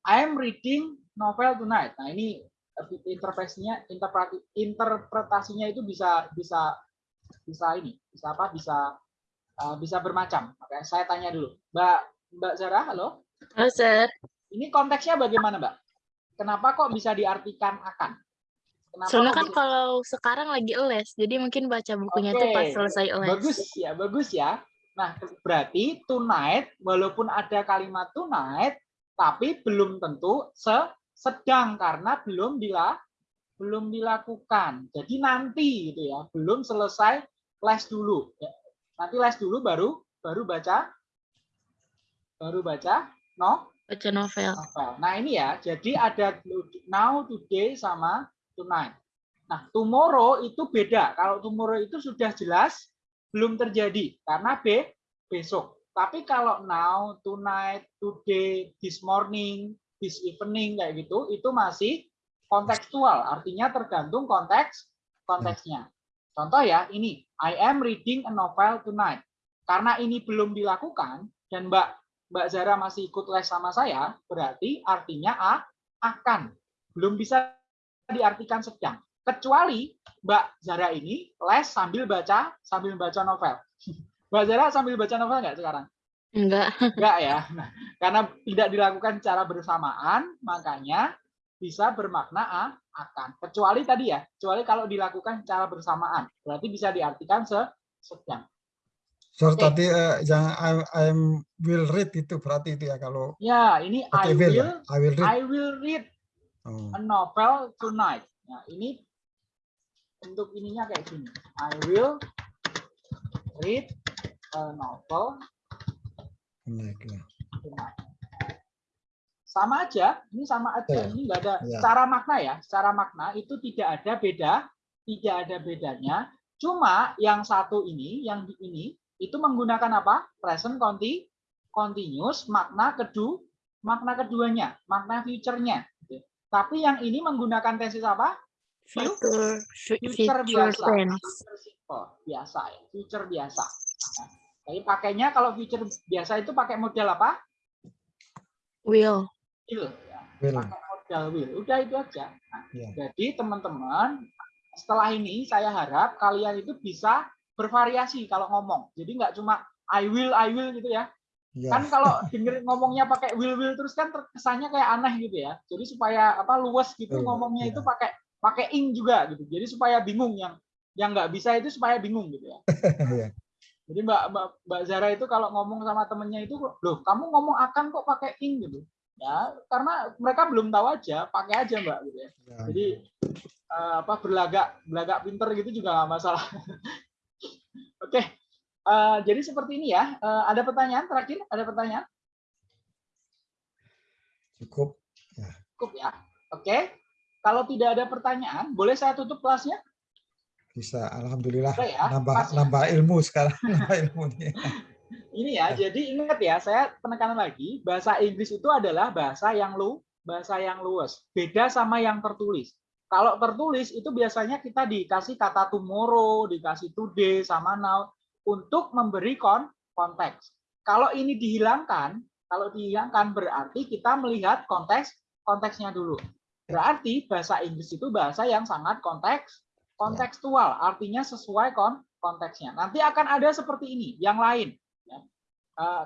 Speaker 2: I am reading novel tonight. Nah, ini interpretasinya interpretasinya itu bisa bisa bisa ini, bisa apa? Bisa uh, bisa bermacam. Oke, saya tanya dulu. Mbak Mbak Zara, halo.
Speaker 4: Halo, Sir.
Speaker 2: Ini konteksnya bagaimana, Mbak? Kenapa kok bisa diartikan akan? Kenapa
Speaker 4: Soalnya kan
Speaker 2: bisa-
Speaker 4: kalau sekarang lagi les, jadi mungkin baca bukunya tuh pas
Speaker 2: Oke,
Speaker 4: selesai les.
Speaker 2: Bagus ya, bagus ya. Nah, berarti tonight walaupun ada kalimat tonight tapi belum tentu se sedang karena belum dila belum dilakukan. Jadi nanti gitu ya, belum selesai les dulu. Ya, Nanti les dulu baru baru baca baru baca no
Speaker 4: Baca novel.
Speaker 2: novel. Nah, ini ya. Jadi ada now, today sama tonight. Nah, tomorrow itu beda. Kalau tomorrow itu sudah jelas belum terjadi karena B besok. Tapi kalau now, tonight, today, this morning, this evening kayak gitu, itu masih kontekstual. Artinya tergantung konteks konteksnya. Contoh ya, ini I am reading a novel tonight. Karena ini belum dilakukan dan Mbak Mbak Zara masih ikut les sama saya, berarti artinya a akan. Belum bisa diartikan sedang. Kecuali Mbak Zara ini les sambil baca sambil baca novel. Mbak Zara sambil baca novel nggak sekarang?
Speaker 4: Enggak.
Speaker 2: Enggak ya. Nah, karena tidak dilakukan secara bersamaan, makanya bisa bermakna a akan. Kecuali tadi ya, kecuali kalau dilakukan secara bersamaan, berarti bisa diartikan se sedang.
Speaker 3: So,
Speaker 2: Oke.
Speaker 3: tadi eh, yang I, I'm will read itu berarti itu ya kalau
Speaker 2: Ya, ini I
Speaker 3: pakai will, ya?
Speaker 2: will
Speaker 3: I will read.
Speaker 2: I will read
Speaker 3: Oh,
Speaker 2: a novel tonight. Nah, ini bentuk ininya kayak gini. I will read a novel
Speaker 3: ya.
Speaker 2: Sama aja, ini sama aja.
Speaker 3: Iya.
Speaker 2: Ini enggak ada
Speaker 3: Iya.
Speaker 2: secara makna ya. Secara makna itu tidak ada beda, tidak ada bedanya. Cuma yang satu ini, yang di ini itu menggunakan apa? Present conti continuous makna kedua makna keduanya, makna future-nya. Tapi yang ini menggunakan tenses apa?
Speaker 1: Future,
Speaker 2: future biasa,
Speaker 1: tense.
Speaker 2: future simple biasa ya, future biasa. Nah, tapi pakainya kalau future biasa itu pakai model apa?
Speaker 1: Will.
Speaker 2: Will. Ya.
Speaker 3: Will.
Speaker 2: Pakai model will. Udah itu aja. Nah,
Speaker 3: Ya.
Speaker 2: Jadi teman-teman, setelah ini saya harap kalian itu bisa bervariasi kalau ngomong. Jadi nggak cuma I will, I will gitu ya.
Speaker 3: Ya.
Speaker 2: Kan kalau denger ngomongnya pakai will, will terus kan kesannya kayak aneh gitu ya. Jadi supaya apa luas gitu
Speaker 3: Betul,
Speaker 2: ngomongnya
Speaker 3: iya.
Speaker 2: itu pakai pakai ing juga gitu. Jadi supaya bingung yang yang nggak bisa itu supaya bingung gitu ya. Jadi Mbak, Mbak Mbak Zara itu kalau ngomong sama temennya itu, loh kamu ngomong akan kok pakai ing gitu. Ya, karena mereka belum tahu aja, pakai aja Mbak gitu ya.
Speaker 3: Ya.
Speaker 2: Jadi eh, apa berlagak berlagak pinter gitu juga nggak masalah. Oke, eh, jadi seperti ini ya. Eh, ada pertanyaan terakhir? Ada pertanyaan?
Speaker 3: Cukup.
Speaker 2: Cukup ya. Oke. Kalau tidak ada pertanyaan, boleh saya tutup kelasnya?
Speaker 3: Bisa. Alhamdulillah.
Speaker 2: Ya.
Speaker 3: Nambah
Speaker 2: Pas ya?
Speaker 3: nambah ilmu sekarang. nambah ilmu nih.
Speaker 2: Ini ya, jadi ingat ya, saya penekanan lagi, bahasa Inggris itu adalah bahasa yang lu, bahasa yang luas. Beda sama yang tertulis. Kalau tertulis itu biasanya kita dikasih kata tomorrow, dikasih today sama now untuk memberi kon konteks. Kalau ini dihilangkan, kalau dihilangkan berarti kita melihat konteks konteksnya dulu. Berarti bahasa Inggris itu bahasa yang sangat konteks kontekstual, artinya sesuai kon konteksnya. Nanti akan ada seperti ini, yang lain. Eh,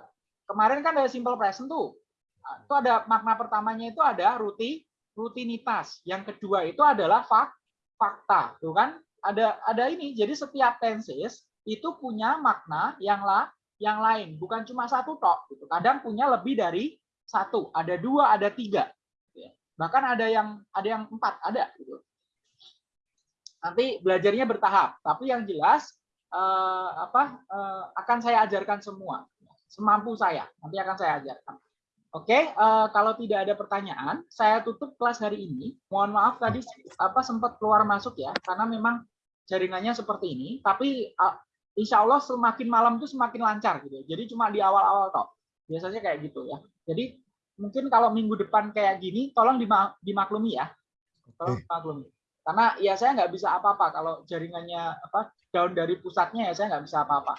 Speaker 2: kemarin kan ada simple present tuh. Nah, itu ada makna pertamanya itu ada ruti rutinitas. Yang kedua itu adalah fak, fakta, tuh kan? Ada ada ini. Jadi setiap tenses itu punya makna yang lah yang lain, bukan cuma satu tok. Gitu. Kadang punya lebih dari satu, ada dua, ada tiga. Ya. Bahkan ada yang ada yang empat, ada. Gitu. Nanti belajarnya bertahap, tapi yang jelas eh, apa eh, akan saya ajarkan semua semampu saya. Nanti akan saya ajarkan. Oke, eh, kalau tidak ada pertanyaan, saya tutup kelas hari ini. Mohon maaf tadi apa sempat keluar masuk ya, karena memang jaringannya seperti ini. Tapi eh, insya Allah semakin malam itu semakin lancar gitu. Jadi cuma di awal-awal toh. Biasanya kayak gitu ya. Jadi mungkin kalau minggu depan kayak gini, tolong dima- dimaklumi ya. Tolong dimaklumi. Karena ya saya nggak bisa apa-apa kalau jaringannya apa down dari pusatnya ya saya nggak bisa apa-apa.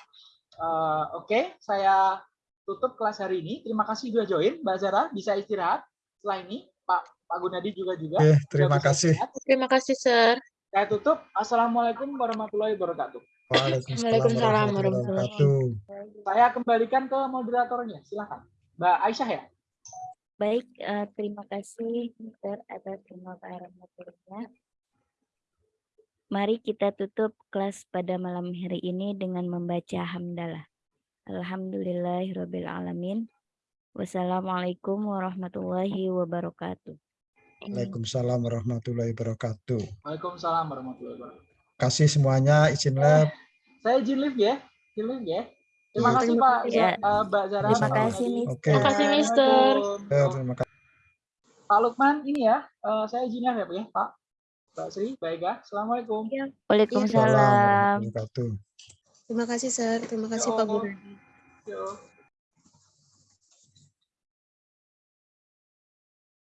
Speaker 2: Eh, Oke, saya tutup kelas hari ini. Terima kasih sudah join, Mbak Zara. Bisa istirahat. Setelah ini, Pak Pak Gunadi juga juga. Sudah
Speaker 3: terima kasih.
Speaker 2: istirahat.
Speaker 4: Terima kasih, Sir.
Speaker 2: Saya tutup. Assalamualaikum warahmatullahi wabarakatuh.
Speaker 3: Waalaikumsalam warahmatullahi wabarakatuh.
Speaker 2: Saya kembalikan ke moderatornya. Silakan, Mbak Aisyah ya.
Speaker 6: Baik, eh, terima kasih Mister atas pemaparan materinya. Mari kita tutup kelas pada malam hari ini dengan membaca hamdalah. Alhamdulillahirabbil alamin. Wassalamualaikum warahmatullahi wabarakatuh.
Speaker 3: Waalaikumsalam warahmatullahi wabarakatuh.
Speaker 2: Waalaikumsalam warahmatullahi wabarakatuh.
Speaker 3: Kasih semuanya izin lab.
Speaker 2: Saya izin live ya. Izin live ya. Terima
Speaker 3: Iya.
Speaker 2: kasih Pak
Speaker 6: Ya.
Speaker 2: Eh, Mbak Zara.
Speaker 6: Terima kasih. Mister.
Speaker 3: Oke.
Speaker 4: Terima kasih, Mister.
Speaker 3: Terima kasih.
Speaker 2: Pak Lukman, ini ya, eh, saya izin live ya Pak ya, Pak. Mbak Sri, Mbak Ega. Assalamualaikum.
Speaker 6: Waalaikumsalam.
Speaker 3: warahmatullahi wabarakatuh.
Speaker 1: Terima kasih, Sir. Terima kasih,
Speaker 2: Ya
Speaker 1: Pak.
Speaker 2: Yo.